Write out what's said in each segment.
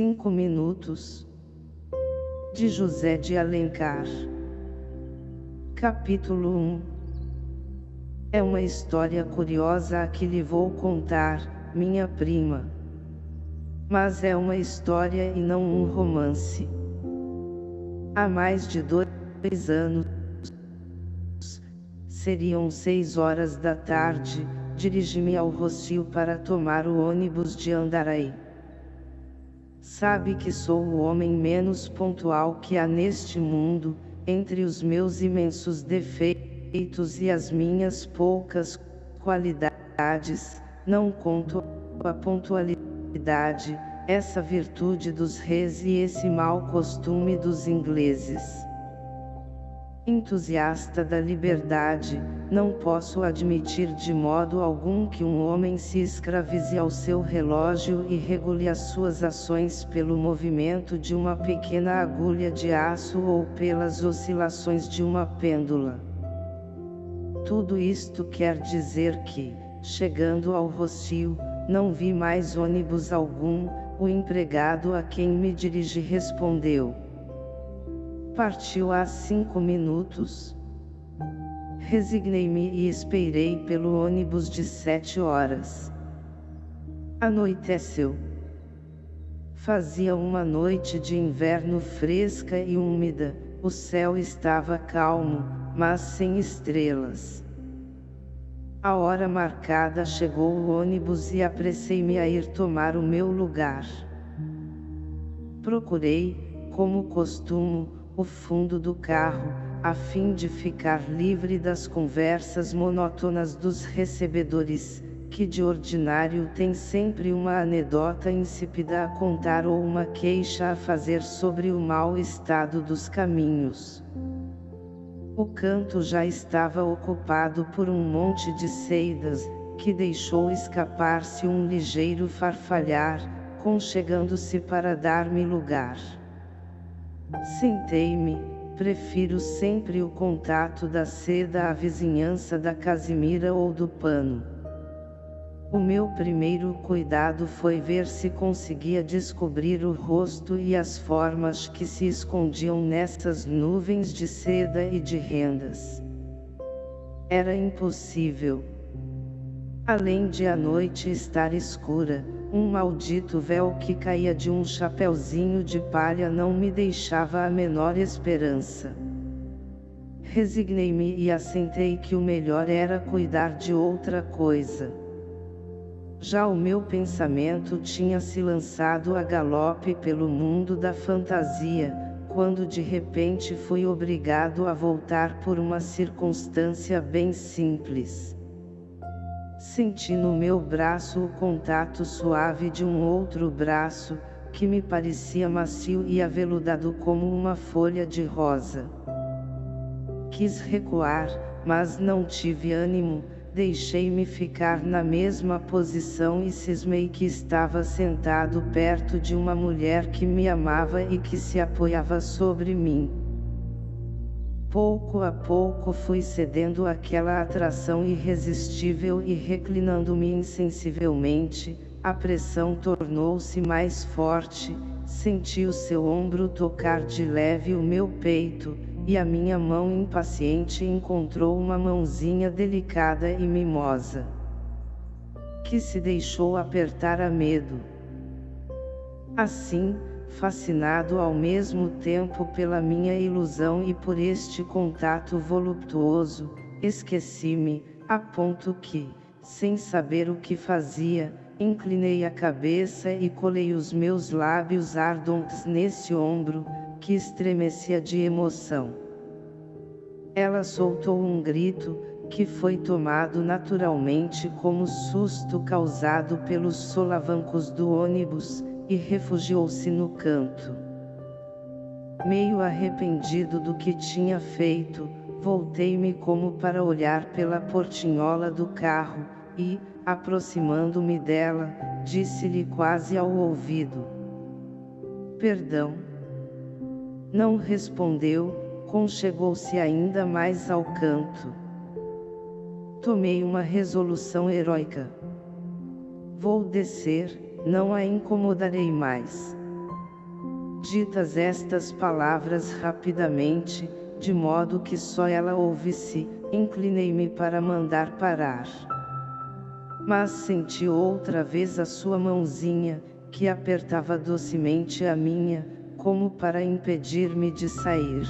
Cinco minutos. De José de Alencar. Capítulo 1 É uma história curiosa a que lhe vou contar, minha prima. Mas é uma história e não um romance. Há mais de dois anos, seriam seis horas da tarde, dirigi-me ao Rocio para tomar o ônibus de Andaraí. Sabe que sou o homem menos pontual que há neste mundo, entre os meus imensos defeitos e as minhas poucas qualidades, não conto a pontualidade, essa virtude dos reis e esse mau costume dos ingleses. Entusiasta da liberdade, não posso admitir de modo algum que um homem se escravize ao seu relógio e regule as suas ações pelo movimento de uma pequena agulha de aço ou pelas oscilações de uma pêndula. Tudo isto quer dizer que, chegando ao Rocio, não vi mais ônibus algum, o empregado a quem me dirigi respondeu. Partiu há cinco minutos. Resignei-me e esperei pelo ônibus de sete horas. Anoiteceu. Fazia uma noite de inverno fresca e úmida, o céu estava calmo, mas sem estrelas. A hora marcada chegou o ônibus e apressei-me a ir tomar o meu lugar. Procurei, como costumo, o fundo do carro, a fim de ficar livre das conversas monótonas dos recebedores, que de ordinário têm sempre uma anedota insípida a contar ou uma queixa a fazer sobre o mau estado dos caminhos. O canto já estava ocupado por um monte de seidas, que deixou escapar-se um ligeiro farfalhar, conchegando-se para dar-me lugar. Sentei-me, prefiro sempre o contato da seda à vizinhança da casimira ou do pano. O meu primeiro cuidado foi ver se conseguia descobrir o rosto e as formas que se escondiam nessas nuvens de seda e de rendas. Era impossível. Além de a noite estar escura, um maldito véu que caía de um chapeuzinho de palha não me deixava a menor esperança. Resignei-me e assentei que o melhor era cuidar de outra coisa. Já o meu pensamento tinha se lançado a galope pelo mundo da fantasia, quando de repente fui obrigado a voltar por uma circunstância bem simples. Senti no meu braço o contato suave de um outro braço, que me parecia macio e aveludado como uma folha de rosa. Quis recuar, mas não tive ânimo, deixei-me ficar na mesma posição e cismei que estava sentado perto de uma mulher que me amava e que se apoiava sobre mim. Pouco a pouco fui cedendo àquela atração irresistível e reclinando-me insensivelmente, a pressão tornou-se mais forte, senti o seu ombro tocar de leve o meu peito, e a minha mão impaciente encontrou uma mãozinha delicada e mimosa. Que se deixou apertar a medo. Assim, fascinado ao mesmo tempo pela minha ilusão e por este contato voluptuoso, esqueci-me, a ponto que, sem saber o que fazia, inclinei a cabeça e colei os meus lábios ardentes nesse ombro, que estremecia de emoção. Ela soltou um grito, que foi tomado naturalmente como susto causado pelos solavancos do ônibus, e refugiou-se no canto. Meio arrependido do que tinha feito, voltei-me como para olhar pela portinhola do carro, e, aproximando-me dela, disse-lhe quase ao ouvido. Perdão. Não respondeu, conchegou-se ainda mais ao canto. Tomei uma resolução heróica. Vou descer, não a incomodarei mais. Ditas estas palavras rapidamente, de modo que só ela ouvisse, inclinei-me para mandar parar. Mas senti outra vez a sua mãozinha, que apertava docemente a minha, como para impedir-me de sair.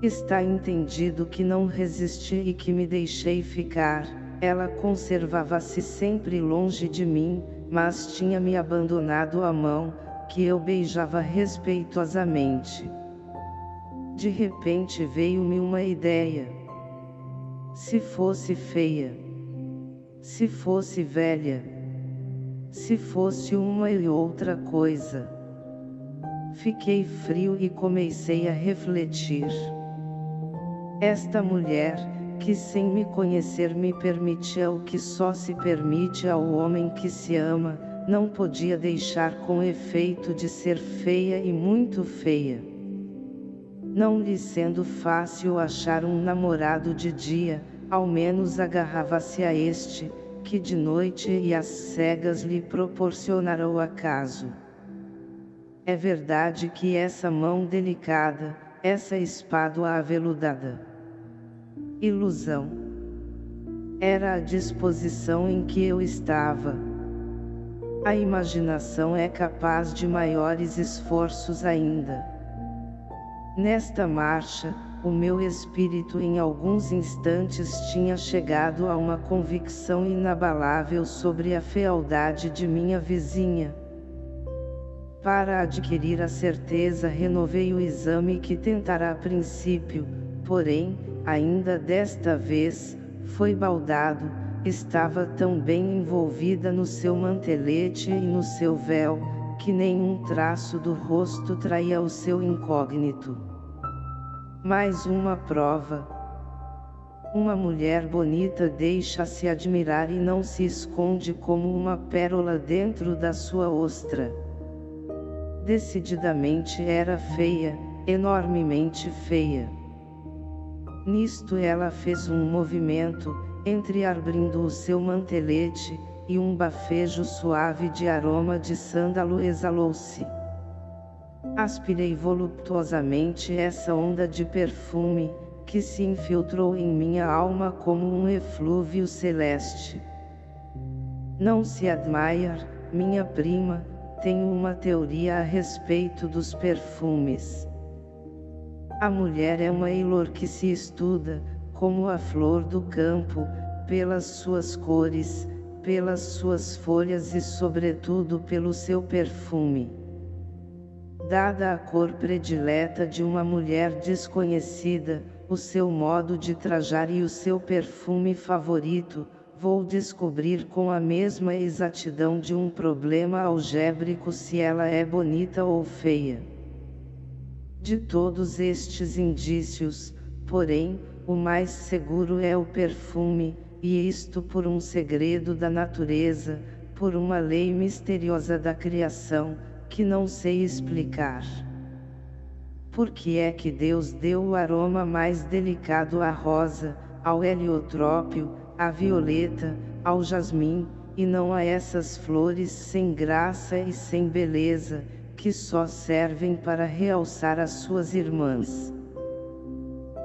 Está entendido que não resisti e que me deixei ficar, ela conservava-se sempre longe de mim, mas tinha me abandonado a mão, que eu beijava respeitosamente. De repente veio-me uma ideia. Se fosse feia, se fosse velha, se fosse uma e outra coisa. Fiquei frio e comecei a refletir. Esta mulher, que sem me conhecer me permitia o que só se permite ao homem que se ama, não podia deixar com efeito de ser feia e muito feia. Não lhe sendo fácil achar um namorado de dia, ao menos agarrava-se a este, que de noite e às cegas lhe proporcionara o acaso. É verdade que essa mão delicada, essa espádua aveludada. Ilusão. Era a disposição em que eu estava. A imaginação é capaz de maiores esforços ainda. Nesta marcha, o meu espírito em alguns instantes tinha chegado a uma convicção inabalável sobre a fealdade de minha vizinha. Para adquirir a certeza renovei o exame que tentara a princípio, porém, ainda desta vez, foi baldado, estava tão bem envolvida no seu mantelete e no seu véu, que nenhum traço do rosto traía o seu incógnito. Mais uma prova. Uma mulher bonita deixa-se admirar e não se esconde como uma pérola dentro da sua ostra. Decididamente era feia, enormemente feia. Nisto ela fez um movimento, entreabrindo o seu mantelete, e um bafejo suave de aroma de sândalo exalou-se. Aspirei voluptuosamente essa onda de perfume, que se infiltrou em minha alma como um eflúvio celeste. Não se admire, minha prima, tenho uma teoria a respeito dos perfumes. A mulher é uma ilor que se estuda, como a flor do campo, pelas suas cores, pelas suas folhas e sobretudo pelo seu perfume. Dada a cor predileta de uma mulher desconhecida, o seu modo de trajar e o seu perfume favorito, vou descobrir com a mesma exatidão de um problema algébrico se ela é bonita ou feia. De todos estes indícios, porém, o mais seguro é o perfume, e isto por um segredo da natureza, por uma lei misteriosa da criação, que não sei explicar. Por que é que Deus deu o aroma mais delicado à rosa, ao heliotrópio, à violeta, ao jasmim, e não a essas flores sem graça e sem beleza, que só servem para realçar as suas irmãs.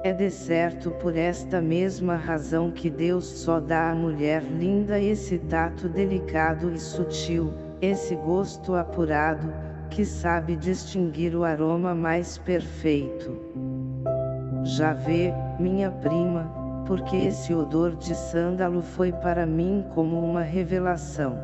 É de certo por esta mesma razão que Deus só dá à mulher linda esse tato delicado e sutil, esse gosto apurado, que sabe distinguir o aroma mais perfeito. Já vê, minha prima, porque esse odor de sândalo foi para mim como uma revelação.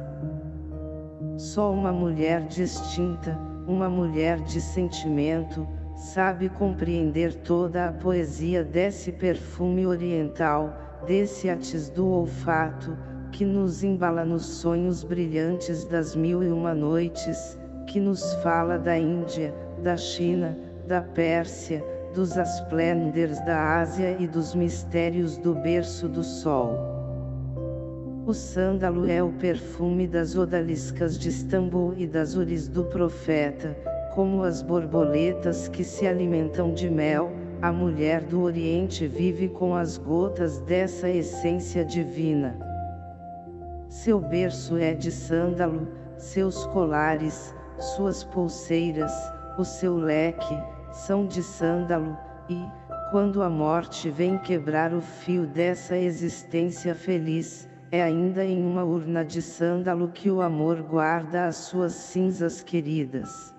Só uma mulher distinta, uma mulher de sentimento, sabe compreender toda a poesia desse perfume oriental, desse atis do olfato, que nos embala nos sonhos brilhantes das mil e uma noites, que nos fala da Índia, da China, da Pérsia, dos asplenders da Ásia e dos mistérios do berço do sol. O sândalo é o perfume das odaliscas de Istambul e das uris do profeta, como as borboletas que se alimentam de mel, a mulher do Oriente vive com as gotas dessa essência divina. Seu berço é de sândalo, seus colares, suas pulseiras, o seu leque, são de sândalo, e, quando a morte vem quebrar o fio dessa existência feliz, é ainda em uma urna de sândalo que o amor guarda as suas cinzas queridas.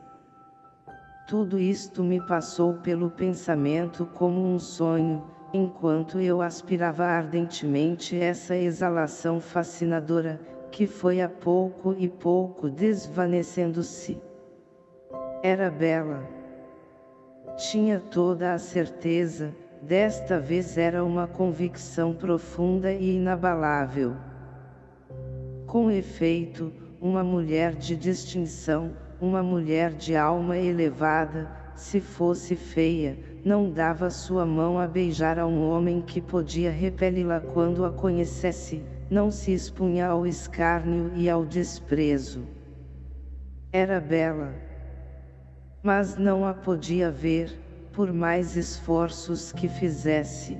Tudo isto me passou pelo pensamento como um sonho, enquanto eu aspirava ardentemente essa exalação fascinadora, que foi a pouco e pouco desvanecendo-se. Era bela. Tinha toda a certeza, desta vez era uma convicção profunda e inabalável. Com efeito, uma mulher de distinção, uma mulher de alma elevada, se fosse feia, não dava sua mão a beijar a um homem que podia repeli-la quando a conhecesse, não se expunha ao escárnio e ao desprezo. Era bela. Mas não a podia ver, por mais esforços que fizesse.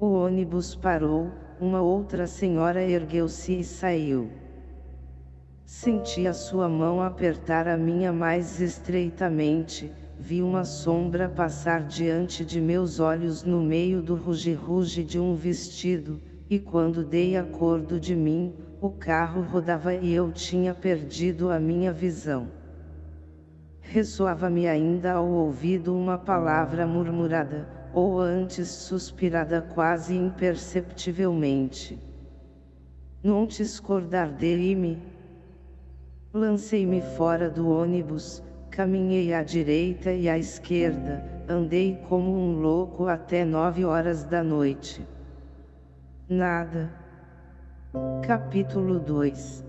O ônibus parou, uma outra senhora ergueu-se e saiu. Senti a sua mão apertar a minha mais estreitamente, vi uma sombra passar diante de meus olhos no meio do ruge-ruge de um vestido, e quando dei acordo de mim, o carro rodava e eu tinha perdido a minha visão. Ressoava-me ainda ao ouvido uma palavra murmurada, ou antes suspirada quase imperceptivelmente. Não te escordar de-me. Lancei-me fora do ônibus, caminhei à direita e à esquerda, andei como um louco até nove horas da noite. Nada. Capítulo 2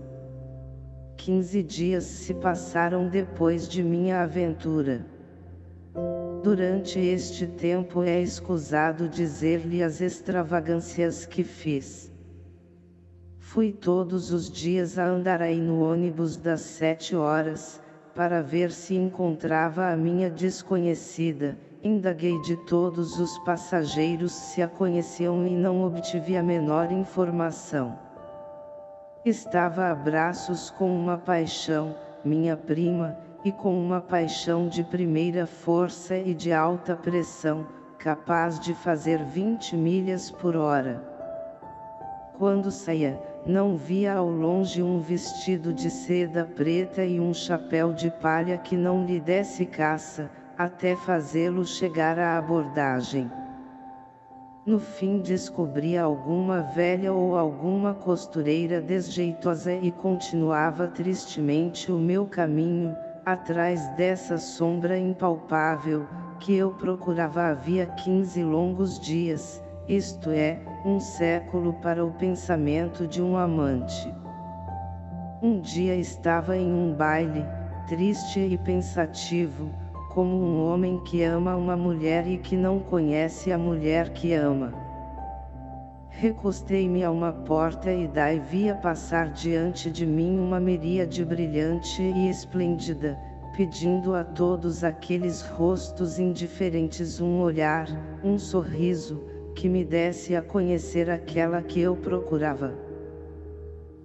Quinze dias se passaram depois de minha aventura. Durante este tempo é escusado dizer-lhe as extravagâncias que fiz. Fui todos os dias a Andaraí no ônibus das sete horas, para ver se encontrava a minha desconhecida, indaguei de todos os passageiros se a conheciam e não obtive a menor informação. Estava a braços com uma paixão, minha prima, e com uma paixão de primeira força e de alta pressão, capaz de fazer 20 milhas por hora. Quando saía, não via ao longe um vestido de seda preta e um chapéu de palha que não lhe desse caça, até fazê-lo chegar à abordagem. No fim descobria alguma velha ou alguma costureira desjeitosa e continuava tristemente o meu caminho, atrás dessa sombra impalpável, que eu procurava havia quinze longos dias, isto é, um século para o pensamento de um amante. Um dia estava em um baile, triste e pensativo, como um homem que ama uma mulher e que não conhece a mulher que ama. Recostei-me a uma porta e daí via passar diante de mim uma miríade brilhante e esplêndida, pedindo a todos aqueles rostos indiferentes um olhar, um sorriso, que me desse a conhecer aquela que eu procurava.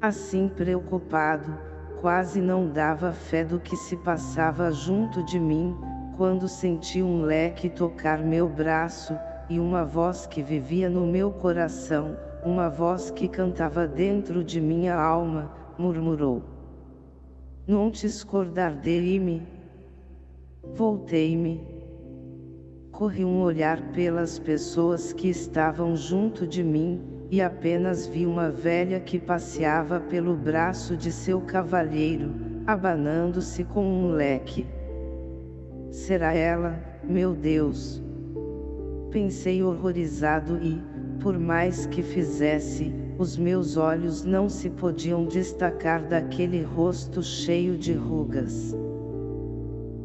Assim preocupado, quase não dava fé do que se passava junto de mim, quando senti um leque tocar meu braço, e uma voz que vivia no meu coração, uma voz que cantava dentro de minha alma, murmurou. Não te escordar dele-me. Voltei-me. Corri um olhar pelas pessoas que estavam junto de mim, e apenas vi uma velha que passeava pelo braço de seu cavalheiro, abanando-se com um leque. Será ela, meu Deus? Pensei horrorizado e, por mais que fizesse, os meus olhos não se podiam destacar daquele rosto cheio de rugas.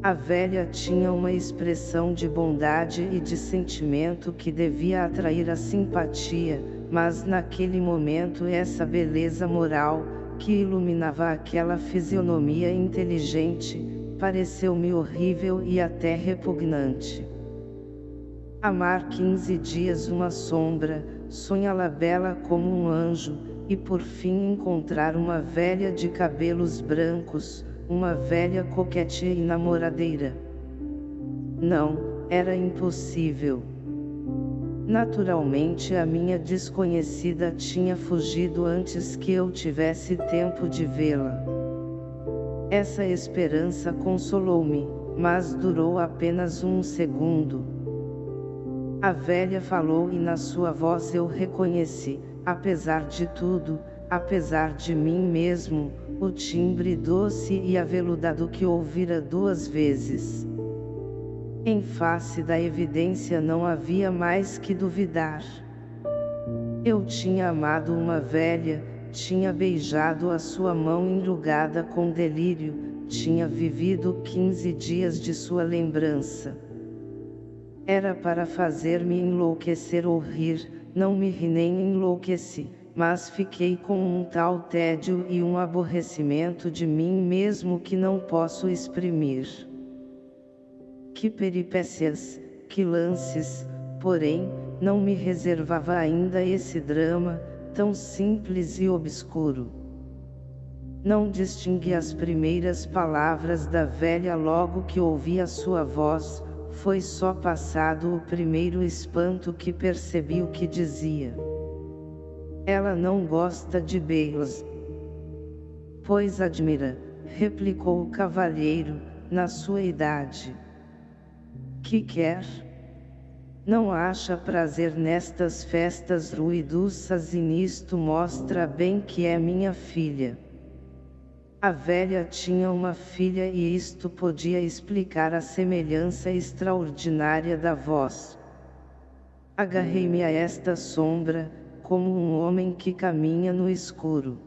A velha tinha uma expressão de bondade e de sentimento que devia atrair a simpatia, mas naquele momento essa beleza moral, que iluminava aquela fisionomia inteligente, pareceu-me horrível e até repugnante. Amar quinze dias uma sombra, sonhá-la bela como um anjo, e por fim encontrar uma velha de cabelos brancos, uma velha coquete e namoradeira. Não, era impossível. Naturalmente a minha desconhecida tinha fugido antes que eu tivesse tempo de vê-la. Essa esperança consolou-me, mas durou apenas um segundo. A velha falou e na sua voz eu reconheci, apesar de tudo, apesar de mim mesmo, o timbre doce e aveludado que ouvira duas vezes. Em face da evidência não havia mais que duvidar. Eu tinha amado uma velha, tinha beijado a sua mão enrugada com delírio, tinha vivido quinze dias de sua lembrança. Era para fazer-me enlouquecer ou rir, não me ri nem enlouqueci, mas fiquei com um tal tédio e um aborrecimento de mim mesmo que não posso exprimir. Que peripécias, que lances, porém, não me reservava ainda esse drama, tão simples e obscuro. Não distingui as primeiras palavras da velha logo que ouvi a sua voz, foi só passado o primeiro espanto que percebi o que dizia. Ela não gosta de beijos. Pois admira, replicou o cavalheiro, na sua idade que quer? Não acha prazer nestas festas ruidosas e nisto mostra bem que é minha filha. A velha tinha uma filha e isto podia explicar a semelhança extraordinária da voz. Agarrei-me a esta sombra, como um homem que caminha no escuro.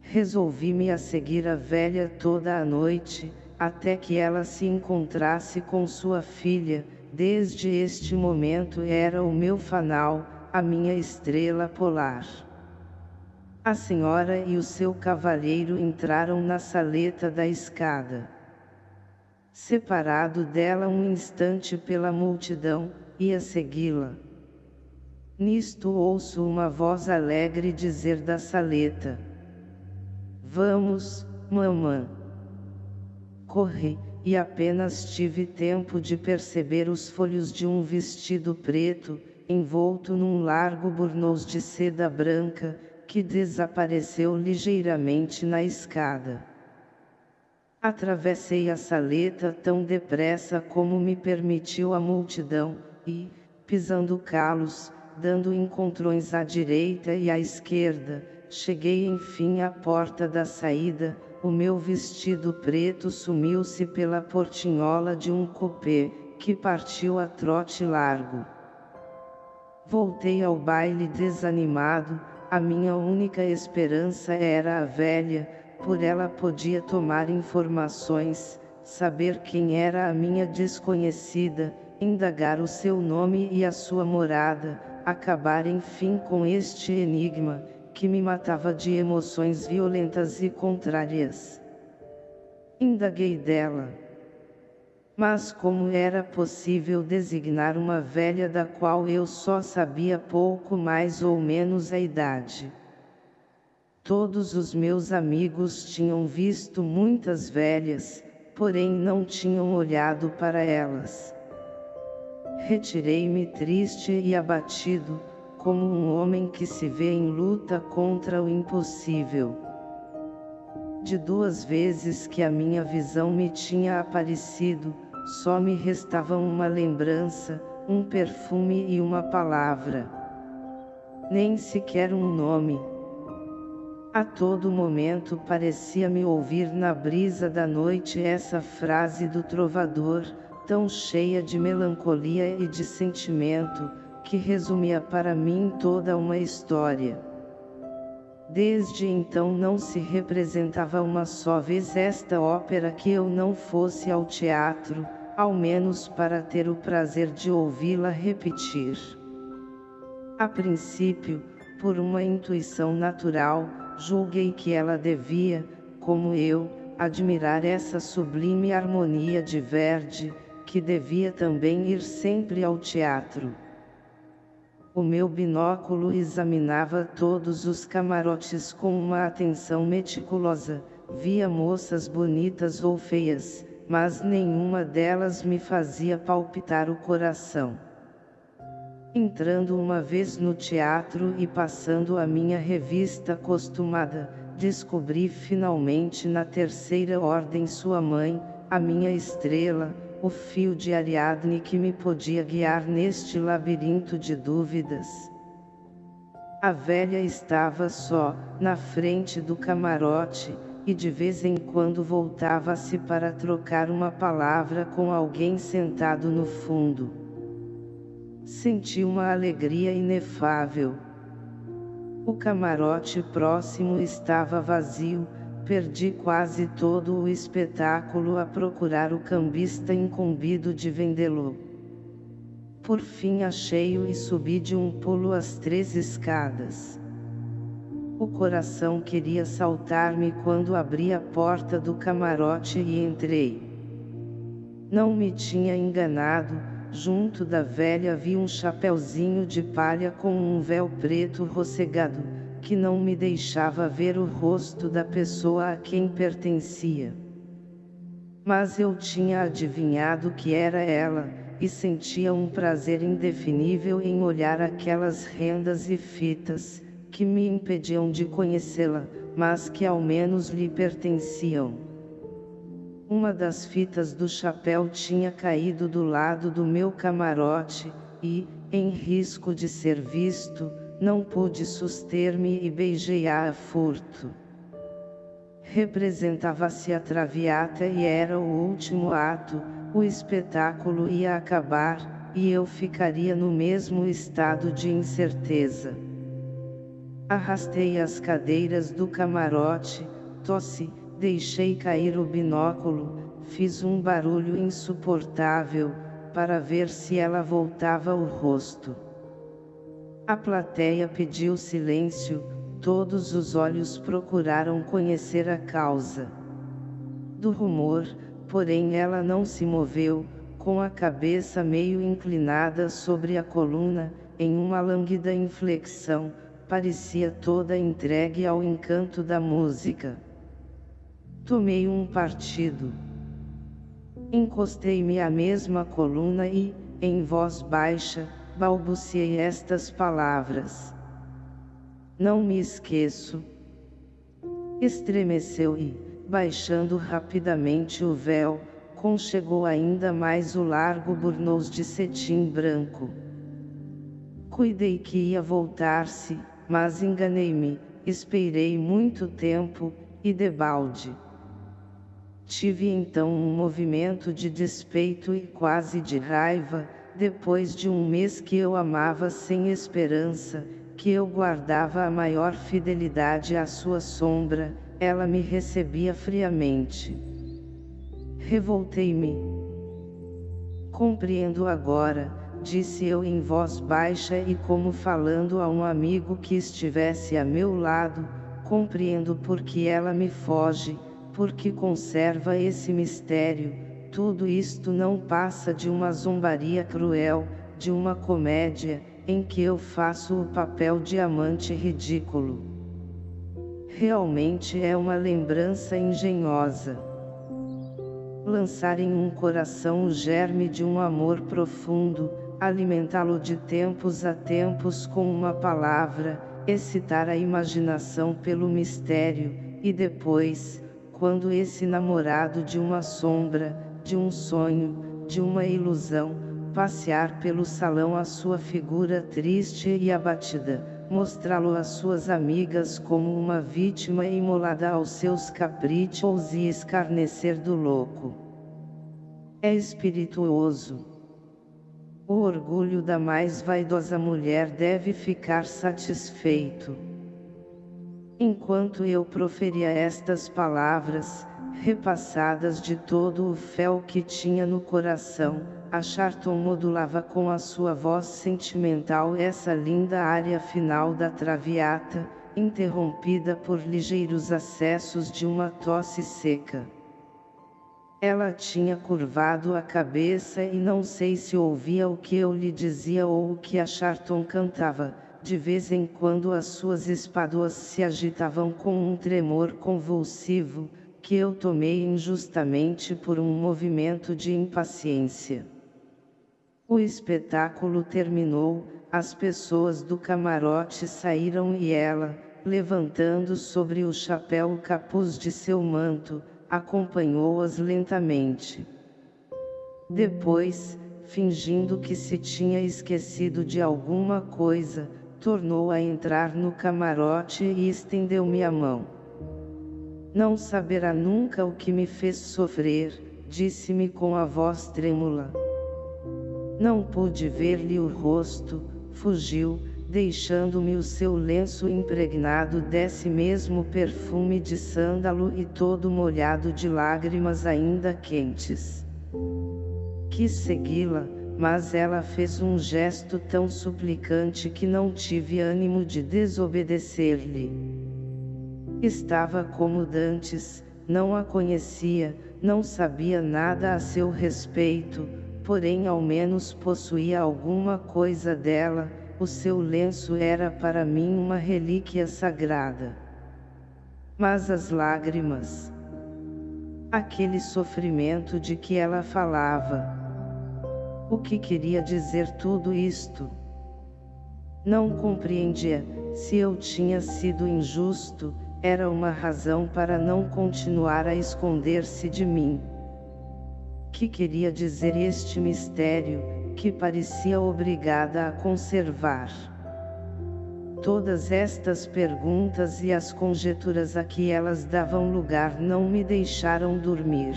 Resolvi-me a seguir a velha toda a noite, até que ela se encontrasse com sua filha, desde este momento era o meu fanal, a minha estrela polar. A senhora e o seu cavalheiro entraram na saleta da escada. Separado dela um instante pela multidão, ia segui-la. Nisto ouço uma voz alegre dizer da saleta. Vamos, mamã corri, e apenas tive tempo de perceber os folhos de um vestido preto, envolto num largo burnous de seda branca, que desapareceu ligeiramente na escada. Atravessei a saleta tão depressa como me permitiu a multidão, e, pisando calos, dando encontrões à direita e à esquerda, cheguei enfim à porta da saída, o meu vestido preto sumiu-se pela portinhola de um cupê, que partiu a trote largo. Voltei ao baile desanimado, a minha única esperança era a velha, por ela podia tomar informações, saber quem era a minha desconhecida, indagar o seu nome e a sua morada, acabar enfim com este enigma, que me matava de emoções violentas e contrárias. Indaguei dela. Mas como era possível designar uma velha da qual eu só sabia pouco mais ou menos a idade? Todos os meus amigos tinham visto muitas velhas, porém não tinham olhado para elas. Retirei-me triste e abatido, como um homem que se vê em luta contra o impossível. De duas vezes que a minha visão me tinha aparecido, só me restavam uma lembrança, um perfume e uma palavra. Nem sequer um nome. A todo momento parecia-me ouvir na brisa da noite essa frase do trovador, tão cheia de melancolia e de sentimento, que resumia para mim toda uma história. Desde então não se representava uma só vez esta ópera que eu não fosse ao teatro, ao menos para ter o prazer de ouvi-la repetir. A princípio, por uma intuição natural, julguei que ela devia, como eu, admirar essa sublime harmonia de Verdi, que devia também ir sempre ao teatro. O meu binóculo examinava todos os camarotes com uma atenção meticulosa, via moças bonitas ou feias, mas nenhuma delas me fazia palpitar o coração. Entrando uma vez no teatro e passando a minha revista acostumada, descobri finalmente na terceira ordem sua mãe, a minha estrela, o fio de Ariadne que me podia guiar neste labirinto de dúvidas. A velha estava só, na frente do camarote, e de vez em quando voltava-se para trocar uma palavra com alguém sentado no fundo. Senti uma alegria inefável. O camarote próximo estava vazio, perdi quase todo o espetáculo a procurar o cambista incumbido de vendê-lo. Por fim achei-o e subi de um pulo as três escadas. O coração queria saltar-me quando abri a porta do camarote e entrei. Não me tinha enganado, junto da velha vi um chapeuzinho de palha com um véu preto rossegado, que não me deixava ver o rosto da pessoa a quem pertencia. Mas eu tinha adivinhado que era ela, e sentia um prazer indefinível em olhar aquelas rendas e fitas, que me impediam de conhecê-la, mas que ao menos lhe pertenciam. Uma das fitas do chapéu tinha caído do lado do meu camarote, e, em risco de ser visto, não pude suster-me e beijei-a a furto. Representava-se a Traviata e era o último ato, o espetáculo ia acabar, e eu ficaria no mesmo estado de incerteza. Arrastei as cadeiras do camarote, tossi, deixei cair o binóculo, fiz um barulho insuportável, para ver se ela voltava o rosto. A plateia pediu silêncio, todos os olhos procuraram conhecer a causa do rumor, porém ela não se moveu, com a cabeça meio inclinada sobre a coluna, em uma lânguida inflexão, parecia toda entregue ao encanto da música. Tomei um partido. Encostei-me à mesma coluna e, em voz baixa, balbuciei estas palavras. Não me esqueço. Estremeceu e, baixando rapidamente o véu, conchegou ainda mais o largo burnous de cetim branco. Cuidei que ia voltar-se, mas enganei-me, esperei muito tempo, e debalde. Tive então um movimento de despeito e quase de raiva, depois de um mês que eu amava sem esperança, que eu guardava a maior fidelidade à sua sombra, ela me recebia friamente. Revoltei-me. Compreendo agora, disse eu em voz baixa e como falando a um amigo que estivesse a meu lado, compreendo porque ela me foge, porque conserva esse mistério, tudo isto não passa de uma zombaria cruel, de uma comédia, em que eu faço o papel de amante ridículo. Realmente é uma lembrança engenhosa. Lançar em um coração o germe de um amor profundo, alimentá-lo de tempos a tempos com uma palavra, excitar a imaginação pelo mistério, e depois, quando esse namorado de uma sombra, de um sonho, de uma ilusão, passear pelo salão a sua figura triste e abatida, mostrá-lo às suas amigas como uma vítima imolada aos seus caprichos e escarnecer do louco. É espirituoso. O orgulho da mais vaidosa mulher deve ficar satisfeito. Enquanto eu proferia estas palavras, repassadas de todo o fel que tinha no coração, a Charton modulava com a sua voz sentimental essa linda área final da Traviata, interrompida por ligeiros acessos de uma tosse seca. Ela tinha curvado a cabeça e não sei se ouvia o que eu lhe dizia ou o que a Charton cantava. De vez em quando as suas espáduas se agitavam com um tremor convulsivo, que eu tomei injustamente por um movimento de impaciência. O espetáculo terminou, as pessoas do camarote saíram e ela, levantando sobre o chapéu o capuz de seu manto, acompanhou-as lentamente. Depois, fingindo que se tinha esquecido de alguma coisa, tornou a entrar no camarote e estendeu-me a mão. Não saberá nunca o que me fez sofrer, disse-me com a voz trêmula. Não pude ver-lhe o rosto, fugiu, deixando-me o seu lenço impregnado desse mesmo perfume de sândalo e todo molhado de lágrimas ainda quentes. Quis segui-la, mas ela fez um gesto tão suplicante que não tive ânimo de desobedecer-lhe. Estava como dantes, não a conhecia, não sabia nada a seu respeito, porém ao menos possuía alguma coisa dela, o seu lenço era para mim uma relíquia sagrada. Mas as lágrimas, aquele sofrimento de que ela falava, o que queria dizer tudo isto? Não compreendia, se eu tinha sido injusto, era uma razão para não continuar a esconder-se de mim. Que queria dizer este mistério, que parecia obrigada a conservar. Todas estas perguntas e as conjeturas a que elas davam lugar não me deixaram dormir.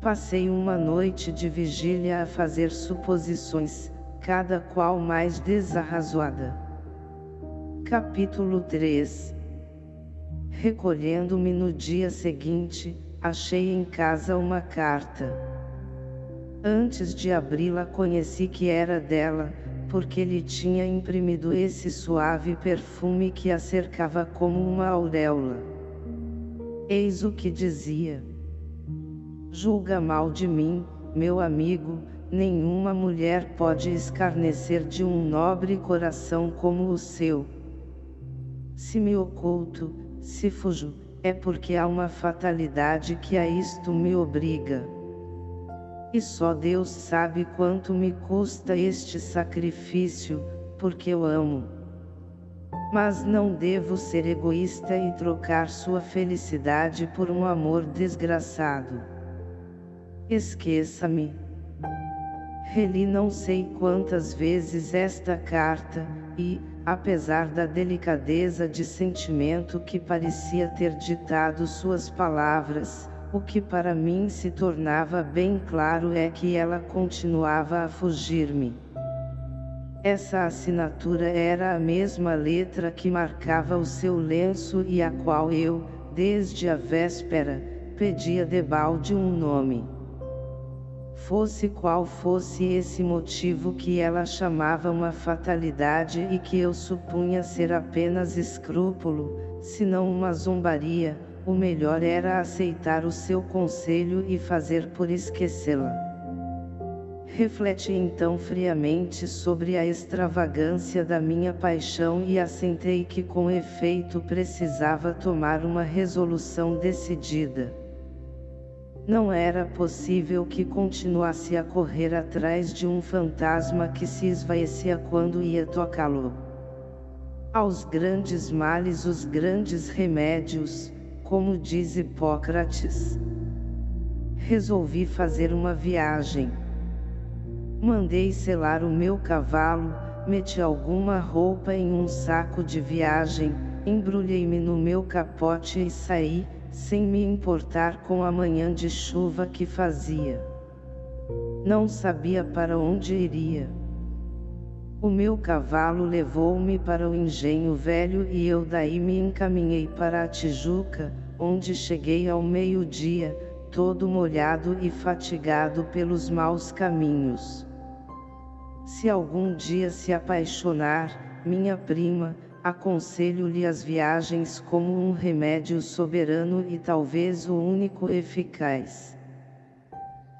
Passei uma noite de vigília a fazer suposições, cada qual mais desarrazoada. Capítulo 3 Recolhendo-me no dia seguinte, achei em casa uma carta. Antes de abri-la conheci que era dela, porque lhe tinha imprimido esse suave perfume que a cercava como uma auréola. Eis o que dizia. Julga mal de mim, meu amigo, nenhuma mulher pode escarnecer de um nobre coração como o seu. Se me oculto, se fujo, é porque há uma fatalidade que a isto me obriga. E só Deus sabe quanto me custa este sacrifício, porque eu amo. Mas não devo ser egoísta e trocar sua felicidade por um amor desgraçado. Esqueça-me. Reli não sei quantas vezes esta carta, e, apesar da delicadeza de sentimento que parecia ter ditado suas palavras, o que para mim se tornava bem claro é que ela continuava a fugir-me. Essa assinatura era a mesma letra que marcava o seu lenço e a qual eu, desde a véspera, pedia debalde um nome. Fosse qual fosse esse motivo que ela chamava uma fatalidade e que eu supunha ser apenas escrúpulo, se não uma zombaria, o melhor era aceitar o seu conselho e fazer por esquecê-la. Refleti então friamente sobre a extravagância da minha paixão e assentei que com efeito precisava tomar uma resolução decidida. Não era possível que continuasse a correr atrás de um fantasma que se esvaecia quando ia tocá-lo. Aos grandes males os grandes remédios, como diz Hipócrates. Resolvi fazer uma viagem. Mandei selar o meu cavalo, meti alguma roupa em um saco de viagem, embrulhei-me no meu capote e saí, sem me importar com a manhã de chuva que fazia. Não sabia para onde iria. O meu cavalo levou-me para o engenho velho e eu daí me encaminhei para a Tijuca, onde cheguei ao meio-dia, todo molhado e fatigado pelos maus caminhos. Se algum dia se apaixonar, minha prima, aconselho-lhe as viagens como um remédio soberano e talvez o único eficaz.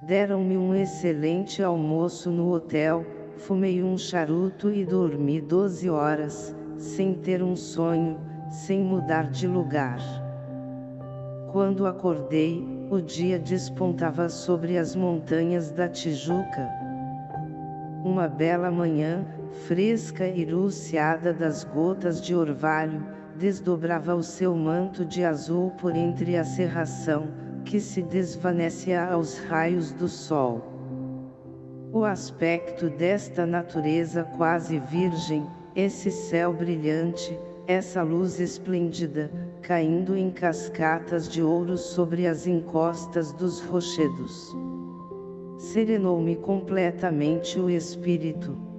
Deram-me um excelente almoço no hotel, fumei um charuto e dormi 12 horas, sem ter um sonho, sem mudar de lugar. Quando acordei, o dia despontava sobre as montanhas da Tijuca. Uma bela manhã, fresca e luciada das gotas de orvalho, desdobrava o seu manto de azul por entre a serração, que se desvanecia aos raios do sol. O aspecto desta natureza quase virgem, esse céu brilhante, essa luz esplêndida, caindo em cascatas de ouro sobre as encostas dos rochedos. Serenou-me completamente o espírito.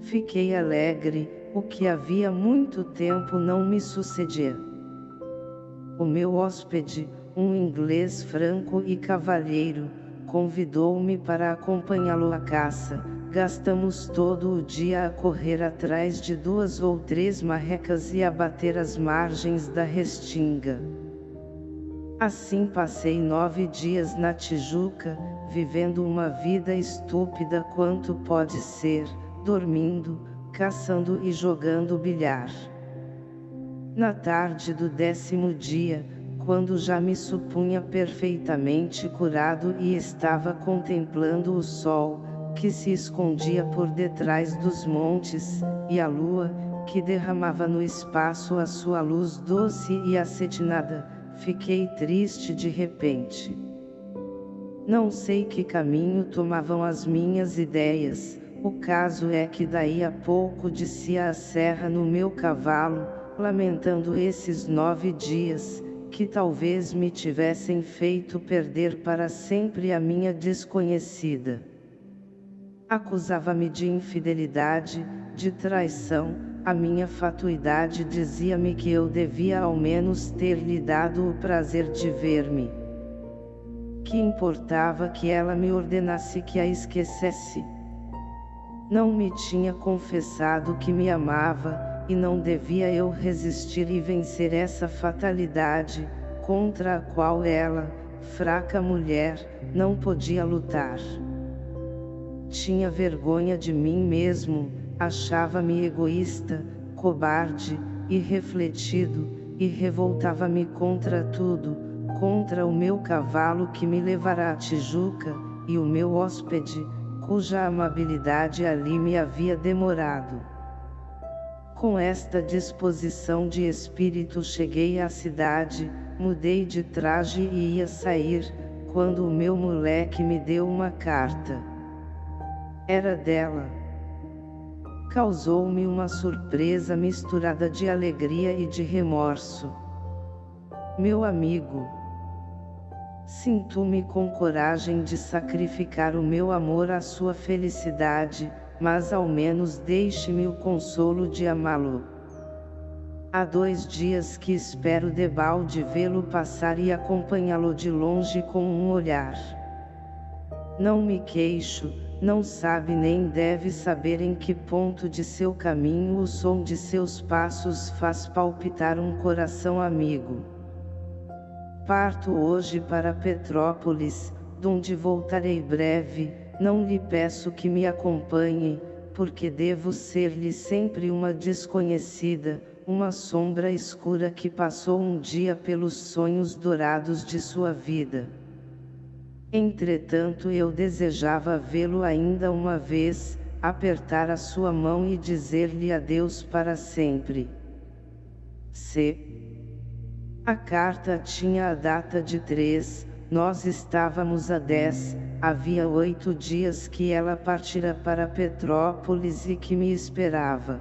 Fiquei alegre, o que havia muito tempo não me sucedia. O meu hóspede, um inglês franco e cavalheiro, convidou-me para acompanhá-lo à caça, gastamos todo o dia a correr atrás de duas ou três marrecas e a bater as margens da restinga. Assim passei nove dias na Tijuca, vivendo uma vida estúpida quanto pode ser, dormindo, caçando e jogando bilhar. Na tarde do décimo dia, quando já me supunha perfeitamente curado e estava contemplando o sol, que se escondia por detrás dos montes, e a lua, que derramava no espaço a sua luz doce e acetinada, fiquei triste de repente. Não sei que caminho tomavam as minhas ideias, o caso é que daí a pouco descia a serra no meu cavalo, lamentando esses nove dias, que talvez me tivessem feito perder para sempre a minha desconhecida. Acusava-me de infidelidade, de traição, a minha fatuidade dizia-me que eu devia ao menos ter lhe dado o prazer de ver-me. Que importava que ela me ordenasse que a esquecesse? Não me tinha confessado que me amava, e não devia eu resistir e vencer essa fatalidade, contra a qual ela, fraca mulher, não podia lutar. Tinha vergonha de mim mesmo, achava-me egoísta, cobarde, irrefletido, e revoltava-me contra tudo, contra o meu cavalo que me levará a Tijuca, e o meu hóspede, cuja amabilidade ali me havia demorado. Com esta disposição de espírito cheguei à cidade, mudei de traje e ia sair, quando o meu moleque me deu uma carta. Era dela. Causou-me uma surpresa misturada de alegria e de remorso. Meu amigo. Sinto-me com coragem de sacrificar o meu amor à sua felicidade, mas ao menos deixe-me o consolo de amá-lo. Há dois dias que espero debalde vê-lo passar e acompanhá-lo de longe com um olhar. Não me queixo, não sabe nem deve saber em que ponto de seu caminho o som de seus passos faz palpitar um coração amigo. Parto hoje para Petrópolis, donde voltarei breve, não lhe peço que me acompanhe, porque devo ser-lhe sempre uma desconhecida, uma sombra escura que passou um dia pelos sonhos dourados de sua vida. Entretanto eu desejava vê-lo ainda uma vez, apertar a sua mão e dizer-lhe adeus para sempre. C. A carta tinha a data de 3, nós estávamos a 10, havia oito dias que ela partira para Petrópolis e que me esperava.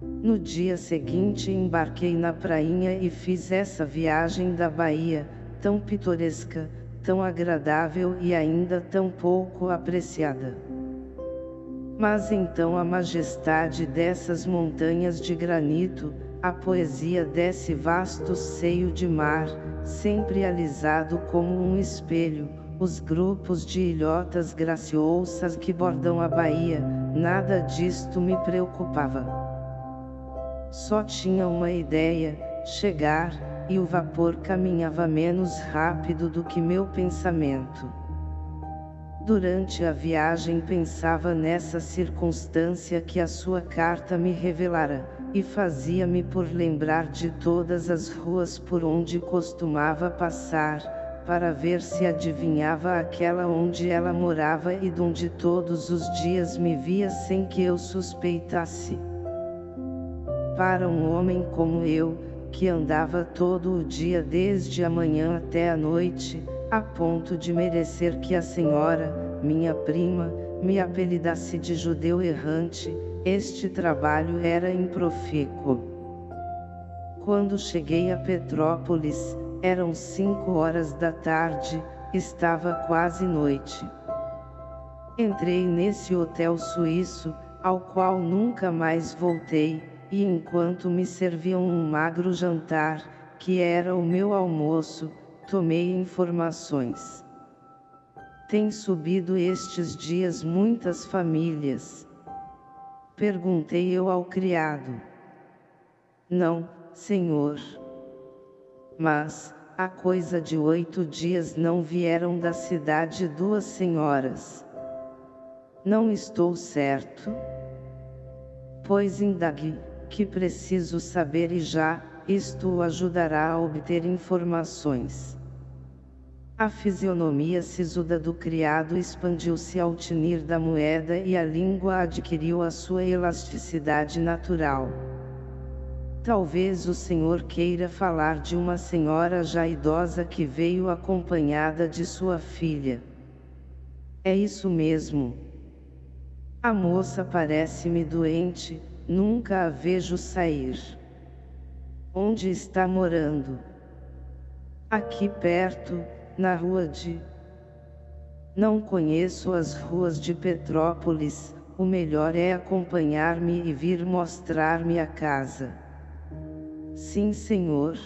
No dia seguinte embarquei na prainha e fiz essa viagem da Bahia, tão pitoresca, tão agradável e ainda tão pouco apreciada. Mas então a majestade dessas montanhas de granito, a poesia desse vasto seio de mar, sempre alisado como um espelho, os grupos de ilhotas graciosas que bordam a Bahia, nada disto me preocupava. Só tinha uma ideia, chegar, e o vapor caminhava menos rápido do que meu pensamento. Durante a viagem pensava nessa circunstância que a sua carta me revelara, e fazia-me por lembrar de todas as ruas por onde costumava passar, para ver se adivinhava aquela onde ela morava e donde todos os dias me via sem que eu suspeitasse. Para um homem como eu, que andava todo o dia desde a manhã até a noite, a ponto de merecer que a senhora, minha prima, me apelidasse de judeu errante, este trabalho era improfícuo. Quando cheguei a Petrópolis, eram cinco horas da tarde, estava quase noite. Entrei nesse hotel suíço, ao qual nunca mais voltei, e enquanto me serviam um magro jantar, que era o meu almoço, tomei informações. Tem subido estes dias muitas famílias. Perguntei eu ao criado. Não, senhor. Mas, há coisa de oito dias não vieram da cidade duas senhoras. Não estou certo? Pois indague que preciso saber e já, isto o ajudará a obter informações. A fisionomia sisuda do criado expandiu-se ao tinir da moeda e a língua adquiriu a sua elasticidade natural. Talvez o senhor queira falar de uma senhora já idosa que veio acompanhada de sua filha. É isso mesmo. A moça parece-me doente, Nunca a vejo sair. Onde está morando? Aqui perto, na rua de... Não conheço as ruas de Petrópolis, o melhor é acompanhar-me e vir mostrar-me a casa. Sim senhor.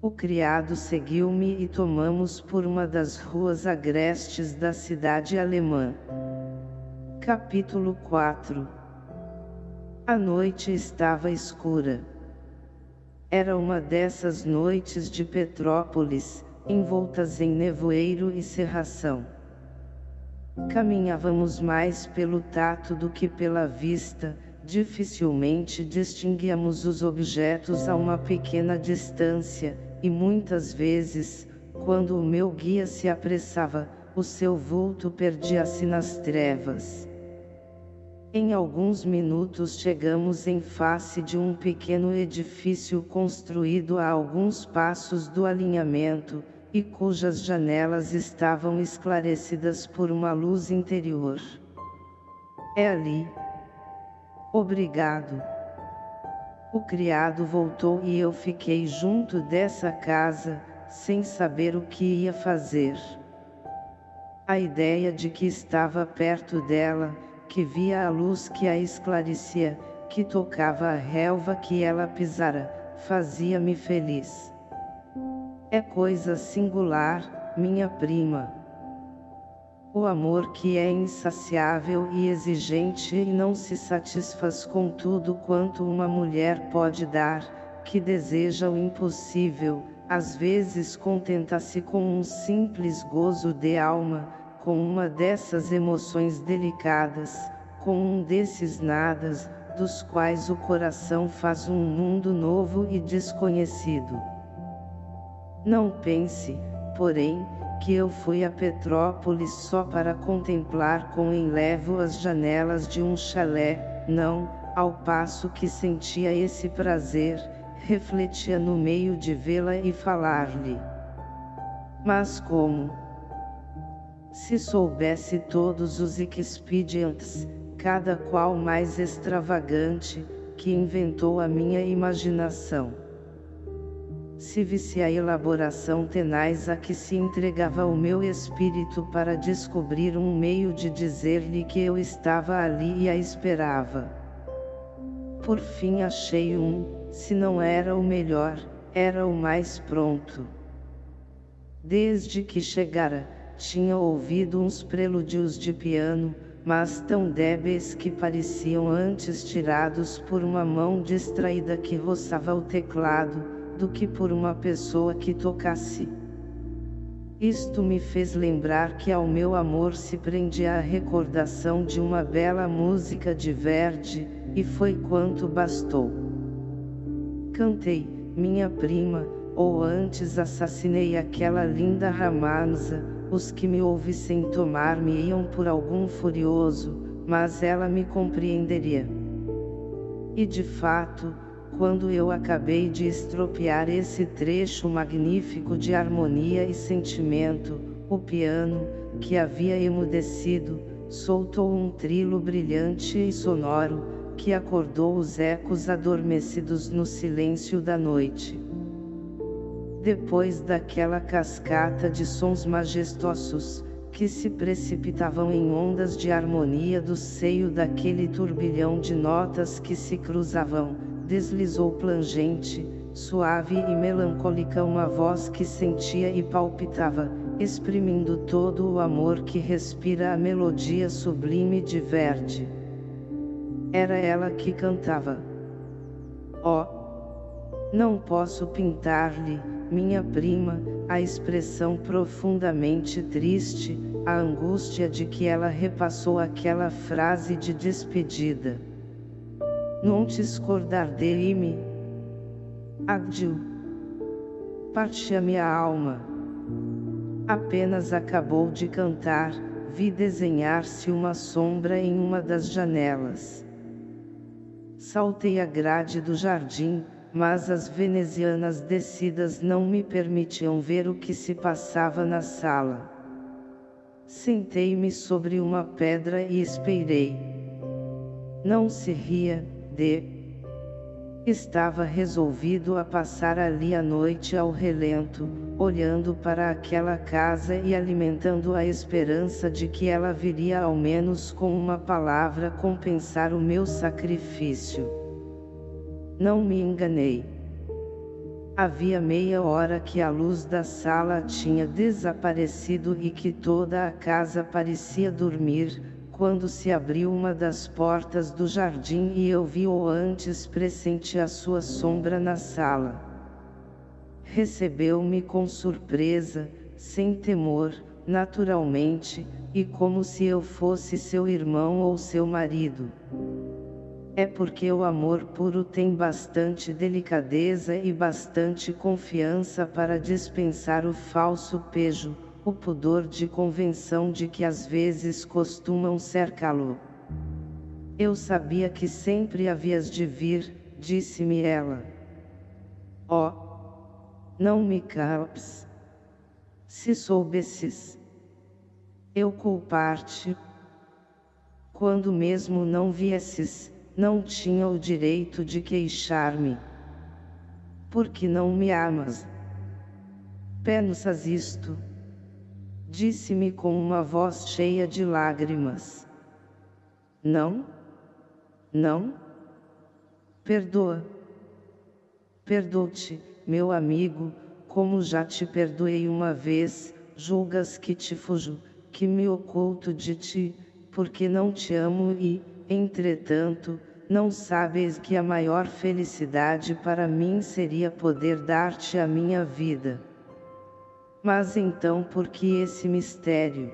O criado seguiu-me e tomamos por uma das ruas agrestes da cidade alemã. Capítulo 4 a noite estava escura. Era uma dessas noites de Petrópolis, envoltas em nevoeiro e cerração. Caminhávamos mais pelo tato do que pela vista, dificilmente distinguíamos os objetos a uma pequena distância, e muitas vezes, quando o meu guia se apressava, o seu vulto perdia-se nas trevas. Em alguns minutos chegamos em face de um pequeno edifício construído a alguns passos do alinhamento, e cujas janelas estavam esclarecidas por uma luz interior. É ali. Obrigado. O criado voltou e eu fiquei junto dessa casa, sem saber o que ia fazer. A ideia de que estava perto dela, que via a luz que a esclarecia, que tocava a relva que ela pisara, fazia-me feliz. É coisa singular, minha prima. O amor que é insaciável e exigente e não se satisfaz com tudo quanto uma mulher pode dar, que deseja o impossível, às vezes contenta-se com um simples gozo de alma, com uma dessas emoções delicadas, com um desses nadas, dos quais o coração faz um mundo novo e desconhecido. Não pense, porém, que eu fui a Petrópolis só para contemplar com enlevo as janelas de um chalé, não, ao passo que sentia esse prazer, refletia no meio de vê-la e falar-lhe. Mas como? Se soubesse todos os expedientes, cada qual mais extravagante, que inventou a minha imaginação. Se visse a elaboração tenaz a que se entregava o meu espírito para descobrir um meio de dizer-lhe que eu estava ali e a esperava. Por fim achei um, se não era o melhor, era o mais pronto. Desde que chegara, tinha ouvido uns prelúdios de piano, mas tão débeis que pareciam antes tirados por uma mão distraída que roçava o teclado, do que por uma pessoa que tocasse. Isto me fez lembrar que ao meu amor se prendia a recordação de uma bela música de Verdi, e foi quanto bastou. Cantei, minha prima, ou antes assassinei aquela linda ramanza, os que me ouvissem tomar-me iam por algum furioso, mas ela me compreenderia. E de fato, quando eu acabei de estropiar esse trecho magnífico de harmonia e sentimento, o piano, que havia emudecido, soltou um trilo brilhante e sonoro, que acordou os ecos adormecidos no silêncio da noite. Depois daquela cascata de sons majestosos, que se precipitavam em ondas de harmonia do seio daquele turbilhão de notas que se cruzavam, deslizou plangente, suave e melancólica uma voz que sentia e palpitava, exprimindo todo o amor que respira a melodia sublime de Verdi. Era ela que cantava. Oh! Não posso pintar-lhe, minha prima, a expressão profundamente triste, a angústia de que ela repassou aquela frase de despedida. Não te escordar de me Adiu. Parte a minha alma. Apenas acabou de cantar, vi desenhar-se uma sombra em uma das janelas. Saltei a grade do jardim, mas as venezianas descidas não me permitiam ver o que se passava na sala. Sentei-me sobre uma pedra e esperei. Não se ria, de. Estava resolvido a passar ali a noite ao relento, olhando para aquela casa e alimentando a esperança de que ela viria ao menos com uma palavra compensar o meu sacrifício. Não me enganei. Havia meia hora que a luz da sala tinha desaparecido e que toda a casa parecia dormir, quando se abriu uma das portas do jardim e eu vi ou antes pressenti a sua sombra na sala. Recebeu-me com surpresa, sem temor, naturalmente, e como se eu fosse seu irmão ou seu marido. É porque o amor puro tem bastante delicadeza e bastante confiança para dispensar o falso pejo, o pudor de convenção de que às vezes costumam cercá-lo. Eu sabia que sempre havias de vir, disse-me ela. Oh! Não me calpes. Se soubesses. Eu culpar-te. Quando mesmo não viesses, não tinha o direito de queixar-me. Porque não me amas. Pensas isto? Disse-me com uma voz cheia de lágrimas. Não? Não? Perdoa. Perdoo-te, meu amigo, como já te perdoei uma vez, julgas que te fujo, que me oculto de ti, porque não te amo e, entretanto, não sabes que a maior felicidade para mim seria poder dar-te a minha vida. Mas então por que esse mistério?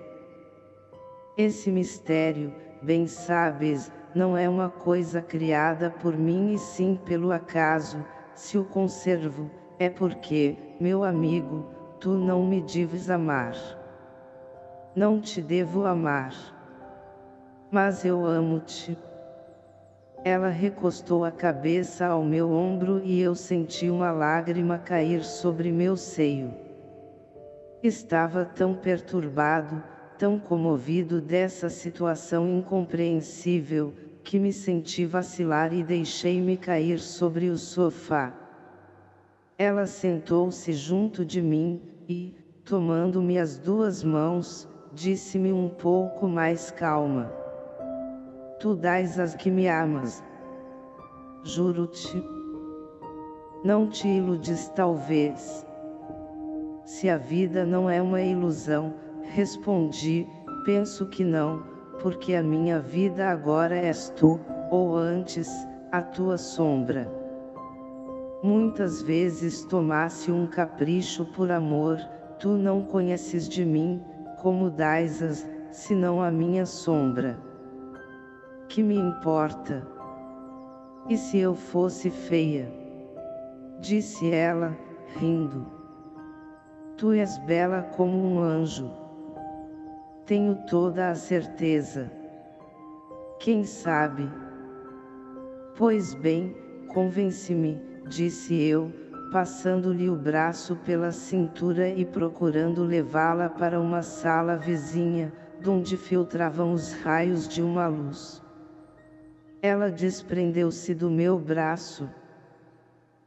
Esse mistério, bem sabes, não é uma coisa criada por mim e sim pelo acaso, se o conservo, é porque, meu amigo, tu não me deves amar. Não te devo amar. Mas eu amo-te. Ela recostou a cabeça ao meu ombro e eu senti uma lágrima cair sobre meu seio. Estava tão perturbado, tão comovido dessa situação incompreensível, que me senti vacilar e deixei-me cair sobre o sofá. Ela sentou-se junto de mim, e, tomando-me as duas mãos, disse-me um pouco mais calma. Tu dás as que me amas. Juro-te. Não te iludes talvez. Se a vida não é uma ilusão, respondi, penso que não, porque a minha vida agora és tu, ou antes, a tua sombra. Muitas vezes tomasse um capricho por amor, tu não conheces de mim, como dais-as, senão a minha sombra. Que me importa? E se eu fosse feia? Disse ela, rindo. Tu és bela como um anjo. Tenho toda a certeza. Quem sabe? Pois bem, convence-me, disse eu, passando-lhe o braço pela cintura e procurando levá-la para uma sala vizinha, donde filtravam os raios de uma luz. Ela desprendeu-se do meu braço.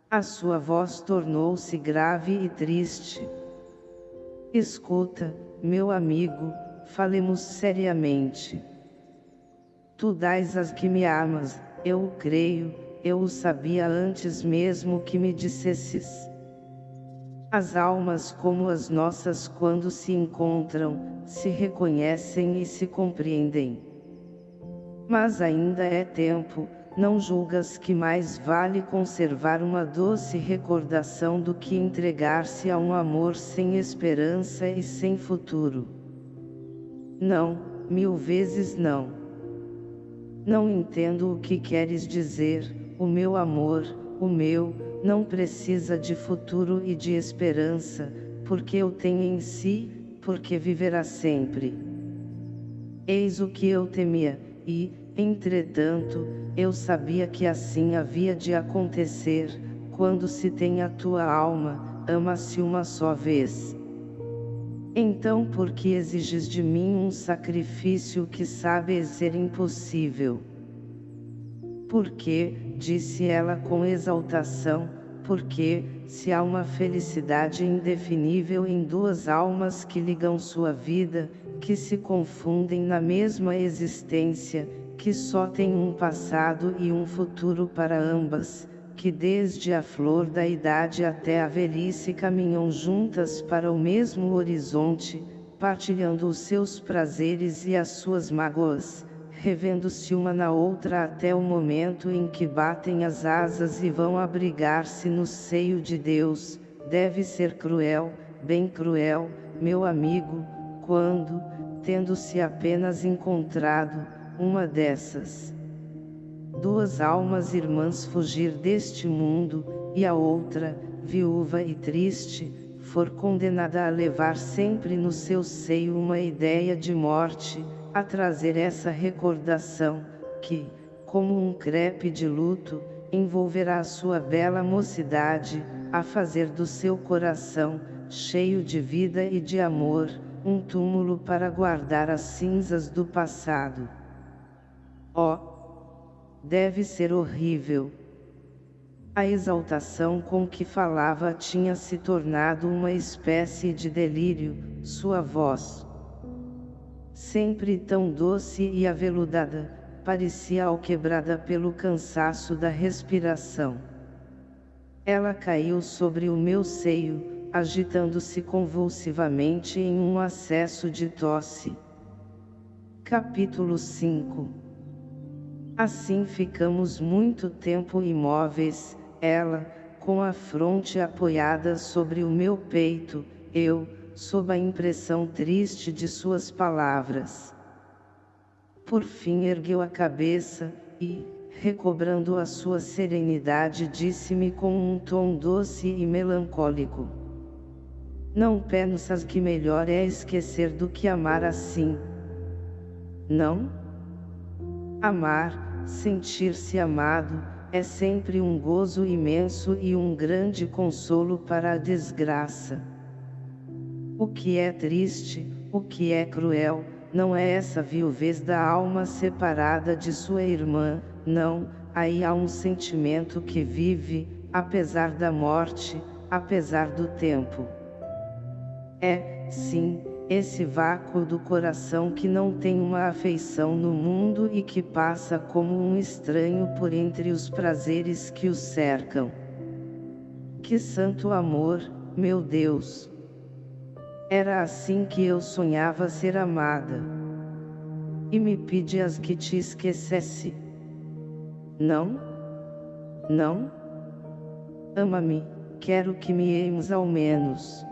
A sua voz tornou-se grave e triste. Escuta, meu amigo, falemos seriamente. Tu dás as que me amas, eu o creio, eu o sabia antes mesmo que me dissesses. As almas como as nossas quando se encontram, se reconhecem e se compreendem. Mas ainda é tempo, não julgas que mais vale conservar uma doce recordação do que entregar-se a um amor sem esperança e sem futuro? Não, mil vezes não. Não entendo o que queres dizer, o meu amor, o meu, não precisa de futuro e de esperança, porque eu tenho em si, porque viverá sempre. Eis o que eu temia, e, entretanto, eu sabia que assim havia de acontecer, quando se tem a tua alma, ama-se uma só vez. Então por que exiges de mim um sacrifício que sabes ser impossível? Porque, disse ela com exaltação, porque, se há uma felicidade indefinível em duas almas que ligam sua vida, que se confundem na mesma existência, que só têm um passado e um futuro para ambas, que desde a flor da idade até a velhice caminham juntas para o mesmo horizonte, partilhando os seus prazeres e as suas mágoas, revendo-se uma na outra até o momento em que batem as asas e vão abrigar-se no seio de Deus, deve ser cruel, bem cruel, meu amigo, quando, tendo-se apenas encontrado, uma dessas duas almas irmãs fugir deste mundo, e a outra, viúva e triste, for condenada a levar sempre no seu seio uma ideia de morte, a trazer essa recordação, que, como um crepe de luto, envolverá a sua bela mocidade, a fazer do seu coração, cheio de vida e de amor, um túmulo para guardar as cinzas do passado. Oh, deve ser horrível. A exaltação com que falava tinha se tornado uma espécie de delírio, sua voz. Sempre tão doce e aveludada, parecia alquebrada pelo cansaço da respiração. Ela caiu sobre o meu seio, agitando-se convulsivamente em um acesso de tosse. Capítulo 5 Assim ficamos muito tempo imóveis, ela, com a fronte apoiada sobre o meu peito, eu, sob a impressão triste de suas palavras. Por fim ergueu a cabeça, e, recobrando a sua serenidade disse-me com um tom doce e melancólico. Não pensas que melhor é esquecer do que amar assim? Não? Amar, Sentir-se amado, é sempre um gozo imenso e um grande consolo para a desgraça. O que é triste, o que é cruel, não é essa viuvez da alma separada de sua irmã, não, aí há um sentimento que vive, apesar da morte, apesar do tempo. É, sim, esse vácuo do coração que não tem uma afeição no mundo e que passa como um estranho por entre os prazeres que o cercam. Que santo amor, meu Deus! Era assim que eu sonhava ser amada. E me pedias que te esquecesse. Não? Não? Ama-me, quero que me ames ao menos.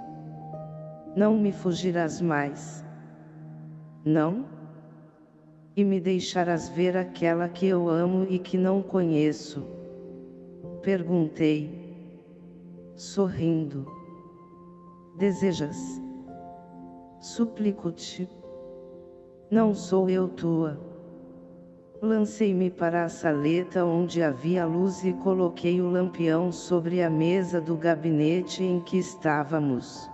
Não me fugirás mais. Não? E me deixarás ver aquela que eu amo e que não conheço. Perguntei. Sorrindo. Desejas? Suplico-te. Não sou eu tua. Lancei-me para a saleta onde havia luz e coloquei o lampião sobre a mesa do gabinete em que estávamos.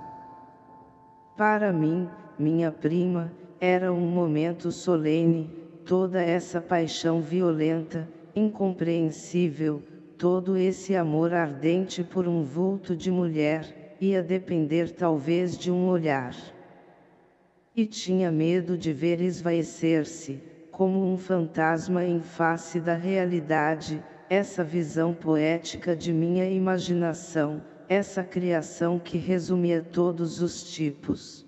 Para mim, minha prima, era um momento solene, toda essa paixão violenta, incompreensível, todo esse amor ardente por um vulto de mulher, ia depender talvez de um olhar. E tinha medo de ver esvaecer-se, como um fantasma em face da realidade, essa visão poética de minha imaginação, essa criação que resumia todos os tipos.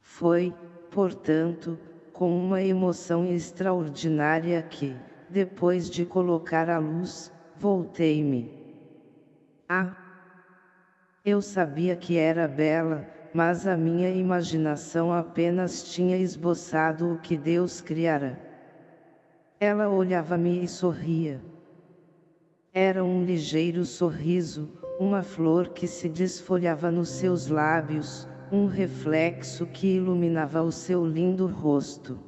Foi, portanto, com uma emoção extraordinária que, depois de colocar a luz, voltei-me. Ah! Eu sabia que era bela, mas a minha imaginação apenas tinha esboçado o que Deus criara. Ela olhava-me e sorria. Era um ligeiro sorriso, uma flor que se desfolhava nos seus lábios, um reflexo que iluminava o seu lindo rosto.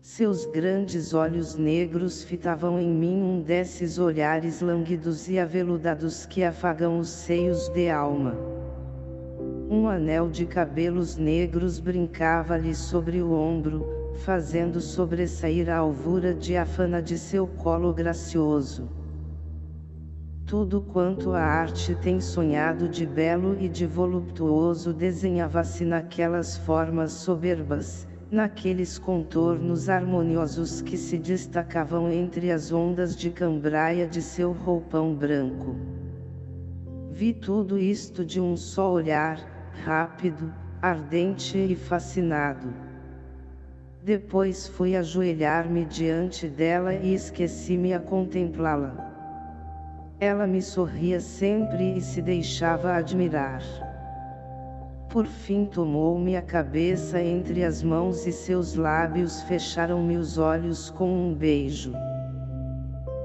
Seus grandes olhos negros fitavam em mim um desses olhares languidos e aveludados que afagam os seios de alma. Um anel de cabelos negros brincava-lhe sobre o ombro, fazendo sobressair a alvura diafana de seu colo gracioso. Tudo quanto a arte tem sonhado de belo e de voluptuoso desenhava-se naquelas formas soberbas, naqueles contornos harmoniosos que se destacavam entre as ondas de cambraia de seu roupão branco. Vi tudo isto de um só olhar, rápido, ardente e fascinado. Depois fui ajoelhar-me diante dela e esqueci-me a contemplá-la. Ela me sorria sempre e se deixava admirar. Por fim tomou-me a cabeça entre as mãos e seus lábios fecharam-me os olhos com um beijo.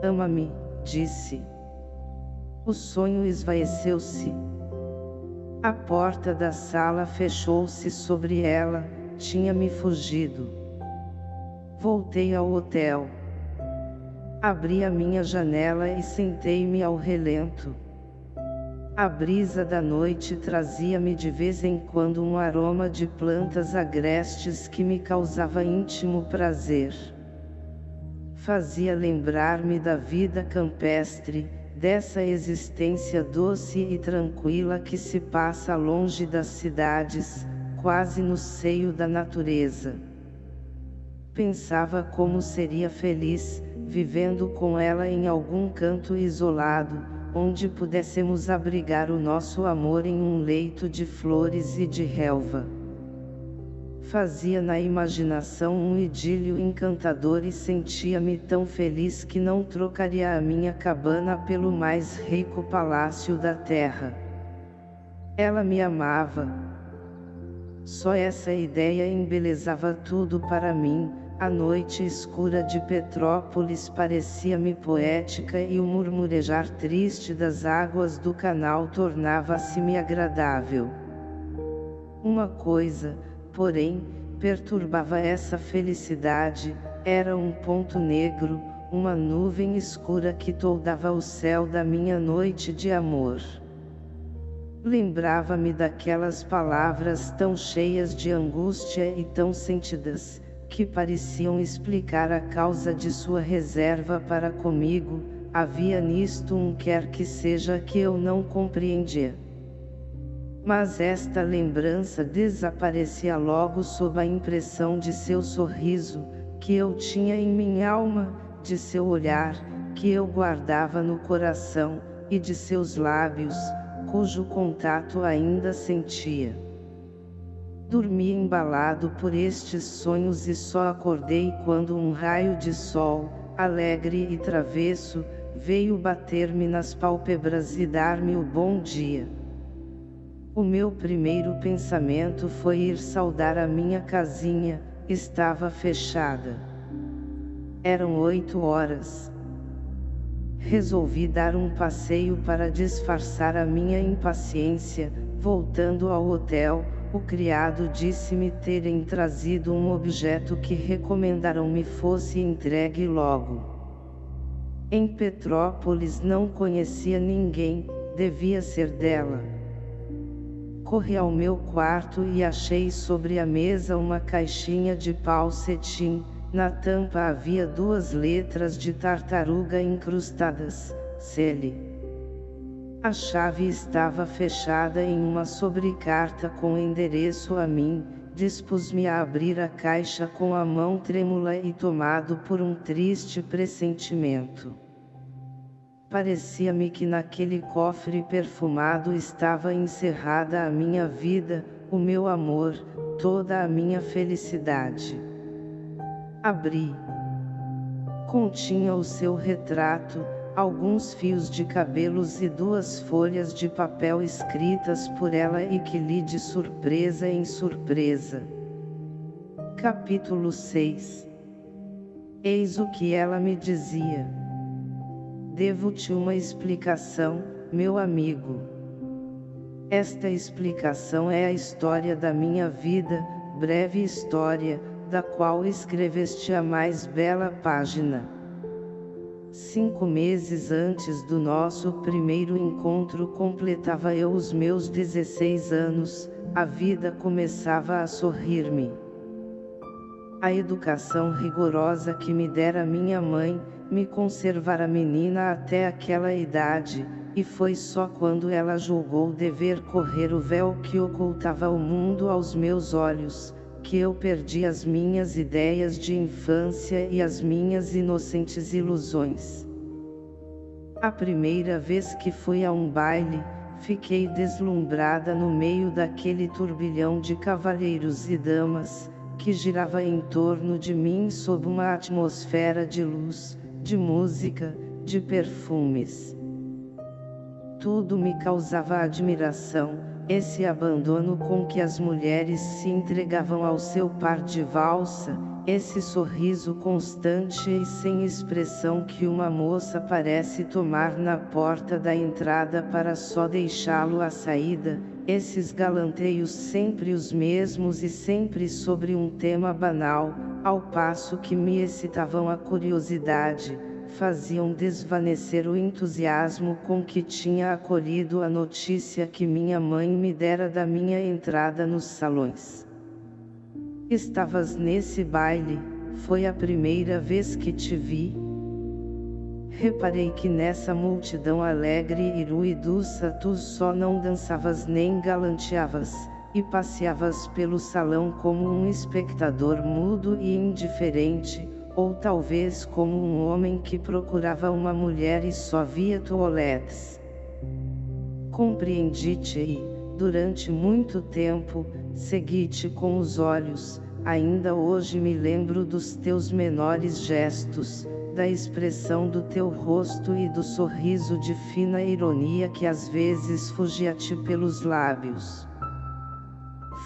Ama-me, disse. O sonho esvaeceu-se. A porta da sala fechou-se sobre ela, tinha-me fugido. Voltei ao hotel. Abri a minha janela e sentei-me ao relento. A brisa da noite trazia-me de vez em quando um aroma de plantas agrestes que me causava íntimo prazer. Fazia lembrar-me da vida campestre, dessa existência doce e tranquila que se passa longe das cidades, quase no seio da natureza. Pensava como seria feliz, vivendo com ela em algum canto isolado, onde pudéssemos abrigar o nosso amor em um leito de flores e de relva fazia na imaginação um idílio encantador e sentia-me tão feliz que não trocaria a minha cabana pelo mais rico palácio da terra. Ela me amava. Só essa ideia embelezava tudo para mim, a noite escura de Petrópolis parecia-me poética e o murmurejar triste das águas do canal tornava-se-me agradável. Uma coisa, porém, perturbava essa felicidade, era um ponto negro, uma nuvem escura que toldava o céu da minha noite de amor. Lembrava-me daquelas palavras tão cheias de angústia e tão sentidas, que pareciam explicar a causa de sua reserva para comigo, havia nisto um quer que seja que eu não compreendia. Mas esta lembrança desaparecia logo sob a impressão de seu sorriso, que eu tinha em minha alma, de seu olhar, que eu guardava no coração, e de seus lábios, cujo contato ainda sentia. Dormi embalado por estes sonhos e só acordei quando um raio de sol, alegre e travesso, veio bater-me nas pálpebras e dar-me o bom dia. O meu primeiro pensamento foi ir saudar a minha casinha, estava fechada. Eram oito horas. Resolvi dar um passeio para disfarçar a minha impaciência, voltando ao hotel, o criado disse-me terem trazido um objeto que recomendaram me fosse entregue logo. Em Petrópolis não conhecia ninguém, devia ser dela. Corri ao meu quarto e achei sobre a mesa uma caixinha de pau cetim, na tampa havia duas letras de tartaruga incrustadas, Cele. A chave estava fechada em uma sobrecarta com endereço a mim, dispus-me a abrir a caixa com a mão trêmula e tomado por um triste pressentimento. Parecia-me que naquele cofre perfumado estava encerrada a minha vida, o meu amor, toda a minha felicidade. Abri. Continha o seu retrato, alguns fios de cabelos e duas folhas de papel escritas por ela e que li de surpresa em surpresa. Capítulo 6 Eis o que ela me dizia. Devo-te uma explicação, meu amigo. Esta explicação é a história da minha vida, breve história, da qual escreveste a mais bela página. Cinco meses antes do nosso primeiro encontro completava eu os meus 16 anos, a vida começava a sorrir-me. A educação rigorosa que me dera minha mãe, me conservara menina até aquela idade, e foi só quando ela julgou dever correr o véu que ocultava o mundo aos meus olhos, que eu perdi as minhas ideias de infância e as minhas inocentes ilusões. A primeira vez que fui a um baile, fiquei deslumbrada no meio daquele turbilhão de cavalheiros e damas, que girava em torno de mim sob uma atmosfera de luz, de música, de perfumes. Tudo me causava admiração, esse abandono com que as mulheres se entregavam ao seu par de valsa, esse sorriso constante e sem expressão que uma moça parece tomar na porta da entrada para só deixá-lo à saída, esses galanteios sempre os mesmos e sempre sobre um tema banal, ao passo que me excitavam a curiosidade, faziam desvanecer o entusiasmo com que tinha acolhido a notícia que minha mãe me dera da minha entrada nos salões. Estavas nesse baile, foi a primeira vez que te vi. Reparei que nessa multidão alegre e ruidosa tu só não dançavas nem galanteavas, e passeavas pelo salão como um espectador mudo e indiferente, ou talvez como um homem que procurava uma mulher e só via toaletes. Compreendi-te e, durante muito tempo, segui-te com os olhos, ainda hoje me lembro dos teus menores gestos, da expressão do teu rosto e do sorriso de fina ironia que às vezes fugia-te pelos lábios.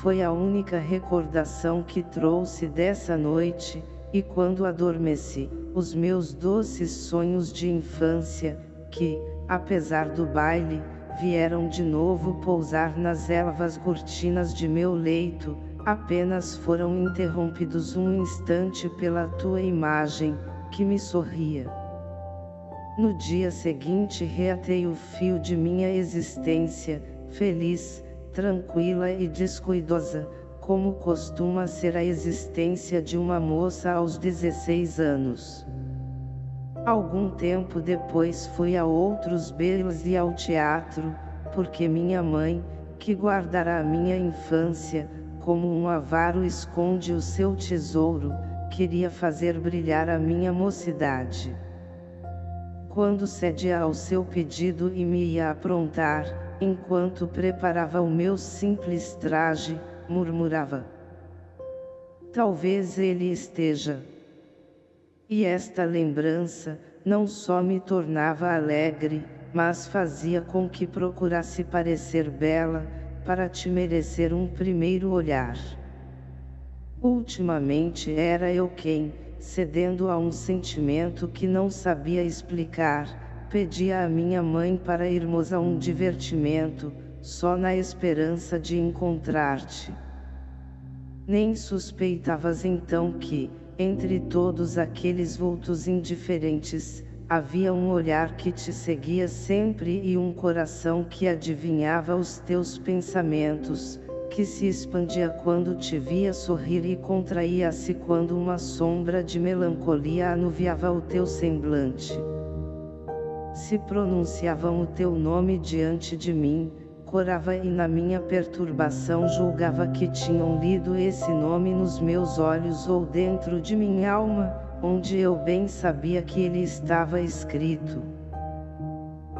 Foi a única recordação que trouxe dessa noite, e quando adormeci, os meus doces sonhos de infância, que, apesar do baile, vieram de novo pousar nas elvas cortinas de meu leito, apenas foram interrompidos um instante pela tua imagem, que me sorria. No dia seguinte reatei o fio de minha existência, feliz, tranquila e descuidosa, como costuma ser a existência de uma moça aos 16 anos. Algum tempo depois fui a outros belos e ao teatro, porque minha mãe, que guardará a minha infância, como um avaro esconde o seu tesouro, queria fazer brilhar a minha mocidade. Quando cedia ao seu pedido e me ia aprontar, enquanto preparava o meu simples traje, murmurava. Talvez ele esteja. E esta lembrança, não só me tornava alegre, mas fazia com que procurasse parecer bela, para te merecer um primeiro olhar. Ultimamente era eu quem, cedendo a um sentimento que não sabia explicar, pedia à minha mãe para irmos a um divertimento, só na esperança de encontrar-te. Nem suspeitavas então que, entre todos aqueles vultos indiferentes, havia um olhar que te seguia sempre e um coração que adivinhava os teus pensamentos, que se expandia quando te via sorrir e contraía-se quando uma sombra de melancolia anuviava o teu semblante. Se pronunciavam o teu nome diante de mim, corava e na minha perturbação julgava que tinham lido esse nome nos meus olhos ou dentro de minha alma, onde eu bem sabia que ele estava escrito.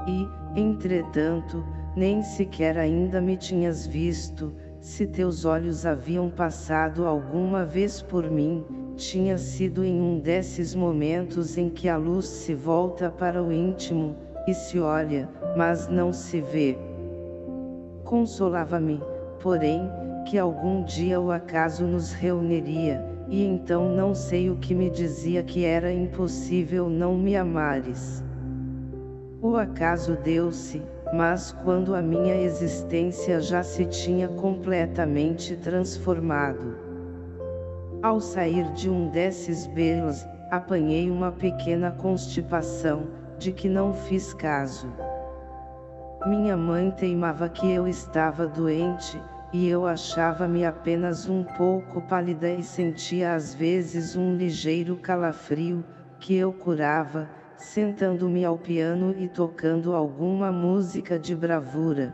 E, entretanto, nem sequer ainda me tinhas visto, se teus olhos haviam passado alguma vez por mim, tinha sido em um desses momentos em que a luz se volta para o íntimo, e se olha, mas não se vê. Consolava-me, porém, que algum dia o acaso nos reuniria, e então não sei o que me dizia que era impossível não me amares. O acaso deu-se, mas quando a minha existência já se tinha completamente transformado. Ao sair de um desses belos, apanhei uma pequena constipação, de que não fiz caso. Minha mãe teimava que eu estava doente, e eu achava-me apenas um pouco pálida e sentia às vezes um ligeiro calafrio, que eu curava, sentando-me ao piano e tocando alguma música de bravura.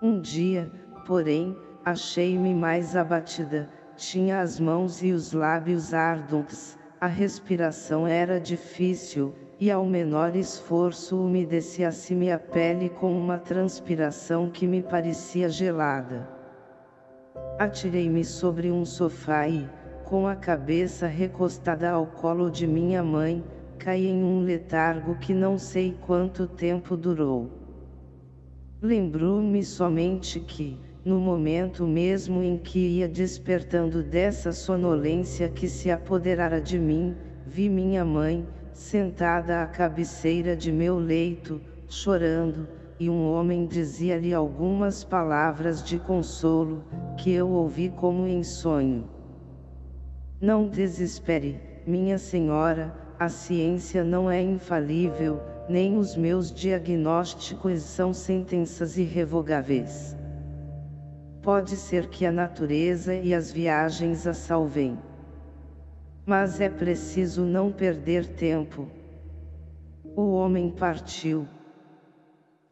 Um dia, porém, achei-me mais abatida, tinha as mãos e os lábios ardentes, a respiração era difícil, e ao menor esforço umedecia-se-me a pele com uma transpiração que me parecia gelada. Atirei-me sobre um sofá e, com a cabeça recostada ao colo de minha mãe, caí em um letargo que não sei quanto tempo durou. Lembro-me somente que, no momento mesmo em que ia despertando dessa sonolência que se apoderara de mim, vi minha mãe, sentada à cabeceira de meu leito, chorando, e um homem dizia-lhe algumas palavras de consolo, que eu ouvi como em sonho. Não desespere, minha senhora, a ciência não é infalível, nem os meus diagnósticos são sentenças irrevogáveis. Pode ser que a natureza e as viagens a salvem. Mas é preciso não perder tempo. O homem partiu.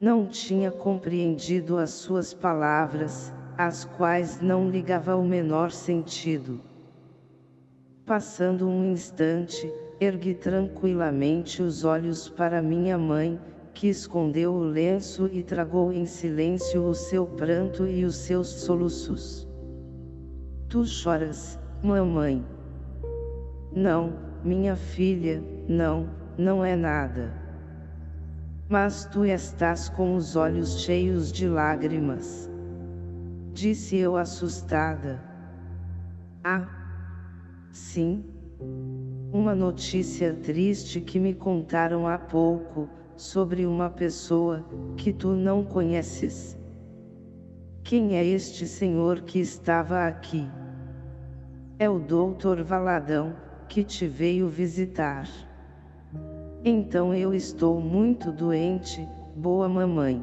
Não tinha compreendido as suas palavras, às quais não ligava o menor sentido. Passando um instante, ergui tranquilamente os olhos para minha mãe, que escondeu o lenço e tragou em silêncio o seu pranto e os seus soluços. Tu choras, mamãe. Não, minha filha, não, não é nada. Mas tu estás com os olhos cheios de lágrimas. Disse eu assustada. Ah! Sim. Uma notícia triste que me contaram há pouco, sobre uma pessoa, que tu não conheces. Quem é este senhor que estava aqui? É o doutor Valadão, que te veio visitar. Então eu estou muito doente, boa mamãe.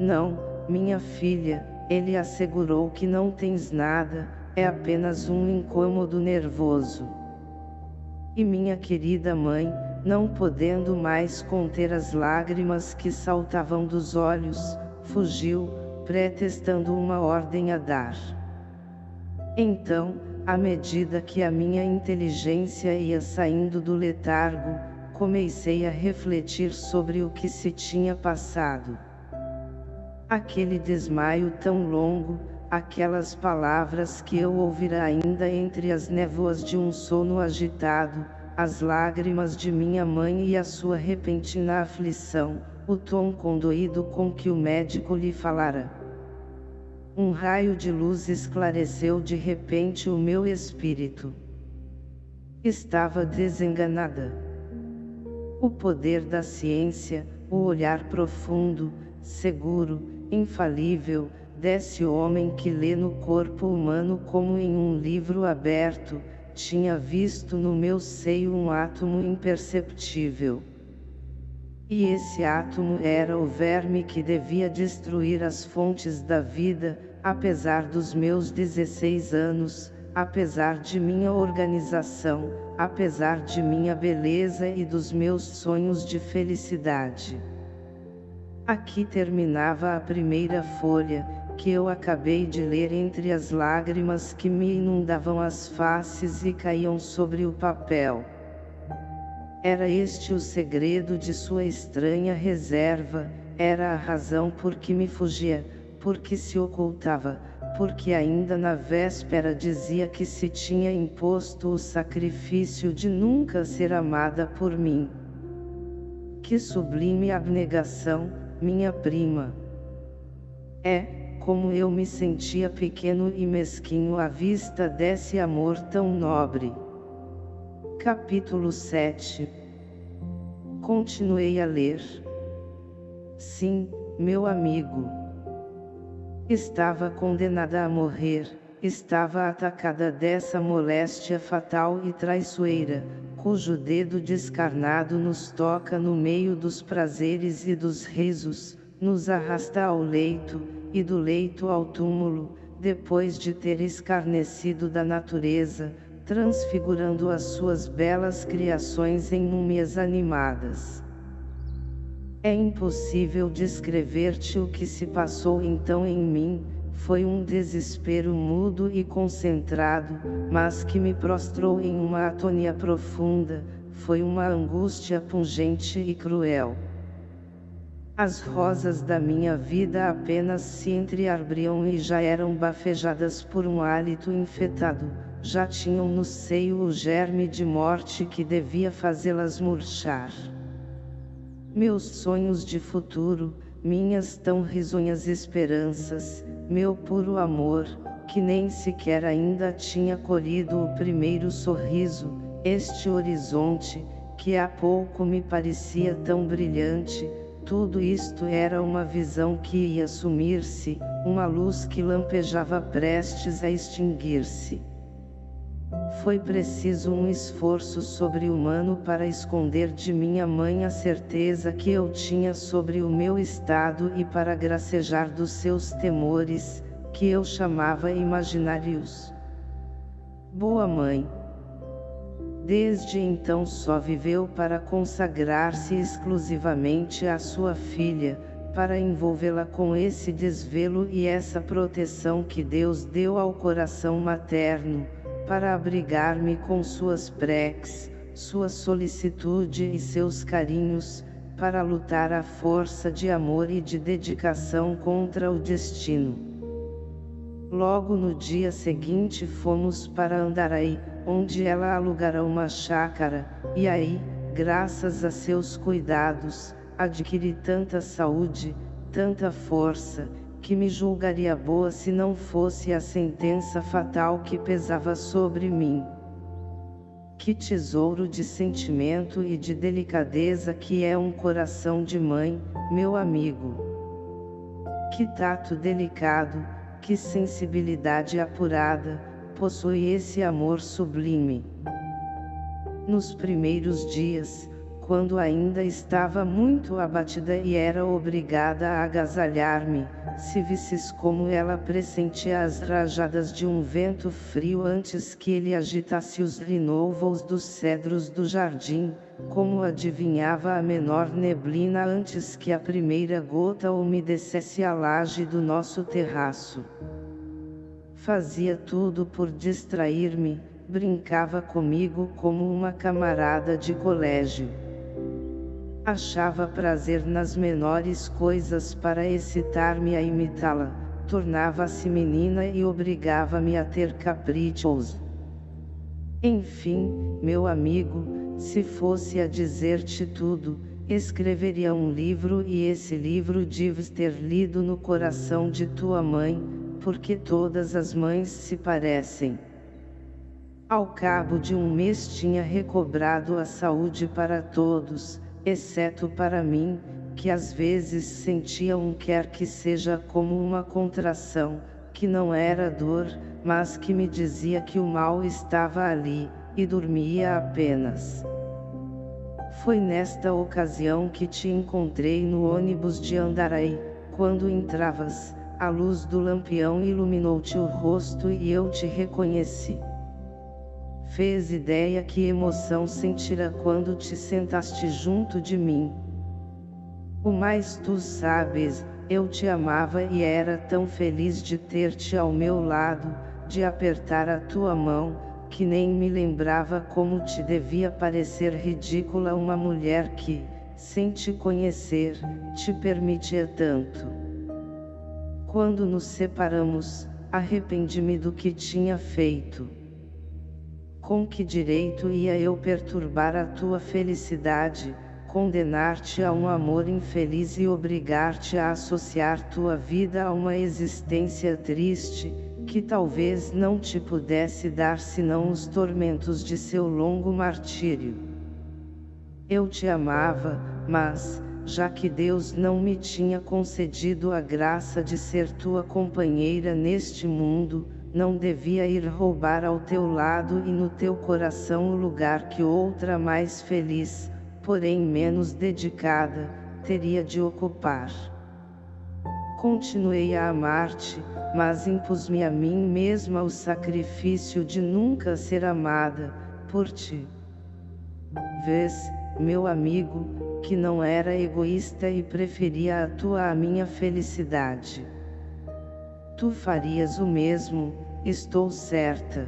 Não, minha filha, ele assegurou que não tens nada, é apenas um incômodo nervoso. E minha querida mãe, não podendo mais conter as lágrimas que saltavam dos olhos, fugiu, pretextando uma ordem a dar. Então, à medida que a minha inteligência ia saindo do letargo, comecei a refletir sobre o que se tinha passado. Aquele desmaio tão longo, aquelas palavras que eu ouvira ainda entre as névoas de um sono agitado, as lágrimas de minha mãe e a sua repentina aflição, o tom condoído com que o médico lhe falara. Um raio de luz esclareceu de repente o meu espírito. Estava desenganada. O poder da ciência, o olhar profundo, seguro, infalível, desse homem que lê no corpo humano como em um livro aberto, tinha visto no meu seio um átomo imperceptível. E esse átomo era o verme que devia destruir as fontes da vida, apesar dos meus 16 anos, apesar de minha organização, apesar de minha beleza e dos meus sonhos de felicidade. Aqui terminava a primeira folha, que eu acabei de ler entre as lágrimas que me inundavam as faces e caíam sobre o papel. Era este o segredo de sua estranha reserva, era a razão por que me fugia, porque se ocultava, porque ainda na véspera dizia que se tinha imposto o sacrifício de nunca ser amada por mim. Que sublime abnegação, minha prima! É, como eu me sentia pequeno e mesquinho à vista desse amor tão nobre. Capítulo 7 Continuei a ler. Sim, meu amigo. Estava condenada a morrer, estava atacada dessa moléstia fatal e traiçoeira, cujo dedo descarnado nos toca no meio dos prazeres e dos risos, nos arrasta ao leito, e do leito ao túmulo, depois de ter escarnecido da natureza, transfigurando as suas belas criações em múmias animadas. É impossível descrever-te o que se passou então em mim, foi um desespero mudo e concentrado, mas que me prostrou em uma atonia profunda, foi uma angústia pungente e cruel. As rosas da minha vida apenas se entreabriam e já eram bafejadas por um hálito infetado, já tinham no seio o germe de morte que devia fazê-las murchar. Meus sonhos de futuro, minhas tão risonhas esperanças, meu puro amor, que nem sequer ainda tinha colhido o primeiro sorriso, este horizonte, que há pouco me parecia tão brilhante, tudo isto era uma visão que ia sumir-se, uma luz que lampejava prestes a extinguir-se. Foi preciso um esforço sobre-humano para esconder de minha mãe a certeza que eu tinha sobre o meu estado e para gracejar dos seus temores, que eu chamava imaginários. Boa mãe! Desde então só viveu para consagrar-se exclusivamente à sua filha, para envolvê-la com esse desvelo e essa proteção que Deus deu ao coração materno, para abrigar-me com suas preces, sua solicitude e seus carinhos, para lutar à força de amor e de dedicação contra o destino. Logo no dia seguinte fomos para Andaraí, onde ela alugara uma chácara, e aí, graças a seus cuidados, adquiri tanta saúde, tanta força, que me julgaria boa se não fosse a sentença fatal que pesava sobre mim. Que tesouro de sentimento e de delicadeza que é um coração de mãe, meu amigo. Que tato delicado, que sensibilidade apurada, possui esse amor sublime. Nos primeiros dias, quando ainda estava muito abatida e era obrigada a agasalhar-me, se visses como ela pressentia as rajadas de um vento frio antes que ele agitasse os renovos dos cedros do jardim, como adivinhava a menor neblina antes que a primeira gota umedecesse a laje do nosso terraço. Fazia tudo por distrair-me, brincava comigo como uma camarada de colégio. Achava prazer nas menores coisas para excitar-me a imitá-la, tornava-se menina e obrigava-me a ter caprichos. Enfim, meu amigo, se fosse a dizer-te tudo, escreveria um livro e esse livro deves ter lido no coração de tua mãe, porque todas as mães se parecem. Ao cabo de um mês tinha recobrado a saúde para todos, exceto para mim, que às vezes sentia um quer que seja como uma contração, que não era dor, mas que me dizia que o mal estava ali, e dormia apenas. Foi nesta ocasião que te encontrei no ônibus de Andaraí, quando entravas, a luz do lampião iluminou-te o rosto e eu te reconheci. Fez ideia que emoção sentira quando te sentaste junto de mim. O mais tu sabes, eu te amava e era tão feliz de ter-te ao meu lado, de apertar a tua mão, que nem me lembrava como te devia parecer ridícula uma mulher que, sem te conhecer, te permitia tanto. Quando nos separamos, arrependi-me do que tinha feito. Com que direito ia eu perturbar a tua felicidade, condenar-te a um amor infeliz e obrigar-te a associar tua vida a uma existência triste, que talvez não te pudesse dar senão os tormentos de seu longo martírio. Eu te amava, mas, já que Deus não me tinha concedido a graça de ser tua companheira neste mundo, não devia ir roubar ao teu lado e no teu coração o lugar que outra mais feliz, porém menos dedicada, teria de ocupar. Continuei a amar-te, mas impus-me a mim mesma o sacrifício de nunca ser amada, por ti. Vês, meu amigo, que não era egoísta e preferia a tua à minha felicidade. Tu farias o mesmo, estou certa.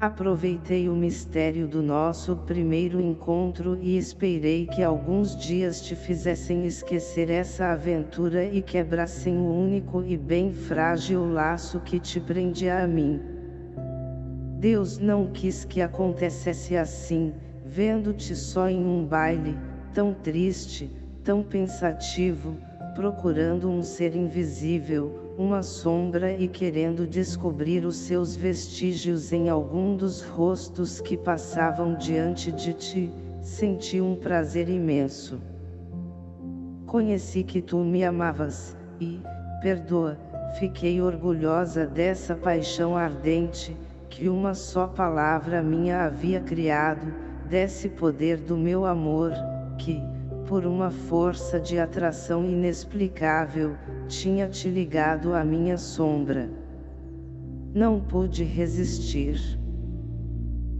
Aproveitei o mistério do nosso primeiro encontro e esperei que alguns dias te fizessem esquecer essa aventura e quebrassem o único e bem frágil laço que te prendia a mim. Deus não quis que acontecesse assim, vendo-te só em um baile, tão triste, tão pensativo, procurando um ser invisível, uma sombra e querendo descobrir os seus vestígios em algum dos rostos que passavam diante de ti, senti um prazer imenso. Conheci que tu me amavas, e, perdoa, fiquei orgulhosa dessa paixão ardente, que uma só palavra minha havia criado, desse poder do meu amor, que, por uma força de atração inexplicável, tinha te ligado à minha sombra. Não pude resistir.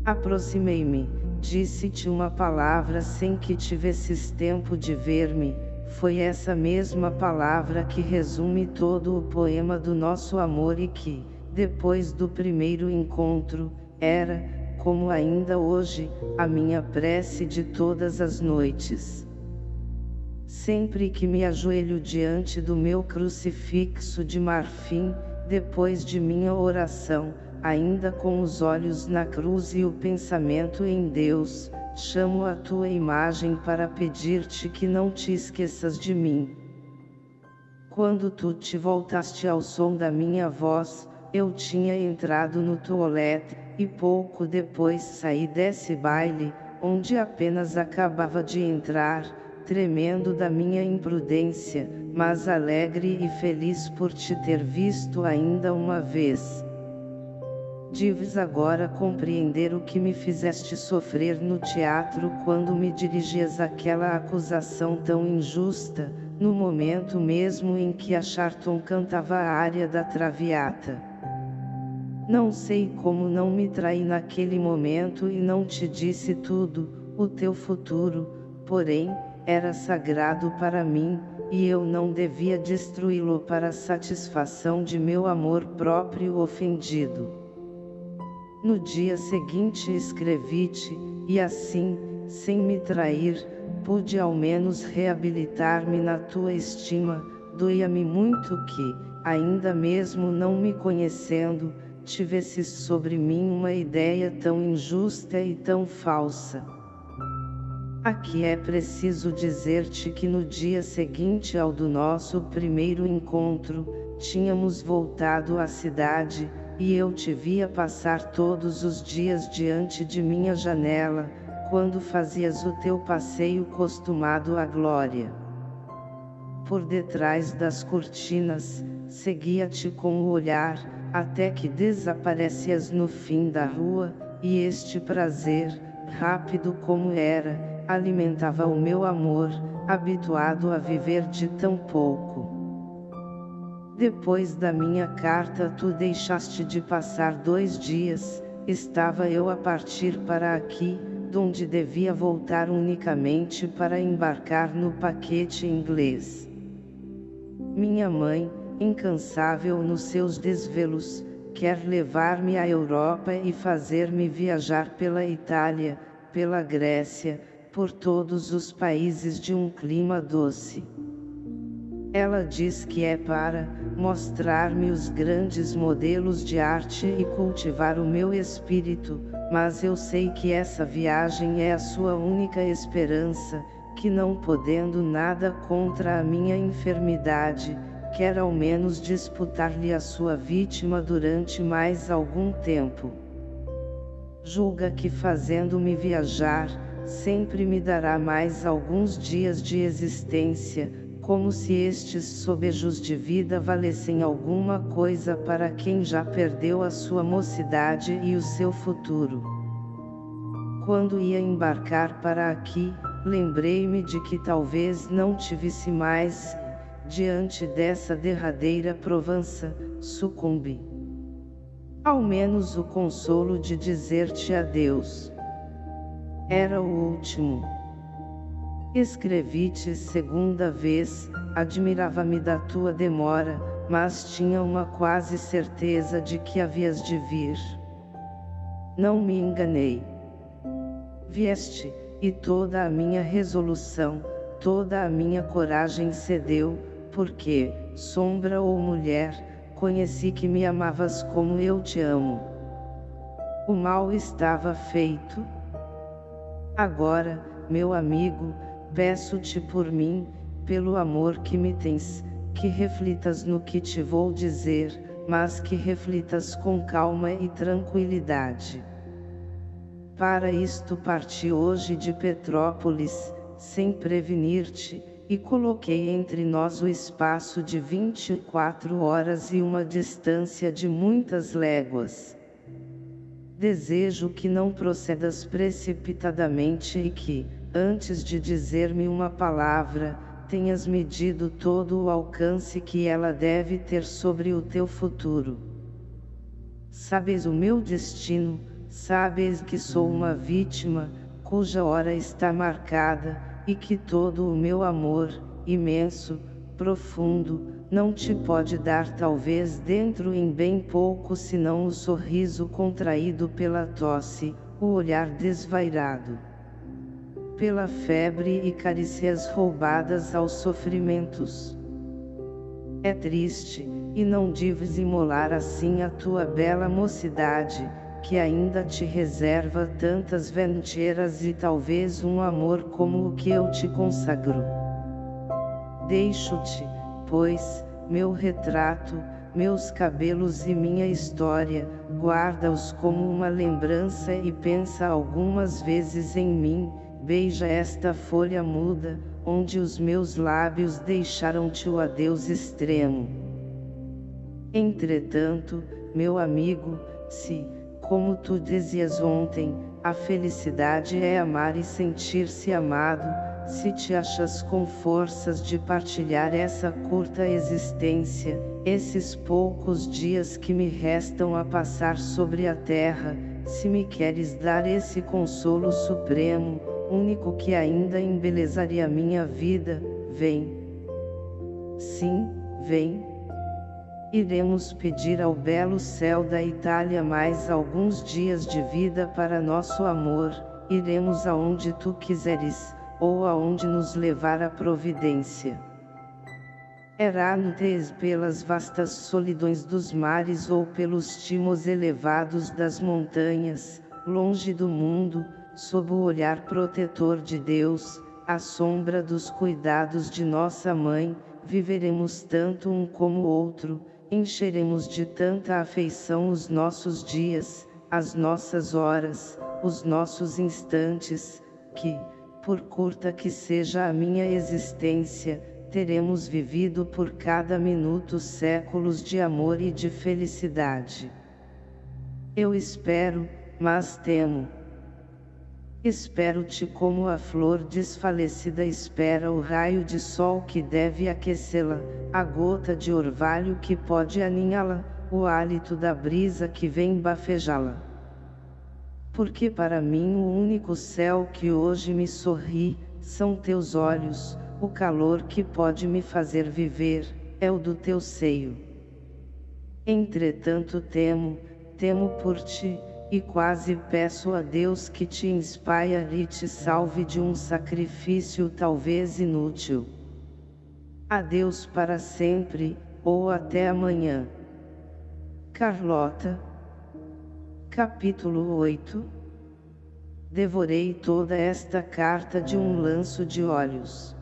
Aproximei-me, disse-te uma palavra sem que tivesses tempo de ver-me, foi essa mesma palavra que resume todo o poema do nosso amor e que, depois do primeiro encontro, era, como ainda hoje, a minha prece de todas as noites. Sempre que me ajoelho diante do meu crucifixo de marfim, depois de minha oração, ainda com os olhos na cruz e o pensamento em Deus, chamo a tua imagem para pedir-te que não te esqueças de mim. Quando tu te voltaste ao som da minha voz, eu tinha entrado no toalete, e pouco depois saí desse baile, onde apenas acabava de entrar, tremendo da minha imprudência, mas alegre e feliz por te ter visto ainda uma vez. Deves agora compreender o que me fizeste sofrer no teatro quando me dirigias aquela acusação tão injusta, no momento mesmo em que a Charton cantava a área da Traviata. Não sei como não me traí naquele momento e não te disse tudo, o teu futuro, porém, era sagrado para mim, e eu não devia destruí-lo para satisfação de meu amor próprio ofendido. No dia seguinte escrevi-te, e assim, sem me trair, pude ao menos reabilitar-me na tua estima, doía-me muito que, ainda mesmo não me conhecendo, tivesses sobre mim uma ideia tão injusta e tão falsa. Aqui é preciso dizer-te que no dia seguinte ao do nosso primeiro encontro, tínhamos voltado à cidade, e eu te via passar todos os dias diante de minha janela, quando fazias o teu passeio costumado à glória. Por detrás das cortinas, seguia-te com o olhar, até que desaparecias no fim da rua, e este prazer, rápido como era, alimentava o meu amor, habituado a viver de tão pouco. Depois da minha carta tu deixaste de passar dois dias, estava eu a partir para aqui, donde devia voltar unicamente para embarcar no paquete inglês. Minha mãe, incansável nos seus desvelos, quer levar-me à Europa e fazer-me viajar pela Itália, pela Grécia, por todos os países de um clima doce. Ela diz que é para mostrar-me os grandes modelos de arte e cultivar o meu espírito, mas eu sei que essa viagem é a sua única esperança, que não podendo nada contra a minha enfermidade, quer ao menos disputar-lhe a sua vítima durante mais algum tempo. Julga que fazendo-me viajar, sempre me dará mais alguns dias de existência, como se estes sobejos de vida valessem alguma coisa para quem já perdeu a sua mocidade e o seu futuro. Quando ia embarcar para aqui, lembrei-me de que talvez não tivesse mais, diante dessa derradeira provança, sucumbi. Ao menos o consolo de dizer-te adeus. Era o último. Escrevi-te segunda vez, admirava-me da tua demora, mas tinha uma quase certeza de que havias de vir. Não me enganei. Vieste, e toda a minha resolução, toda a minha coragem cedeu, porque, sombra ou mulher, conheci que me amavas como eu te amo. O mal estava feito. Agora, meu amigo, Peço-te por mim, pelo amor que me tens, que reflitas no que te vou dizer, mas que reflitas com calma e tranquilidade. Para isto parti hoje de Petrópolis, sem prevenir-te, e coloquei entre nós o espaço de 24 horas e uma distância de muitas léguas. Desejo que não procedas precipitadamente e que, antes de dizer-me uma palavra, tenhas medido todo o alcance que ela deve ter sobre o teu futuro. Sabes o meu destino, sabes que sou uma vítima, cuja hora está marcada, e que todo o meu amor, imenso, profundo, não te pode dar talvez dentro em bem pouco senão o sorriso contraído pela tosse, o olhar desvairado pela febre e carícias roubadas aos sofrimentos. É triste, e não deves imolar assim a tua bela mocidade, que ainda te reserva tantas venturas e talvez um amor como o que eu te consagro. Deixo-te, pois, meu retrato, meus cabelos e minha história, guarda-os como uma lembrança e pensa algumas vezes em mim, Beija esta folha muda, onde os meus lábios deixaram-te o adeus extremo. Entretanto, meu amigo, se, como tu dizias ontem, a felicidade é amar e sentir-se amado, se te achas com forças de partilhar essa curta existência, esses poucos dias que me restam a passar sobre a terra, se me queres dar esse consolo supremo, único que ainda embelezaria minha vida, vem. Sim, vem. Iremos pedir ao belo céu da Itália mais alguns dias de vida para nosso amor, iremos aonde tu quiseres, ou aonde nos levar a providência. Errantes pelas vastas solidões dos mares ou pelos timos elevados das montanhas, longe do mundo, sob o olhar protetor de Deus, à sombra dos cuidados de nossa mãe, viveremos tanto um como outro, encheremos de tanta afeição os nossos dias, as nossas horas, os nossos instantes, que, por curta que seja a minha existência, teremos vivido por cada minuto séculos de amor e de felicidade. Eu espero, mas temo. Espero-te como a flor desfalecida espera o raio de sol que deve aquecê-la, a gota de orvalho que pode aninhá-la, o hálito da brisa que vem bafejá-la. Porque para mim o único céu que hoje me sorri, são teus olhos, o calor que pode me fazer viver, é o do teu seio. Entretanto temo, temo por ti, e quase peço a Deus que te inspire e te salve de um sacrifício talvez inútil. Adeus para sempre, ou até amanhã. Carlota Capítulo 8 Devorei toda esta carta de um lanço de olhos.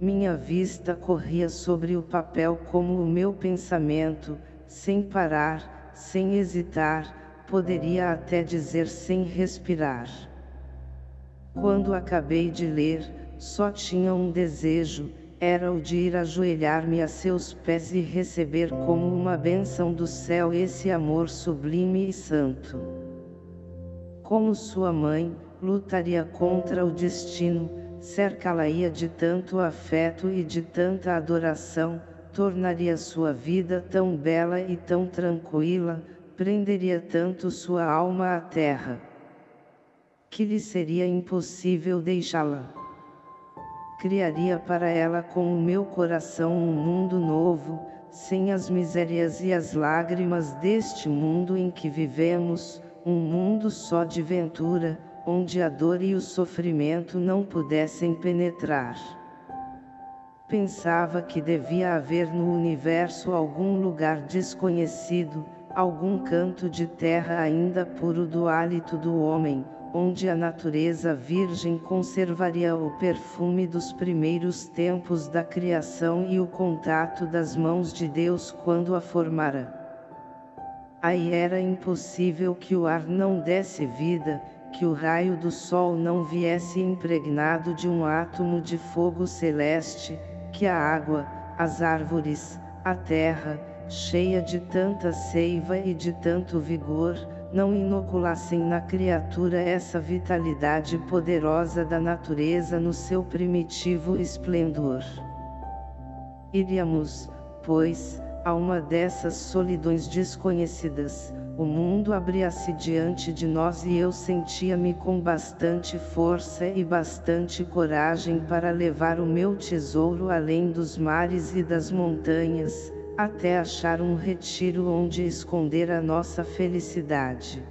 Minha vista corria sobre o papel como o meu pensamento, sem parar, sem hesitar, poderia até dizer sem respirar. Quando acabei de ler, só tinha um desejo, era o de ir ajoelhar-me a seus pés e receber como uma bênção do céu esse amor sublime e santo. Como sua mãe, lutaria contra o destino, cercá-la-ia de tanto afeto e de tanta adoração, tornaria sua vida tão bela e tão tranquila, prenderia tanto sua alma à terra, que lhe seria impossível deixá-la. Criaria para ela com o meu coração um mundo novo, sem as misérias e as lágrimas deste mundo em que vivemos, um mundo só de ventura, onde a dor e o sofrimento não pudessem penetrar. Pensava que devia haver no universo algum lugar desconhecido, algum canto de terra ainda puro do hálito do homem, onde a natureza virgem conservaria o perfume dos primeiros tempos da criação e o contato das mãos de Deus quando a formara. Aí era impossível que o ar não desse vida, que o raio do sol não viesse impregnado de um átomo de fogo celeste, que a água, as árvores, a terra, cheia de tanta seiva e de tanto vigor, não inoculassem na criatura essa vitalidade poderosa da natureza no seu primitivo esplendor. Iríamos, pois, a uma dessas solidões desconhecidas, o mundo abria-se diante de nós e eu sentia-me com bastante força e bastante coragem para levar o meu tesouro além dos mares e das montanhas, até achar um retiro onde esconder a nossa felicidade.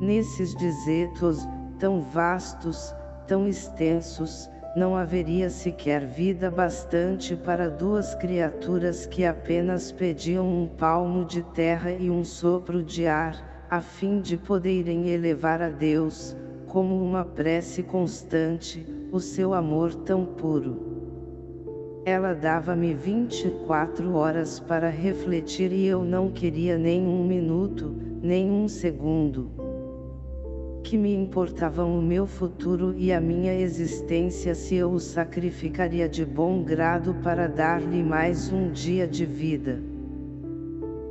Nesses desertos, tão vastos, tão extensos, não haveria sequer vida bastante para duas criaturas que apenas pediam um palmo de terra e um sopro de ar, a fim de poderem elevar a Deus, como uma prece constante, o seu amor tão puro. Ela dava-me 24 horas para refletir e eu não queria nem um minuto, nem um segundo. Que me importavam o meu futuro e a minha existência se eu o sacrificaria de bom grado para dar-lhe mais um dia de vida.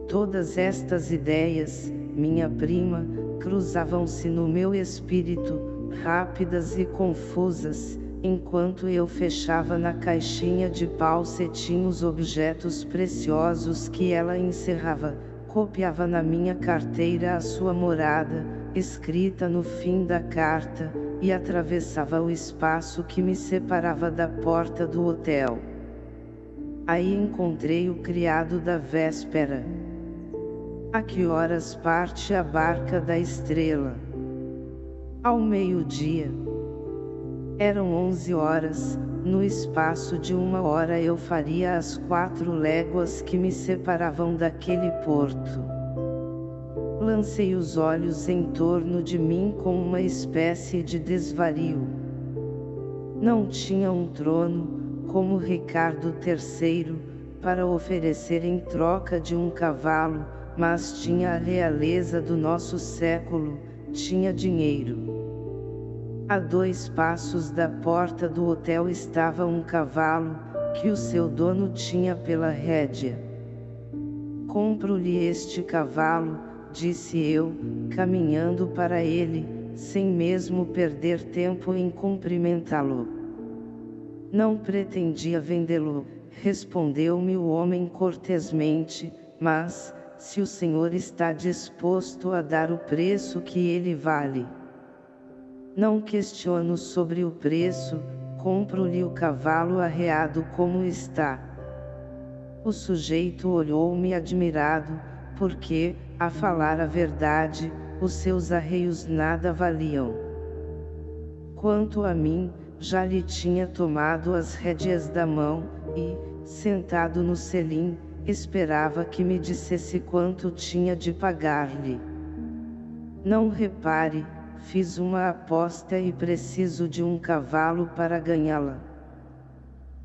Todas estas ideias, minha prima, cruzavam-se no meu espírito, rápidas e confusas, enquanto eu fechava na caixinha de pau cetim os objetos preciosos que ela encerrava, copiava na minha carteira a sua morada, escrita no fim da carta, e atravessava o espaço que me separava da porta do hotel. Aí encontrei o criado da véspera. A que horas parte a barca da estrela? Ao meio-dia. Eram onze horas, no espaço de uma hora eu faria as quatro léguas que me separavam daquele porto. Lancei os olhos em torno de mim com uma espécie de desvario. Não tinha um trono, como Ricardo III, para oferecer em troca de um cavalo, mas tinha a realeza do nosso século, tinha dinheiro. A dois passos da porta do hotel estava um cavalo, que o seu dono tinha pela rédea. Compro-lhe este cavalo, disse eu, caminhando para ele, sem mesmo perder tempo em cumprimentá-lo. Não pretendia vendê-lo, respondeu-me o homem cortesmente, mas, se o senhor está disposto a dar o preço que ele vale. Não questiono sobre o preço, compro-lhe o cavalo arreado como está. O sujeito olhou-me admirado, porque, a falar a verdade, os seus arreios nada valiam. Quanto a mim, já lhe tinha tomado as rédeas da mão, e, sentado no selim, esperava que me dissesse quanto tinha de pagar-lhe. Não repare, Fiz uma aposta e preciso de um cavalo para ganhá-la.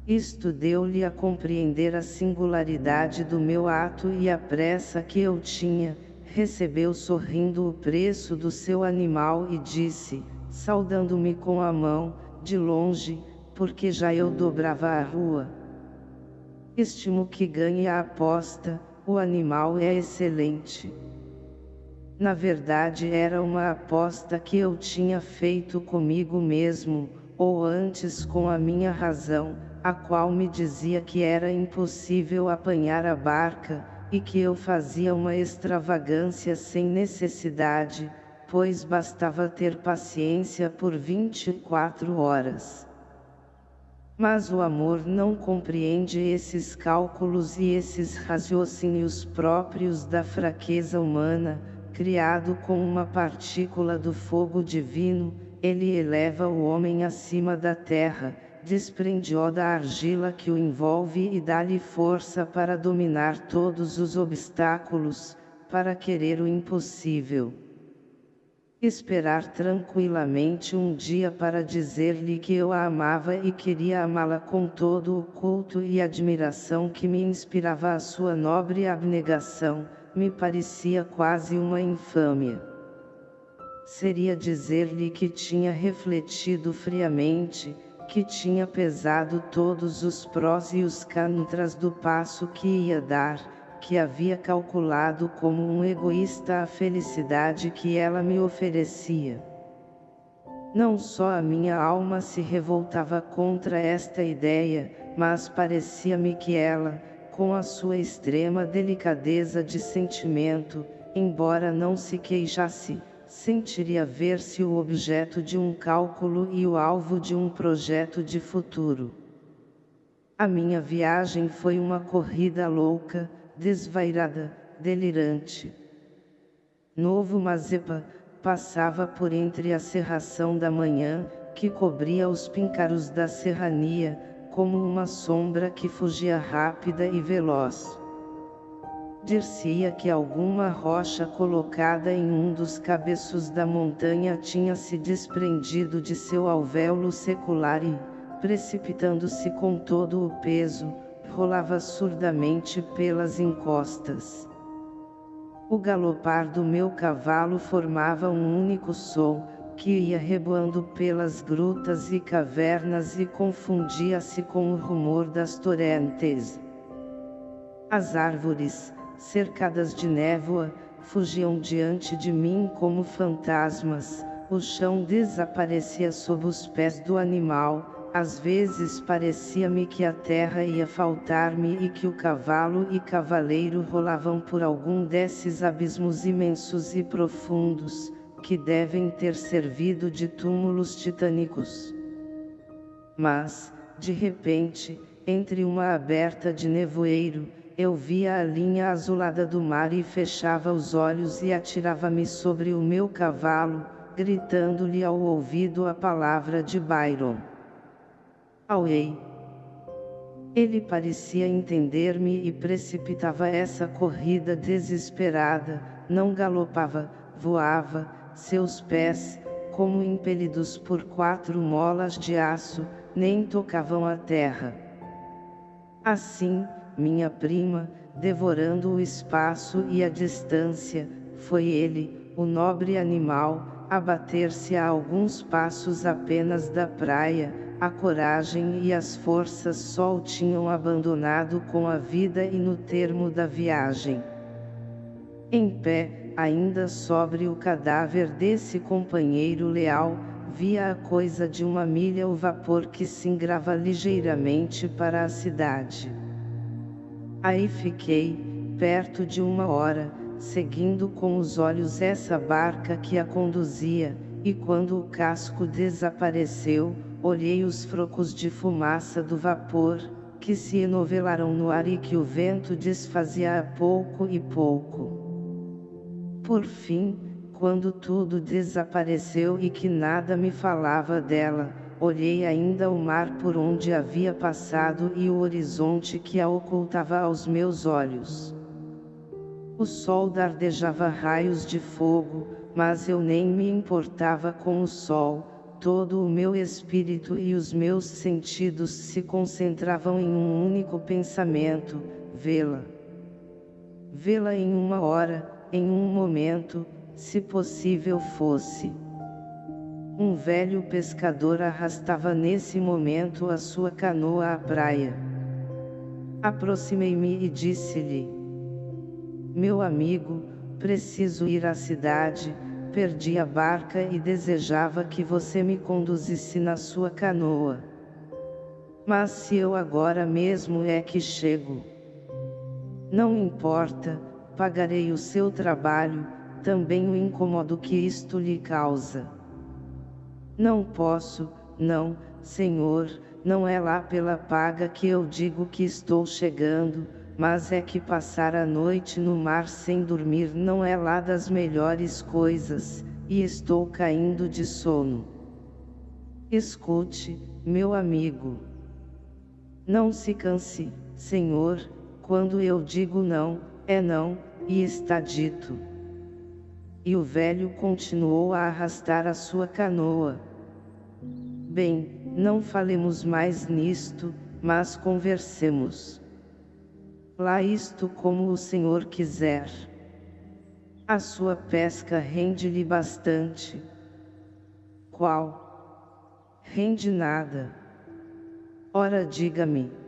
Isto deu-lhe a compreender a singularidade do meu ato e a pressa que eu tinha, recebeu sorrindo o preço do seu animal e disse, saudando-me com a mão, de longe, porque já eu dobrava a rua. Estimo que ganhe a aposta, o animal é excelente. Na verdade era uma aposta que eu tinha feito comigo mesmo, ou antes com a minha razão, a qual me dizia que era impossível apanhar a barca, e que eu fazia uma extravagância sem necessidade, pois bastava ter paciência por 24 horas. Mas o amor não compreende esses cálculos e esses raciocínios próprios da fraqueza humana, criado com uma partícula do fogo divino, ele eleva o homem acima da terra, desprende-o da argila que o envolve e dá-lhe força para dominar todos os obstáculos, para querer o impossível. Esperar tranquilamente um dia para dizer-lhe que eu a amava e queria amá-la com todo o culto e admiração que me inspirava a sua nobre abnegação, me parecia quase uma infâmia. Seria dizer-lhe que tinha refletido friamente, que tinha pesado todos os prós e os contras do passo que ia dar, que havia calculado como um egoísta a felicidade que ela me oferecia. Não só a minha alma se revoltava contra esta ideia, mas parecia-me que ela, com a sua extrema delicadeza de sentimento, embora não se queixasse, sentiria ver-se o objeto de um cálculo e o alvo de um projeto de futuro. A minha viagem foi uma corrida louca, desvairada, delirante. Novo Mazepa, passava por entre a serração da manhã, que cobria os píncaros da serrania, como uma sombra que fugia rápida e veloz. Dir-se-ia que alguma rocha colocada em um dos cabeços da montanha tinha se desprendido de seu alvéolo secular e, precipitando-se com todo o peso, rolava surdamente pelas encostas. O galopar do meu cavalo formava um único som, que ia reboando pelas grutas e cavernas e confundia-se com o rumor das torrentes. As árvores, cercadas de névoa, fugiam diante de mim como fantasmas, o chão desaparecia sob os pés do animal, às vezes parecia-me que a terra ia faltar-me e que o cavalo e cavaleiro rolavam por algum desses abismos imensos e profundos, que devem ter servido de túmulos titânicos. Mas, de repente, entre uma aberta de nevoeiro, eu via a linha azulada do mar e fechava os olhos e atirava-me sobre o meu cavalo, gritando-lhe ao ouvido a palavra de Byron. Auei. Ele parecia entender-me e precipitava essa corrida desesperada, não galopava, voava, seus pés, como impelidos por quatro molas de aço, nem tocavam a terra. Assim, minha prima, devorando o espaço e a distância, foi ele, o nobre animal, abater-se a alguns passos apenas da praia, a coragem e as forças só o tinham abandonado com a vida e no termo da viagem. Em pé, ainda sobre o cadáver desse companheiro leal, via a coisa de uma milha o vapor que se engrava ligeiramente para a cidade. Aí fiquei, perto de uma hora, seguindo com os olhos essa barca que a conduzia, e quando o casco desapareceu, olhei os frocos de fumaça do vapor, que se enovelaram no ar e que o vento desfazia a pouco e pouco. Por fim, quando tudo desapareceu e que nada me falava dela, olhei ainda o mar por onde havia passado e o horizonte que a ocultava aos meus olhos. O sol dardejava raios de fogo, mas eu nem me importava com o sol, todo o meu espírito e os meus sentidos se concentravam em um único pensamento, vê-la. Vê-la em uma hora, em um momento, se possível fosse. Um velho pescador arrastava nesse momento a sua canoa à praia. Aproximei-me e disse-lhe: Meu amigo, preciso ir à cidade, perdi a barca e desejava que você me conduzisse na sua canoa. Mas se eu agora mesmo é que chego. Não importa, pagarei o seu trabalho, também o incomodo que isto lhe causa. Não posso, não, Senhor, não é lá pela paga que eu digo que estou chegando, mas é que passar a noite no mar sem dormir não é lá das melhores coisas, e estou caindo de sono. Escute, meu amigo. Não se canse, Senhor, quando eu digo não, é não, e está dito. E o velho continuou a arrastar a sua canoa. Bem, não falemos mais nisto, mas conversemos. Lá isto como o Senhor quiser. A sua pesca rende-lhe bastante. Qual? Rende nada. Ora diga-me.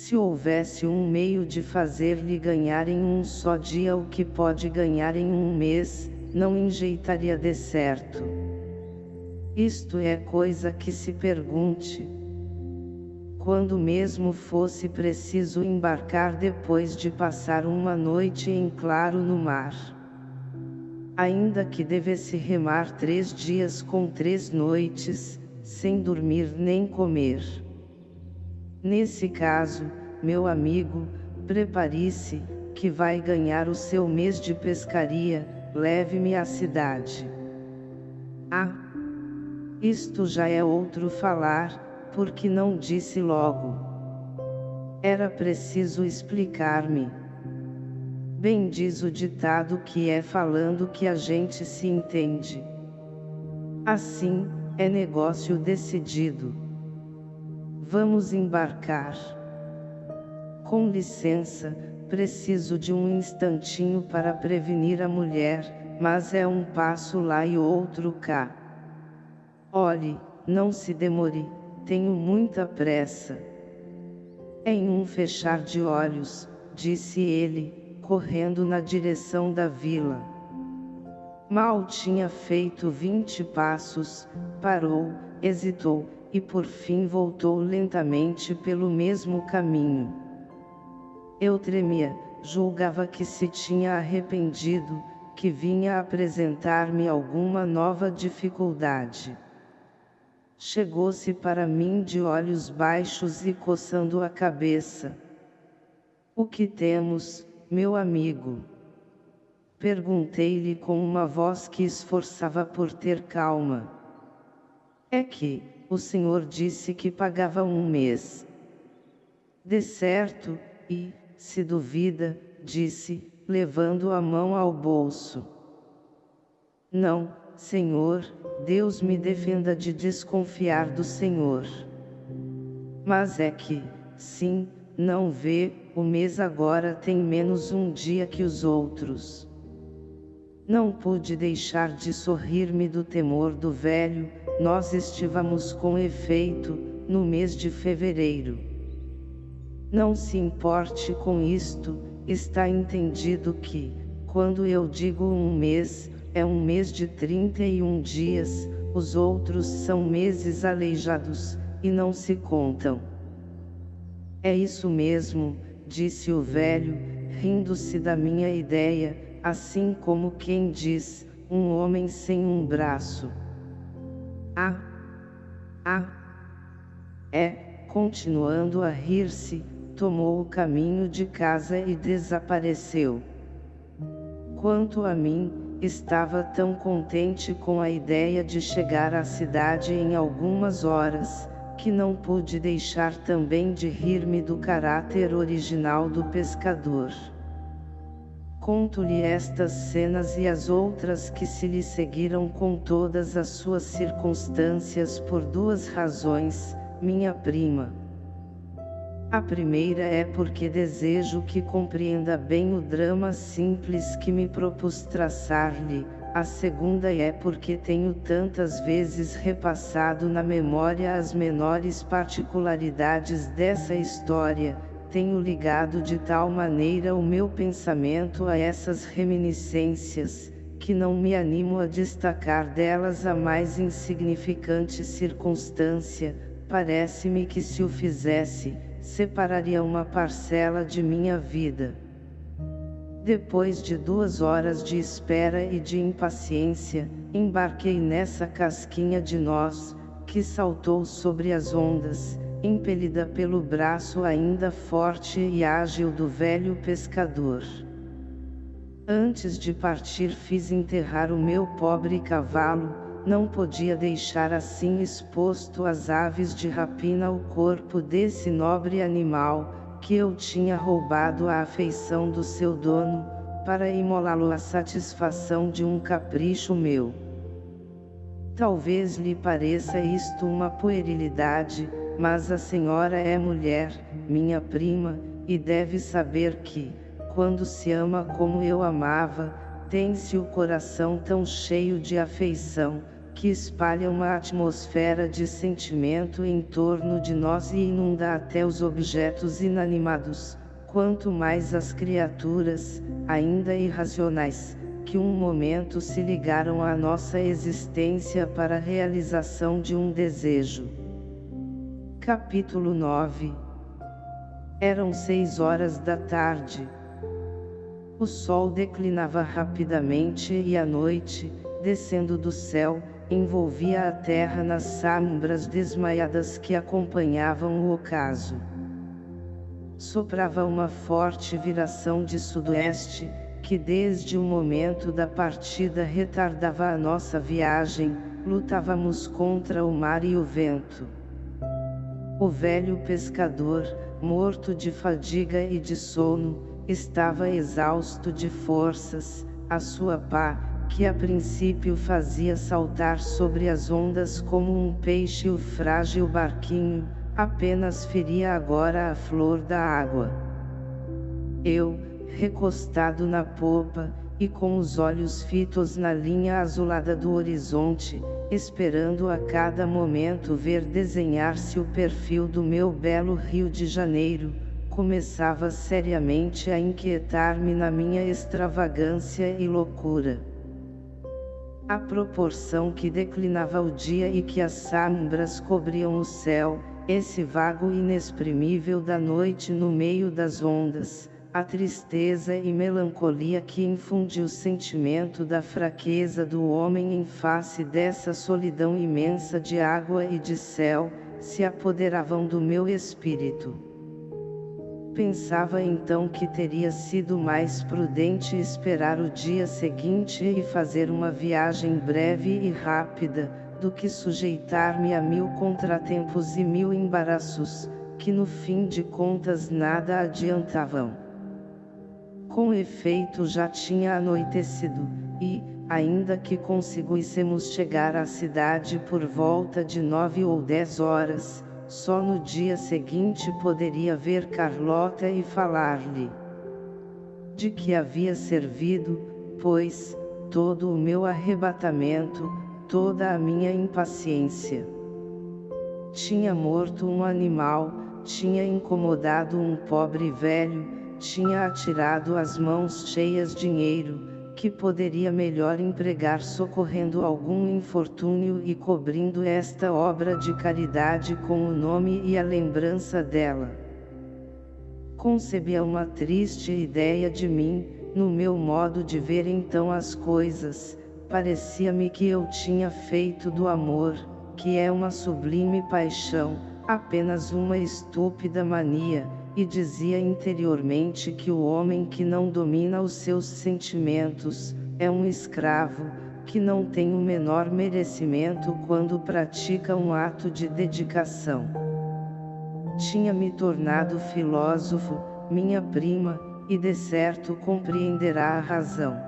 Se houvesse um meio de fazer-lhe ganhar em um só dia o que pode ganhar em um mês, não enjeitaria de certo. Isto é coisa que se pergunte quando mesmo fosse preciso embarcar depois de passar uma noite em claro no mar. Ainda que devesse remar três dias com três noites, sem dormir nem comer. Nesse caso, meu amigo, prepare-se, que vai ganhar o seu mês de pescaria, leve-me à cidade. Ah! Isto já é outro falar, porque não disse logo. Era preciso explicar-me. Bem diz o ditado que é falando que a gente se entende. Assim, é negócio decidido. Vamos embarcar. Com licença, preciso de um instantinho para prevenir a mulher, mas é um passo lá e outro cá. Olhe, não se demore tenho muita pressa. Em um fechar de olhos, disse ele, correndo na direção da vila. Mal tinha feito vinte passos, parou, hesitou, e por fim voltou lentamente pelo mesmo caminho. Eu tremia, julgava que se tinha arrependido, que vinha apresentar-me alguma nova dificuldade. Chegou-se para mim de olhos baixos e coçando a cabeça. O que temos, meu amigo? Perguntei-lhe com uma voz que esforçava por ter calma. É que, o senhor disse que pagava um mês. De certo, e, se duvida, disse, levando a mão ao bolso. Não, Senhor, Deus me defenda de desconfiar do Senhor. Mas é que, sim, não vê, o mês agora tem menos um dia que os outros. Não pude deixar de sorrir-me do temor do velho, nós estivamos com efeito, no mês de fevereiro. Não se importe com isto, está entendido que, quando eu digo um mês, é um mês de 31 dias, os outros são meses aleijados, e não se contam. É isso mesmo, disse o velho, rindo-se da minha ideia, assim como quem diz, um homem sem um braço. Ah! Ah! É, continuando a rir-se, tomou o caminho de casa e desapareceu. Quanto a mim, estava tão contente com a ideia de chegar à cidade em algumas horas, que não pude deixar também de rir-me do caráter original do pescador. Conto-lhe estas cenas e as outras que se lhe seguiram com todas as suas circunstâncias por duas razões, minha prima. A primeira é porque desejo que compreenda bem o drama simples que me propus traçar-lhe, a segunda é porque tenho tantas vezes repassado na memória as menores particularidades dessa história, tenho ligado de tal maneira o meu pensamento a essas reminiscências, que não me animo a destacar delas a mais insignificante circunstância, parece-me que se o fizesse, separaria uma parcela de minha vida. Depois de duas horas de espera e de impaciência, embarquei nessa casquinha de nós, que saltou sobre as ondas, impelida pelo braço ainda forte e ágil do velho pescador. Antes de partir fiz enterrar o meu pobre cavalo, não podia deixar assim exposto às aves de rapina o corpo desse nobre animal, que eu tinha roubado a afeição do seu dono, para imolá-lo à satisfação de um capricho meu. Talvez lhe pareça isto uma puerilidade, mas a senhora é mulher, minha prima, e deve saber que, quando se ama como eu amava, tem-se o coração tão cheio de afeição, que espalha uma atmosfera de sentimento em torno de nós e inunda até os objetos inanimados, quanto mais as criaturas, ainda irracionais, que um momento se ligaram à nossa existência para a realização de um desejo. Capítulo 9 Eram seis horas da tarde. O sol declinava rapidamente e a noite, descendo do céu, envolvia a terra nas sombras desmaiadas que acompanhavam o ocaso. Soprava uma forte viração de sudoeste, que desde o momento da partida retardava a nossa viagem, lutávamos contra o mar e o vento. O velho pescador, morto de fadiga e de sono, estava exausto de forças, a sua pá, que a princípio fazia saltar sobre as ondas como um peixe o frágil barquinho, apenas feria agora a flor da água. Eu, recostado na popa, e com os olhos fitos na linha azulada do horizonte, esperando a cada momento ver desenhar-se o perfil do meu belo Rio de Janeiro, começava seriamente a inquietar-me na minha extravagância e loucura. À proporção que declinava o dia e que as sombras cobriam o céu, esse vago inexprimível da noite no meio das ondas, a tristeza e melancolia que infunde o sentimento da fraqueza do homem em face dessa solidão imensa de água e de céu, se apoderavam do meu espírito. Pensava então que teria sido mais prudente esperar o dia seguinte e fazer uma viagem breve e rápida, do que sujeitar-me a mil contratempos e mil embaraços, que no fim de contas nada adiantavam. Com efeito já tinha anoitecido, e, ainda que conseguíssemos chegar à cidade por volta de nove ou dez horas, só no dia seguinte poderia ver Carlota e falar-lhe de que havia servido, pois, todo o meu arrebatamento, toda a minha impaciência. Tinha morto um animal, tinha incomodado um pobre velho, tinha atirado as mãos cheias de dinheiro, que poderia melhor empregar socorrendo algum infortúnio e cobrindo esta obra de caridade com o nome e a lembrança dela. Concebia uma triste ideia de mim, no meu modo de ver então as coisas, parecia-me que eu tinha feito do amor, que é uma sublime paixão, apenas uma estúpida mania, e dizia interiormente que o homem que não domina os seus sentimentos, é um escravo, que não tem o menor merecimento quando pratica um ato de dedicação. Tinha me tornado filósofo, minha prima, e de certo compreenderá a razão.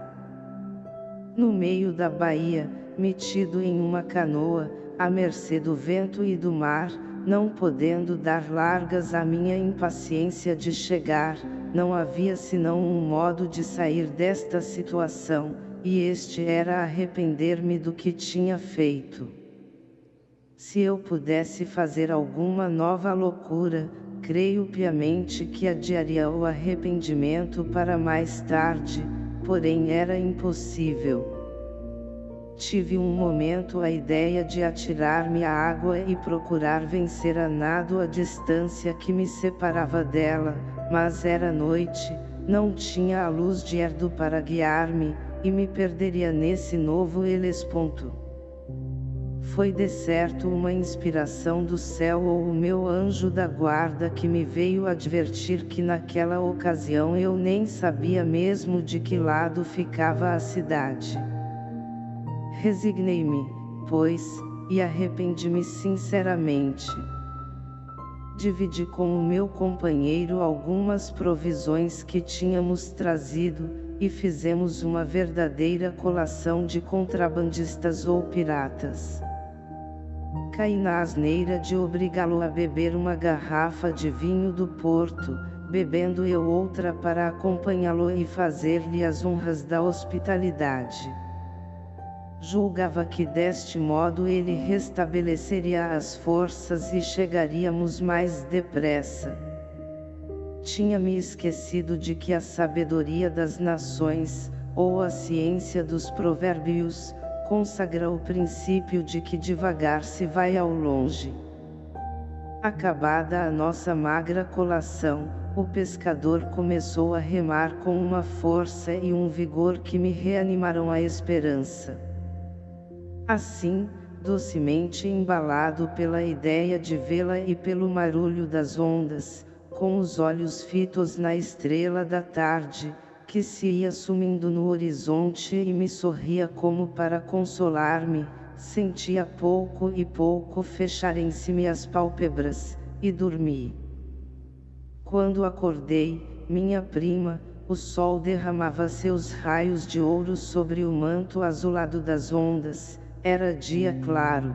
No meio da baía, metido em uma canoa, à mercê do vento e do mar, não podendo dar largas à minha impaciência de chegar, não havia senão um modo de sair desta situação, e este era arrepender-me do que tinha feito. Se eu pudesse fazer alguma nova loucura, creio piamente que adiaria o arrependimento para mais tarde, porém era impossível. Tive um momento a ideia de atirar-me à água e procurar vencer a nado a distância que me separava dela, mas era noite, não tinha a luz de Erdo para guiar-me, e me perderia nesse novo Helesponto. Foi de certo uma inspiração do céu ou o meu anjo da guarda que me veio advertir que naquela ocasião eu nem sabia mesmo de que lado ficava a cidade. Resignei-me, pois, e arrependi-me sinceramente. Dividi com o meu companheiro algumas provisões que tínhamos trazido, e fizemos uma verdadeira colação de contrabandistas ou piratas. Caí na asneira de obrigá-lo a beber uma garrafa de vinho do porto, bebendo eu outra para acompanhá-lo e fazer-lhe as honras da hospitalidade. Julgava que deste modo ele restabeleceria as forças e chegaríamos mais depressa. Tinha-me esquecido de que a sabedoria das nações, ou a ciência dos provérbios, consagra o princípio de que devagar se vai ao longe. Acabada a nossa magra colação, o pescador começou a remar com uma força e um vigor que me reanimaram a esperança. Assim, docemente embalado pela ideia de vê-la e pelo marulho das ondas, com os olhos fitos na estrela da tarde, que se ia sumindo no horizonte e me sorria como para consolar-me, sentia pouco e pouco fecharem-se-me as pálpebras, e dormi. Quando acordei, minha prima, o sol derramava seus raios de ouro sobre o manto azulado das ondas, era dia claro.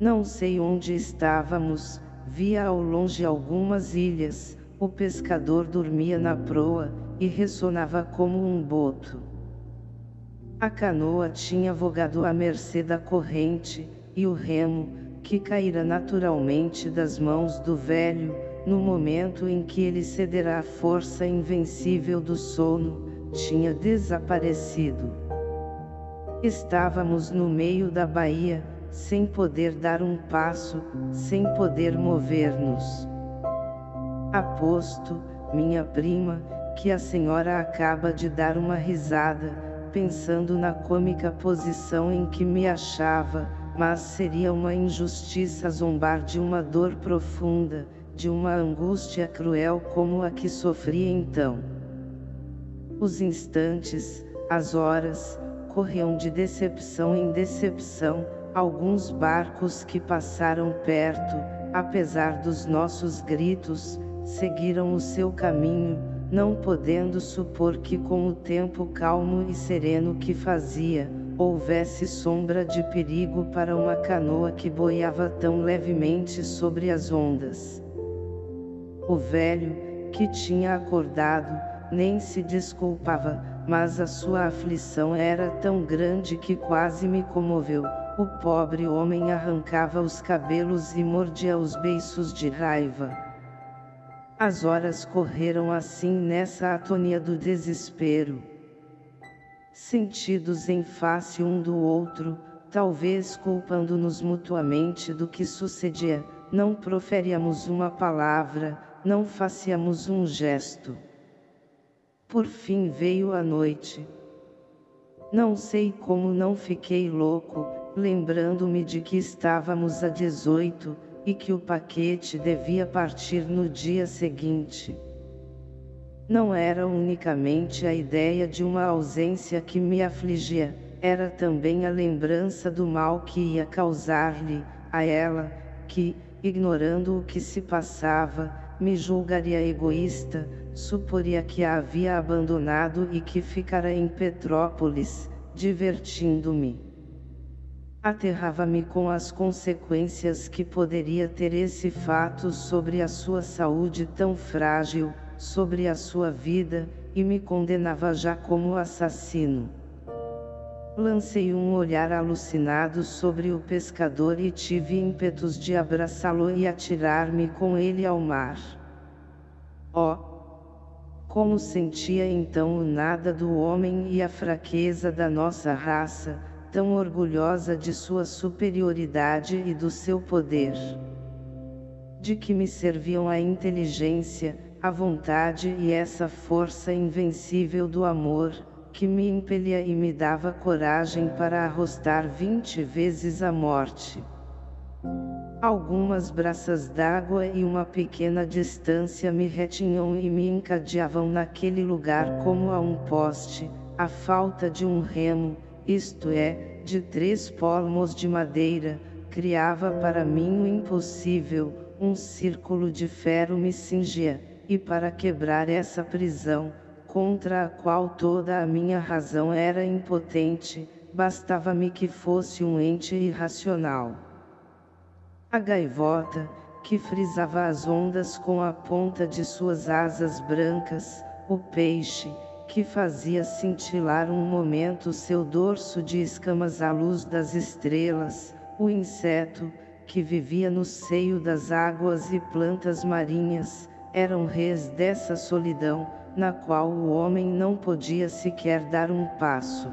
Não sei onde estávamos, via ao longe algumas ilhas, o pescador dormia na proa, e ressonava como um boto. A canoa tinha vogado à mercê da corrente, e o remo, que caíra naturalmente das mãos do velho, no momento em que ele cederá à força invencível do sono, tinha desaparecido. Estávamos no meio da baía, sem poder dar um passo, sem poder mover-nos. Aposto, minha prima, que a senhora acaba de dar uma risada, pensando na cômica posição em que me achava, mas seria uma injustiça zombar de uma dor profunda, de uma angústia cruel como a que sofria então. Os instantes, as horas, corriam de decepção em decepção, alguns barcos que passaram perto, apesar dos nossos gritos, seguiram o seu caminho, não podendo supor que com o tempo calmo e sereno que fazia, houvesse sombra de perigo para uma canoa que boiava tão levemente sobre as ondas. O velho, que tinha acordado, nem se desculpava, mas a sua aflição era tão grande que quase me comoveu. O pobre homem arrancava os cabelos e mordia os beiços de raiva. As horas correram assim nessa atonia do desespero. Sentidos em face um do outro, talvez culpando-nos mutuamente do que sucedia, não proferíamos uma palavra, não fazíamos um gesto. Por fim veio a noite. Não sei como não fiquei louco, lembrando-me de que estávamos a 18, e que o paquete devia partir no dia seguinte. Não era unicamente a ideia de uma ausência que me afligia, era também a lembrança do mal que ia causar-lhe, a ela, que, ignorando o que se passava, me julgaria egoísta, suporia que a havia abandonado e que ficara em Petrópolis, divertindo-me. Aterrava-me com as consequências que poderia ter esse fato sobre a sua saúde tão frágil, sobre a sua vida, e me condenava já como assassino. Lancei um olhar alucinado sobre o pescador e tive ímpetos de abraçá-lo e atirar-me com ele ao mar. Oh! Como sentia então o nada do homem e a fraqueza da nossa raça, tão orgulhosa de sua superioridade e do seu poder. De que me serviam a inteligência, a vontade e essa força invencível do amor, que me impelia e me dava coragem para arrostar vinte vezes a morte. Algumas braças d'água e uma pequena distância me retinham e me encadeavam naquele lugar como a um poste, a falta de um remo, isto é, de três palmos de madeira, criava para mim o impossível, um círculo de ferro me cingia, e para quebrar essa prisão, contra a qual toda a minha razão era impotente, bastava-me que fosse um ente irracional. A gaivota, que frisava as ondas com a ponta de suas asas brancas, o peixe, que fazia cintilar um momento seu dorso de escamas à luz das estrelas, o inseto, que vivia no seio das águas e plantas marinhas, eram reis dessa solidão, na qual o homem não podia sequer dar um passo.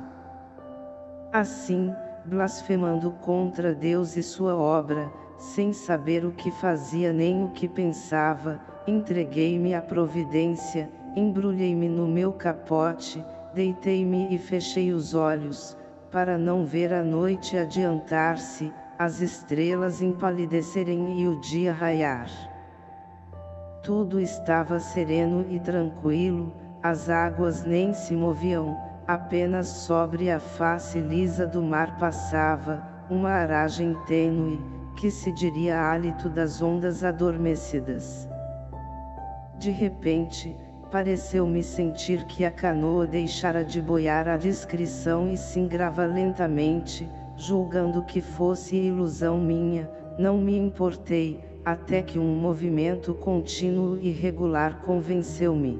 Assim, blasfemando contra Deus e sua obra, sem saber o que fazia nem o que pensava, entreguei-me à providência, embrulhei-me no meu capote, deitei-me e fechei os olhos, para não ver a noite adiantar-se, as estrelas empalidecerem e o dia raiar. Tudo estava sereno e tranquilo, as águas nem se moviam, apenas sobre a face lisa do mar passava, uma aragem tênue, que se diria hálito das ondas adormecidas. De repente, pareceu-me sentir que a canoa deixara de boiar à discrição e se engrava lentamente, julgando que fosse ilusão minha, não me importei, até que um movimento contínuo e regular convenceu-me.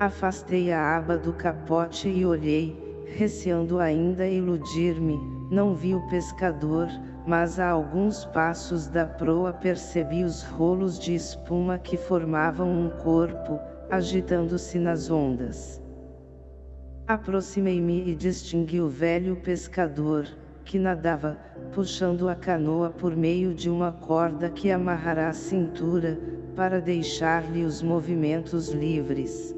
Afastei a aba do capote e olhei, receando ainda iludir-me, não vi o pescador, mas a alguns passos da proa percebi os rolos de espuma que formavam um corpo, agitando-se nas ondas. Aproximei-me e distingui o velho pescador, que nadava, puxando a canoa por meio de uma corda que amarrara à cintura, para deixar-lhe os movimentos livres.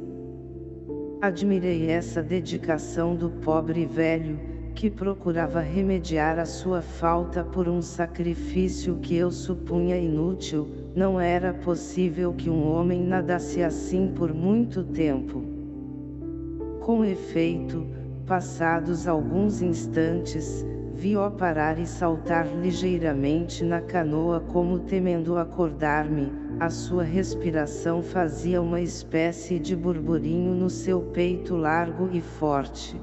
Admirei essa dedicação do pobre velho, que procurava remediar a sua falta por um sacrifício que eu supunha inútil, não era possível que um homem nadasse assim por muito tempo. Com efeito, passados alguns instantes, vi-o parar e saltar ligeiramente na canoa como temendo acordar-me, a sua respiração fazia uma espécie de burburinho no seu peito largo e forte.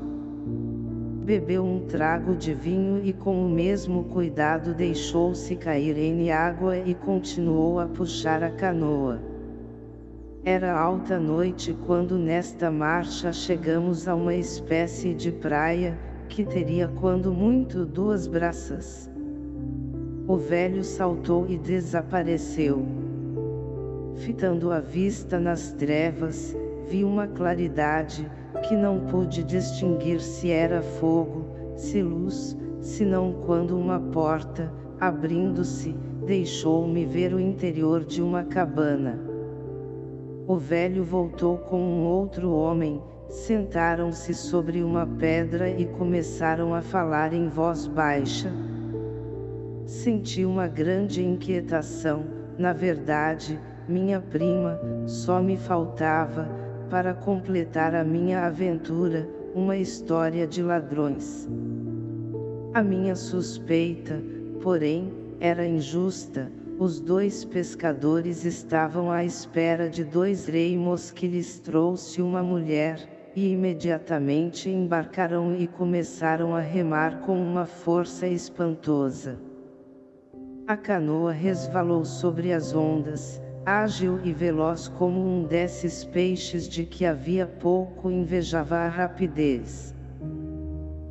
Bebeu um trago de vinho e com o mesmo cuidado deixou-se cair em água e continuou a puxar a canoa. Era alta noite quando nesta marcha chegamos a uma espécie de praia, que teria quando muito duas braças. O velho saltou e desapareceu. Fitando a vista nas trevas, vi uma claridade, que não pude distinguir se era fogo, se luz, senão quando uma porta, abrindo-se, deixou-me ver o interior de uma cabana. O velho voltou com um outro homem, sentaram-se sobre uma pedra e começaram a falar em voz baixa. Senti uma grande inquietação, na verdade, minha prima, só me faltava, para completar a minha aventura, uma história de ladrões. A minha suspeita, porém, era injusta, os dois pescadores estavam à espera de dois reimos que lhes trouxe uma mulher, e imediatamente embarcaram e começaram a remar com uma força espantosa. A canoa resvalou sobre as ondas, ágil e veloz como um desses peixes de que havia pouco invejava a rapidez.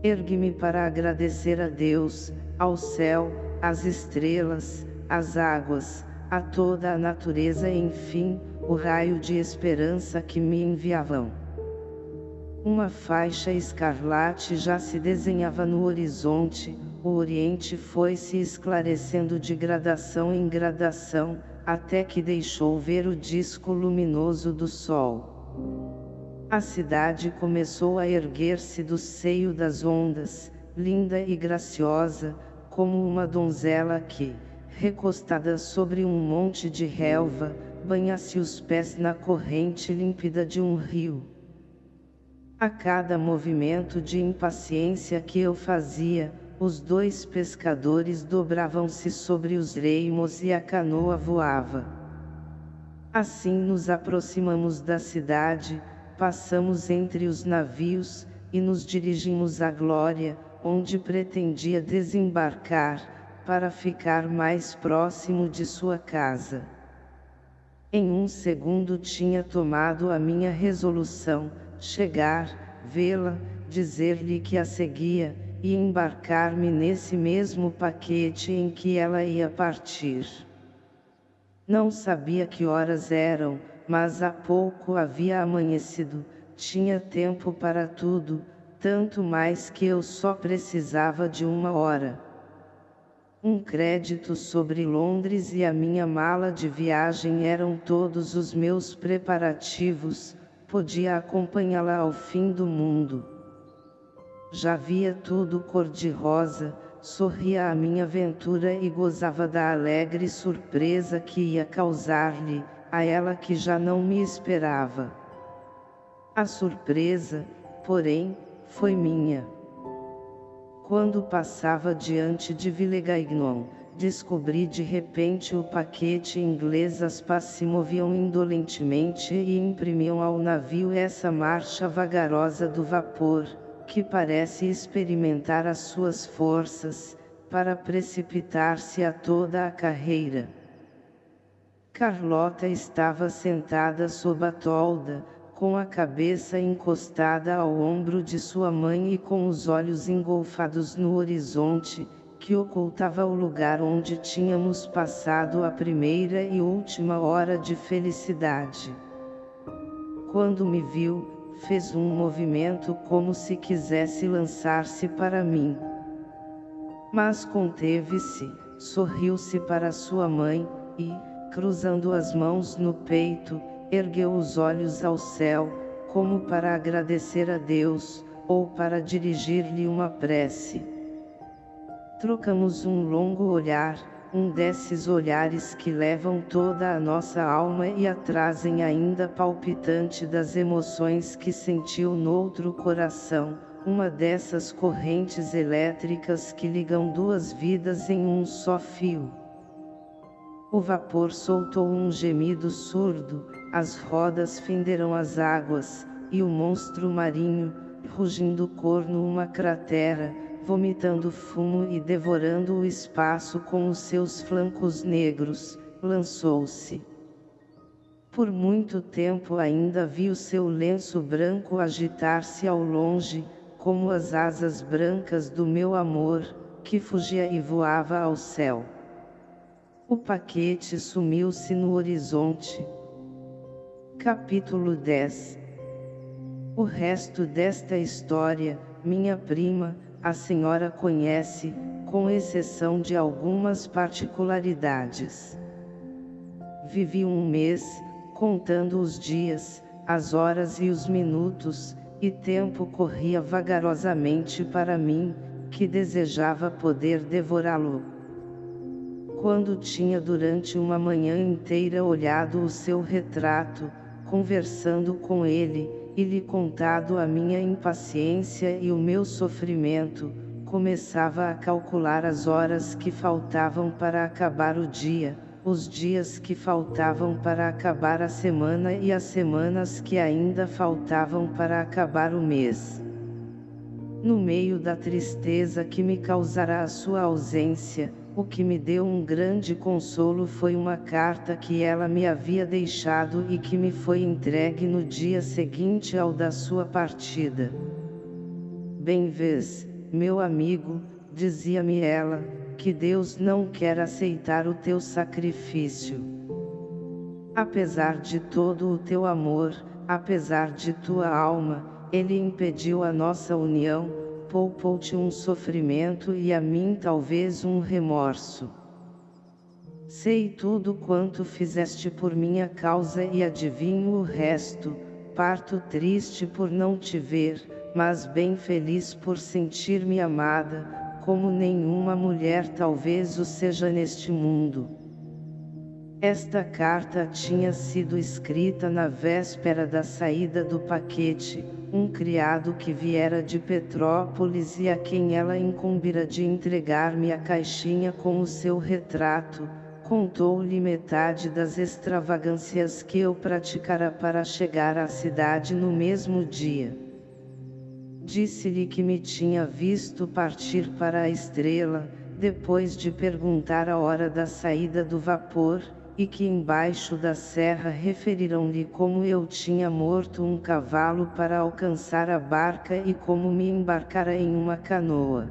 Ergui-me para agradecer a Deus, ao céu, às estrelas, às águas, a toda a natureza e enfim, o raio de esperança que me enviavam. Uma faixa escarlate já se desenhava no horizonte, o oriente foi se esclarecendo de gradação em gradação, até que deixou ver o disco luminoso do sol. A cidade começou a erguer-se do seio das ondas, linda e graciosa, como uma donzela que, recostada sobre um monte de relva, banha-se os pés na corrente límpida de um rio. A cada movimento de impaciência que eu fazia, os dois pescadores dobravam-se sobre os reimos e a canoa voava. Assim nos aproximamos da cidade, passamos entre os navios, e nos dirigimos à Glória, onde pretendia desembarcar, para ficar mais próximo de sua casa. Em um segundo tinha tomado a minha resolução, chegar, vê-la, dizer-lhe que a seguia, e embarcar-me nesse mesmo paquete em que ela ia partir. Não sabia que horas eram, mas há pouco havia amanhecido, tinha tempo para tudo, tanto mais que eu só precisava de uma hora. Um crédito sobre Londres e a minha mala de viagem eram todos os meus preparativos, podia acompanhá-la ao fim do mundo. Já via tudo cor-de-rosa, sorria à minha aventura e gozava da alegre surpresa que ia causar-lhe, a ela que já não me esperava. A surpresa, porém, foi minha. Quando passava diante de Villegaignon, descobri de repente o paquete inglês as pás se moviam indolentemente e imprimiam ao navio essa marcha vagarosa do vapor, que parece experimentar as suas forças, para precipitar-se a toda a carreira. Carlota estava sentada sob a tolda, com a cabeça encostada ao ombro de sua mãe e com os olhos engolfados no horizonte, que ocultava o lugar onde tínhamos passado a primeira e última hora de felicidade. Quando me viu, fez um movimento como se quisesse lançar-se para mim. Mas conteve-se, sorriu-se para sua mãe, e, cruzando as mãos no peito, ergueu os olhos ao céu, como para agradecer a Deus, ou para dirigir-lhe uma prece. Trocamos um longo olhar, um desses olhares que levam toda a nossa alma e a trazem ainda palpitante das emoções que sentiu noutro coração, uma dessas correntes elétricas que ligam duas vidas em um só fio. O vapor soltou um gemido surdo, as rodas fenderam as águas, e o monstro marinho, rugindo corno uma cratera, vomitando fumo e devorando o espaço com os seus flancos negros, lançou-se. Por muito tempo ainda vi o seu lenço branco agitar-se ao longe, como as asas brancas do meu amor, que fugia e voava ao céu. O paquete sumiu-se no horizonte. Capítulo 10 O resto desta história, minha prima, a senhora conhece, com exceção de algumas particularidades. Vivi um mês, contando os dias, as horas e os minutos, e tempo corria vagarosamente para mim, que desejava poder devorá-lo. Quando tinha durante uma manhã inteira olhado o seu retrato, conversando com ele, e lhe contado a minha impaciência e o meu sofrimento, começava a calcular as horas que faltavam para acabar o dia, os dias que faltavam para acabar a semana e as semanas que ainda faltavam para acabar o mês. No meio da tristeza que me causará a sua ausência, o que me deu um grande consolo foi uma carta que ela me havia deixado e que me foi entregue no dia seguinte ao da sua partida. Bem vês, meu amigo, dizia-me ela, que Deus não quer aceitar o teu sacrifício. Apesar de todo o teu amor, apesar de tua alma, Ele impediu a nossa união, poupou-te um sofrimento e a mim talvez um remorso. Sei tudo quanto fizeste por minha causa e adivinho o resto, parto triste por não te ver, mas bem feliz por sentir-me amada, como nenhuma mulher talvez o seja neste mundo. Esta carta tinha sido escrita na véspera da saída do paquete, um criado que viera de Petrópolis e a quem ela incumbira de entregar-me a caixinha com o seu retrato, contou-lhe metade das extravagâncias que eu praticara para chegar à cidade no mesmo dia. Disse-lhe que me tinha visto partir para a estrela, depois de perguntar a hora da saída do vapor, e que embaixo da serra referiram-lhe como eu tinha morto um cavalo para alcançar a barca e como me embarcara em uma canoa.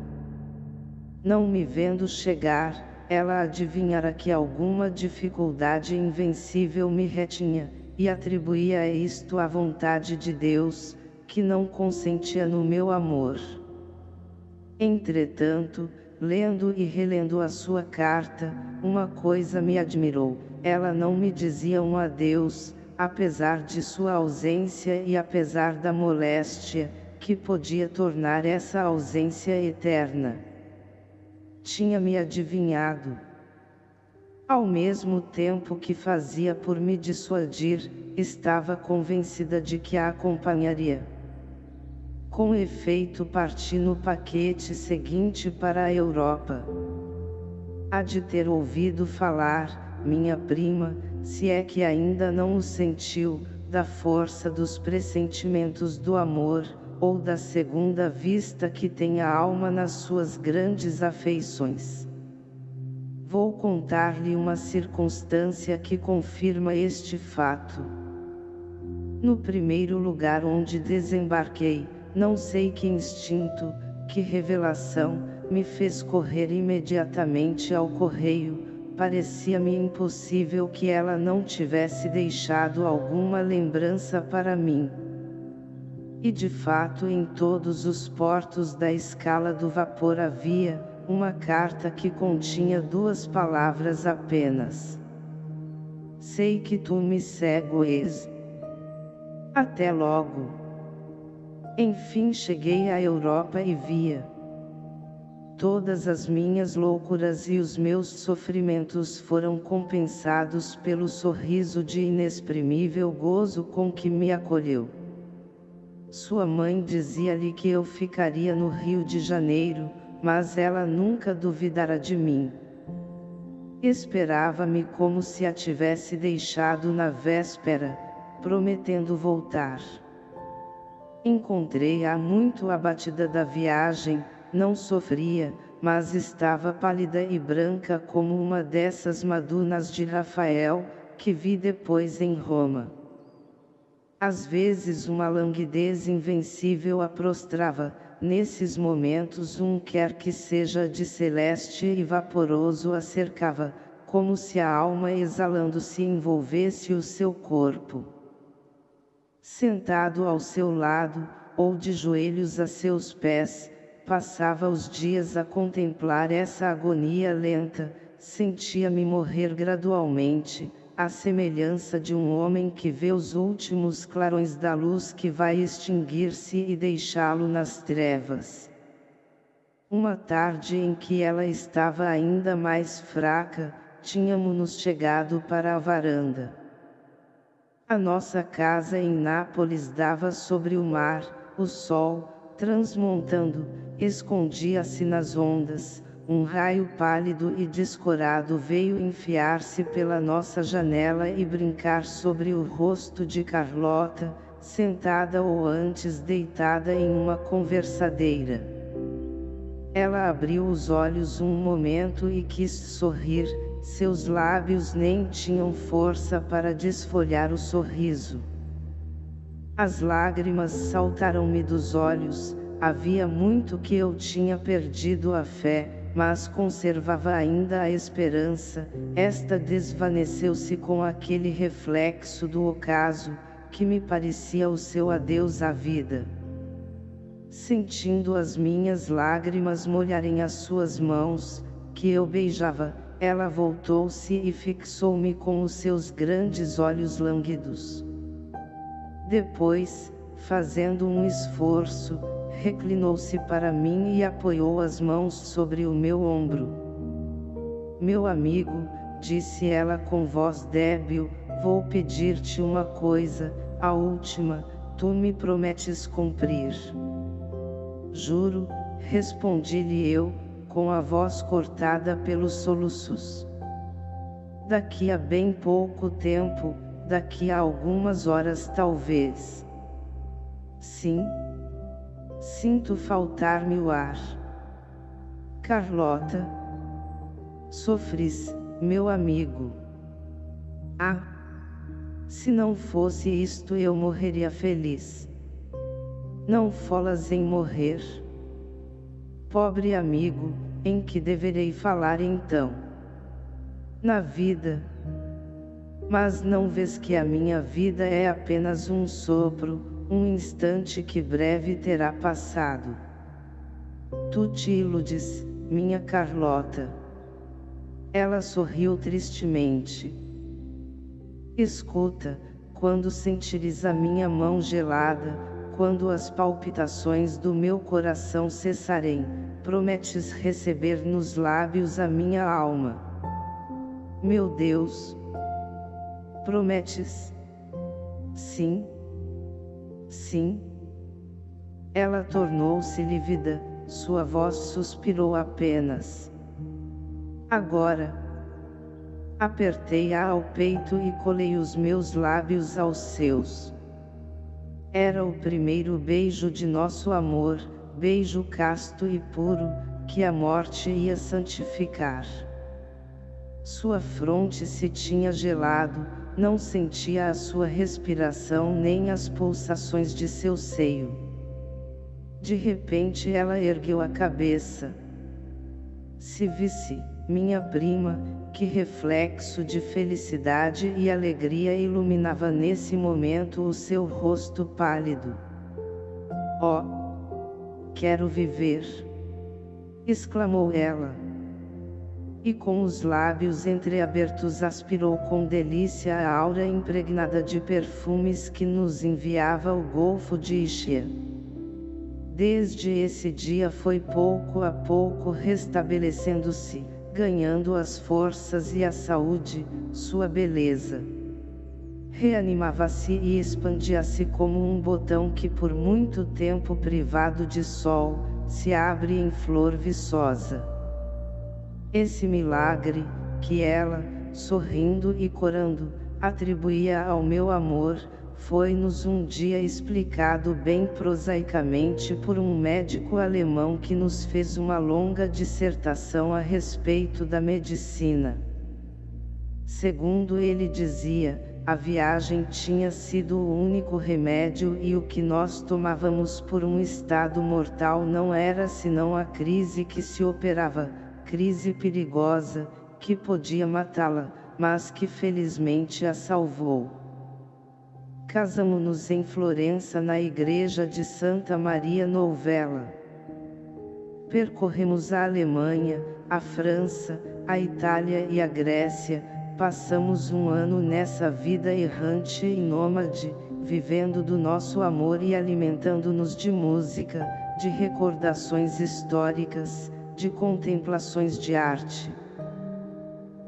Não me vendo chegar, ela adivinhara que alguma dificuldade invencível me retinha, e atribuía isto à vontade de Deus, que não consentia no meu amor. Entretanto, lendo e relendo a sua carta, uma coisa me admirou, ela não me dizia um adeus, apesar de sua ausência e apesar da moléstia, que podia tornar essa ausência eterna. Tinha-me adivinhado. Ao mesmo tempo que fazia por me dissuadir, estava convencida de que a acompanharia. Com efeito parti no paquete seguinte para a Europa. Há de ter ouvido falar, minha prima, se é que ainda não o sentiu, da força dos pressentimentos do amor, ou da segunda vista que tem a alma nas suas grandes afeições. Vou contar-lhe uma circunstância que confirma este fato. No primeiro lugar onde desembarquei, não sei que instinto, que revelação, me fez correr imediatamente ao correio, parecia-me impossível que ela não tivesse deixado alguma lembrança para mim. E de fato em todos os portos da escala do vapor havia, uma carta que continha duas palavras apenas. Sei que tu me segues. Até logo. Enfim cheguei à Europa e via todas as minhas loucuras e os meus sofrimentos foram compensados pelo sorriso de inexprimível gozo com que me acolheu. Sua mãe dizia-lhe que eu ficaria no Rio de Janeiro, mas ela nunca duvidara de mim. Esperava-me como se a tivesse deixado na véspera, prometendo voltar. Encontrei-a muito abatida da viagem, não sofria, mas estava pálida e branca como uma dessas madunas de Rafael, que vi depois em Roma. Às vezes uma languidez invencível a prostrava, nesses momentos um quer que seja de celeste e vaporoso a cercava, como se a alma exalando-se envolvesse o seu corpo. Sentado ao seu lado, ou de joelhos a seus pés, passava os dias a contemplar essa agonia lenta, sentia-me morrer gradualmente, à semelhança de um homem que vê os últimos clarões da luz que vai extinguir-se e deixá-lo nas trevas. Uma tarde em que ela estava ainda mais fraca, tínhamos-nos chegado para a varanda. A nossa casa em Nápoles dava sobre o mar, o sol, transmontando, escondia-se nas ondas, um raio pálido e descorado veio enfiar-se pela nossa janela e brincar sobre o rosto de Carlota, sentada ou antes deitada em uma conversadeira. Ela abriu os olhos um momento e quis sorrir, seus lábios nem tinham força para desfolhar o sorriso. As lágrimas saltaram-me dos olhos, havia muito que eu tinha perdido a fé, mas conservava ainda a esperança, esta desvaneceu-se com aquele reflexo do ocaso, que me parecia o seu adeus à vida. Sentindo as minhas lágrimas molharem as suas mãos, que eu beijava, ela voltou-se e fixou-me com os seus grandes olhos lânguidos. Depois, fazendo um esforço, reclinou-se para mim e apoiou as mãos sobre o meu ombro. Meu amigo, disse ela com voz débil, vou pedir-te uma coisa, a última, tu me prometes cumprir. Juro, respondi-lhe eu, com a voz cortada pelos soluços. Daqui a bem pouco tempo, daqui a algumas horas talvez. Sim, Sinto faltar-me o ar. Carlota. Sofris, meu amigo. Ah! Se não fosse isto eu morreria feliz. Não folas em morrer. Pobre amigo, em que deverei falar então? Na vida. Mas não vês que a minha vida é apenas um sopro, um instante que breve terá passado. Tu te iludes, minha Carlota. Ela sorriu tristemente. Escuta, quando sentires a minha mão gelada, quando as palpitações do meu coração cessarem, prometes receber nos lábios a minha alma. Meu Deus! Prometes? Sim, Sim. Ela tornou-se lívida, sua voz suspirou apenas. Agora. Apertei-a ao peito e colei os meus lábios aos seus. Era o primeiro beijo de nosso amor, beijo casto e puro, que a morte ia santificar. Sua fronte se tinha gelado, não sentia a sua respiração nem as pulsações de seu seio. De repente ela ergueu a cabeça. Se visse, minha prima, que reflexo de felicidade e alegria iluminava nesse momento o seu rosto pálido. Oh! Quero viver! exclamou ela e com os lábios entreabertos aspirou com delícia a aura impregnada de perfumes que nos enviava o Golfo de Ixia. Desde esse dia foi pouco a pouco restabelecendo-se, ganhando as forças e a saúde, sua beleza. reanimava-se e expandia-se como um botão que por muito tempo privado de sol, se abre em flor viçosa. Esse milagre, que ela, sorrindo e corando, atribuía ao meu amor, foi-nos um dia explicado bem prosaicamente por um médico alemão que nos fez uma longa dissertação a respeito da medicina. Segundo ele dizia, a viagem tinha sido o único remédio e o que nós tomávamos por um estado mortal não era senão a crise que se operava, crise perigosa, que podia matá-la, mas que felizmente a salvou. Casamos-nos em Florença na igreja de Santa Maria Novella. Percorremos a Alemanha, a França, a Itália e a Grécia, Passamos um ano nessa vida errante e nômade, vivendo do nosso amor e alimentando-nos de música, de recordações históricas, de contemplações de arte.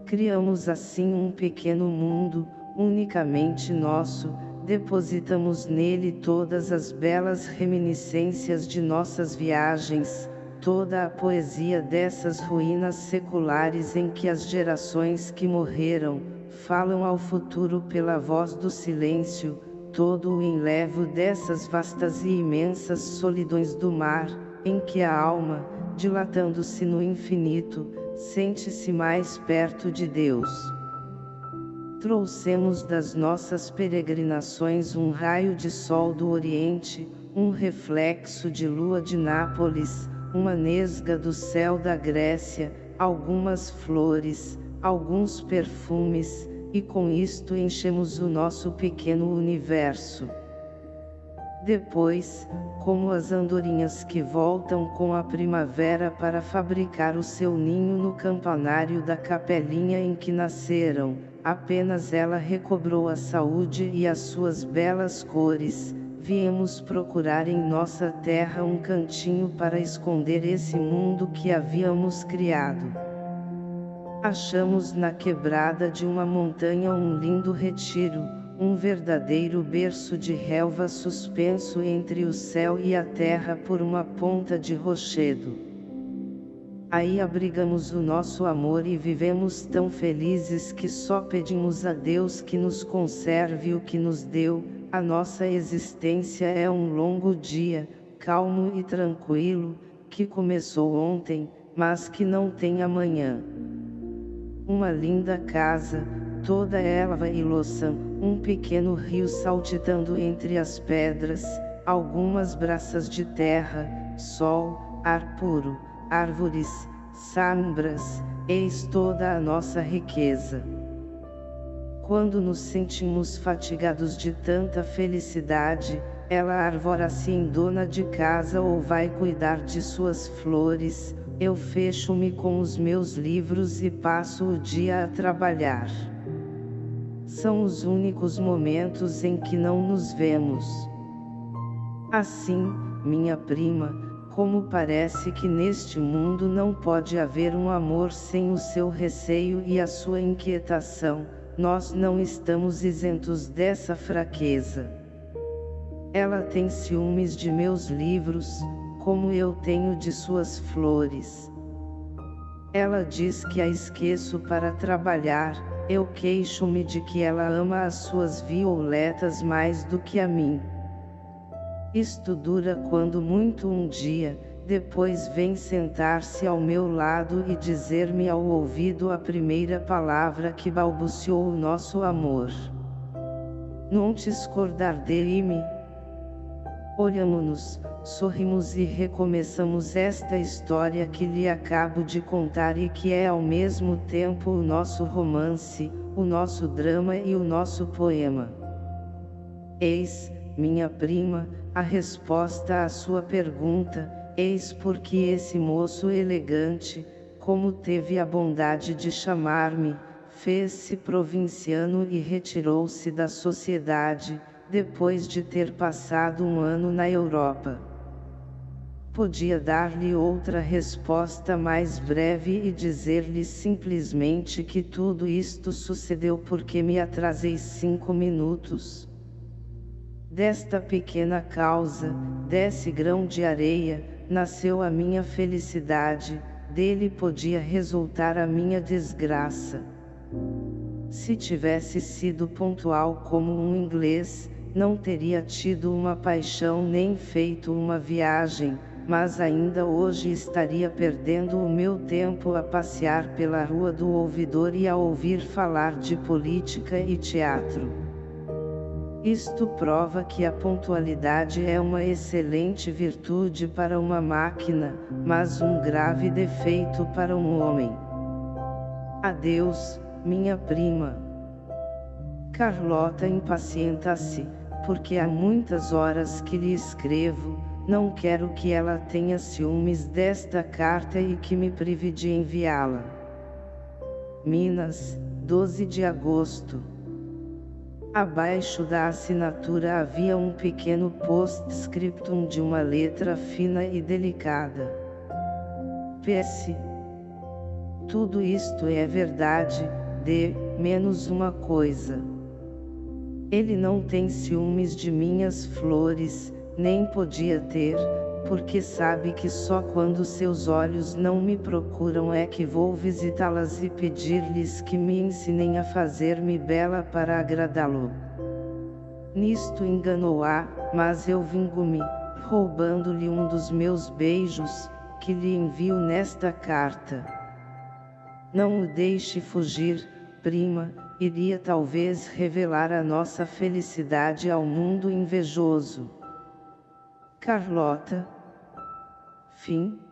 Criamos assim um pequeno mundo, unicamente nosso, depositamos nele todas as belas reminiscências de nossas viagens, toda a poesia dessas ruínas seculares em que as gerações que morreram, falam ao futuro pela voz do silêncio, todo o enlevo dessas vastas e imensas solidões do mar, em que a alma, dilatando-se no infinito, sente-se mais perto de Deus. Trouxemos das nossas peregrinações um raio de sol do Oriente, um reflexo de lua de Nápoles, uma nesga do céu da Grécia, algumas flores, alguns perfumes, e com isto enchemos o nosso pequeno universo. Depois, como as andorinhas que voltam com a primavera para fabricar o seu ninho no campanário da capelinha em que nasceram, apenas ela recobrou a saúde e as suas belas cores, viemos procurar em nossa terra um cantinho para esconder esse mundo que havíamos criado. Achamos na quebrada de uma montanha um lindo retiro, um verdadeiro berço de relva suspenso entre o céu e a terra por uma ponta de rochedo. Aí abrigamos o nosso amor e vivemos tão felizes que só pedimos a Deus que nos conserve o que nos deu, a nossa existência é um longo dia, calmo e tranquilo, que começou ontem, mas que não tem amanhã. Uma linda casa, toda elva e louçã, um pequeno rio saltitando entre as pedras, algumas braças de terra, sol, ar puro, árvores, sombras, eis toda a nossa riqueza. Quando nos sentimos fatigados de tanta felicidade, ela arvora-se em dona de casa ou vai cuidar de suas flores, eu fecho-me com os meus livros e passo o dia a trabalhar. São os únicos momentos em que não nos vemos. Assim, minha prima, como parece que neste mundo não pode haver um amor sem o seu receio e a sua inquietação, nós não estamos isentos dessa fraqueza. Ela tem ciúmes de meus livros, como eu tenho de suas flores. Ela diz que a esqueço para trabalhar, eu queixo-me de que ela ama as suas violetas mais do que a mim. Isto dura quando muito um dia, depois vem sentar-se ao meu lado e dizer-me ao ouvido a primeira palavra que balbuciou o nosso amor. Não te escordar de-me? Sorrimos e recomeçamos esta história que lhe acabo de contar e que é ao mesmo tempo o nosso romance, o nosso drama e o nosso poema. Eis, minha prima, a resposta à sua pergunta, Eis porque esse moço elegante, como teve a bondade de chamar-me, fez-se provinciano e retirou-se da sociedade, depois de ter passado um ano na Europa. Podia dar-lhe outra resposta mais breve e dizer-lhe simplesmente que tudo isto sucedeu porque me atrasei cinco minutos. Desta pequena causa, desse grão de areia, nasceu a minha felicidade, dele podia resultar a minha desgraça. Se tivesse sido pontual como um inglês, não teria tido uma paixão nem feito uma viagem, mas ainda hoje estaria perdendo o meu tempo a passear pela rua do ouvidor e a ouvir falar de política e teatro. Isto prova que a pontualidade é uma excelente virtude para uma máquina, mas um grave defeito para um homem. Adeus, minha prima. Carlota impacienta-se, porque há muitas horas que lhe escrevo, não quero que ela tenha ciúmes desta carta e que me prive de enviá-la. Minas, 12 de agosto. Abaixo da assinatura havia um pequeno postscriptum de uma letra fina e delicada. PS. Tudo isto é verdade, de, menos uma coisa. Ele não tem ciúmes de minhas flores, nem podia ter, porque sabe que só quando seus olhos não me procuram é que vou visitá-las e pedir-lhes que me ensinem a fazer-me bela para agradá-lo. Nisto enganou-a, mas eu vingo-me, roubando-lhe um dos meus beijos, que lhe envio nesta carta. Não o deixe fugir, prima, iria talvez revelar a nossa felicidade ao mundo invejoso. Carlota. Fim.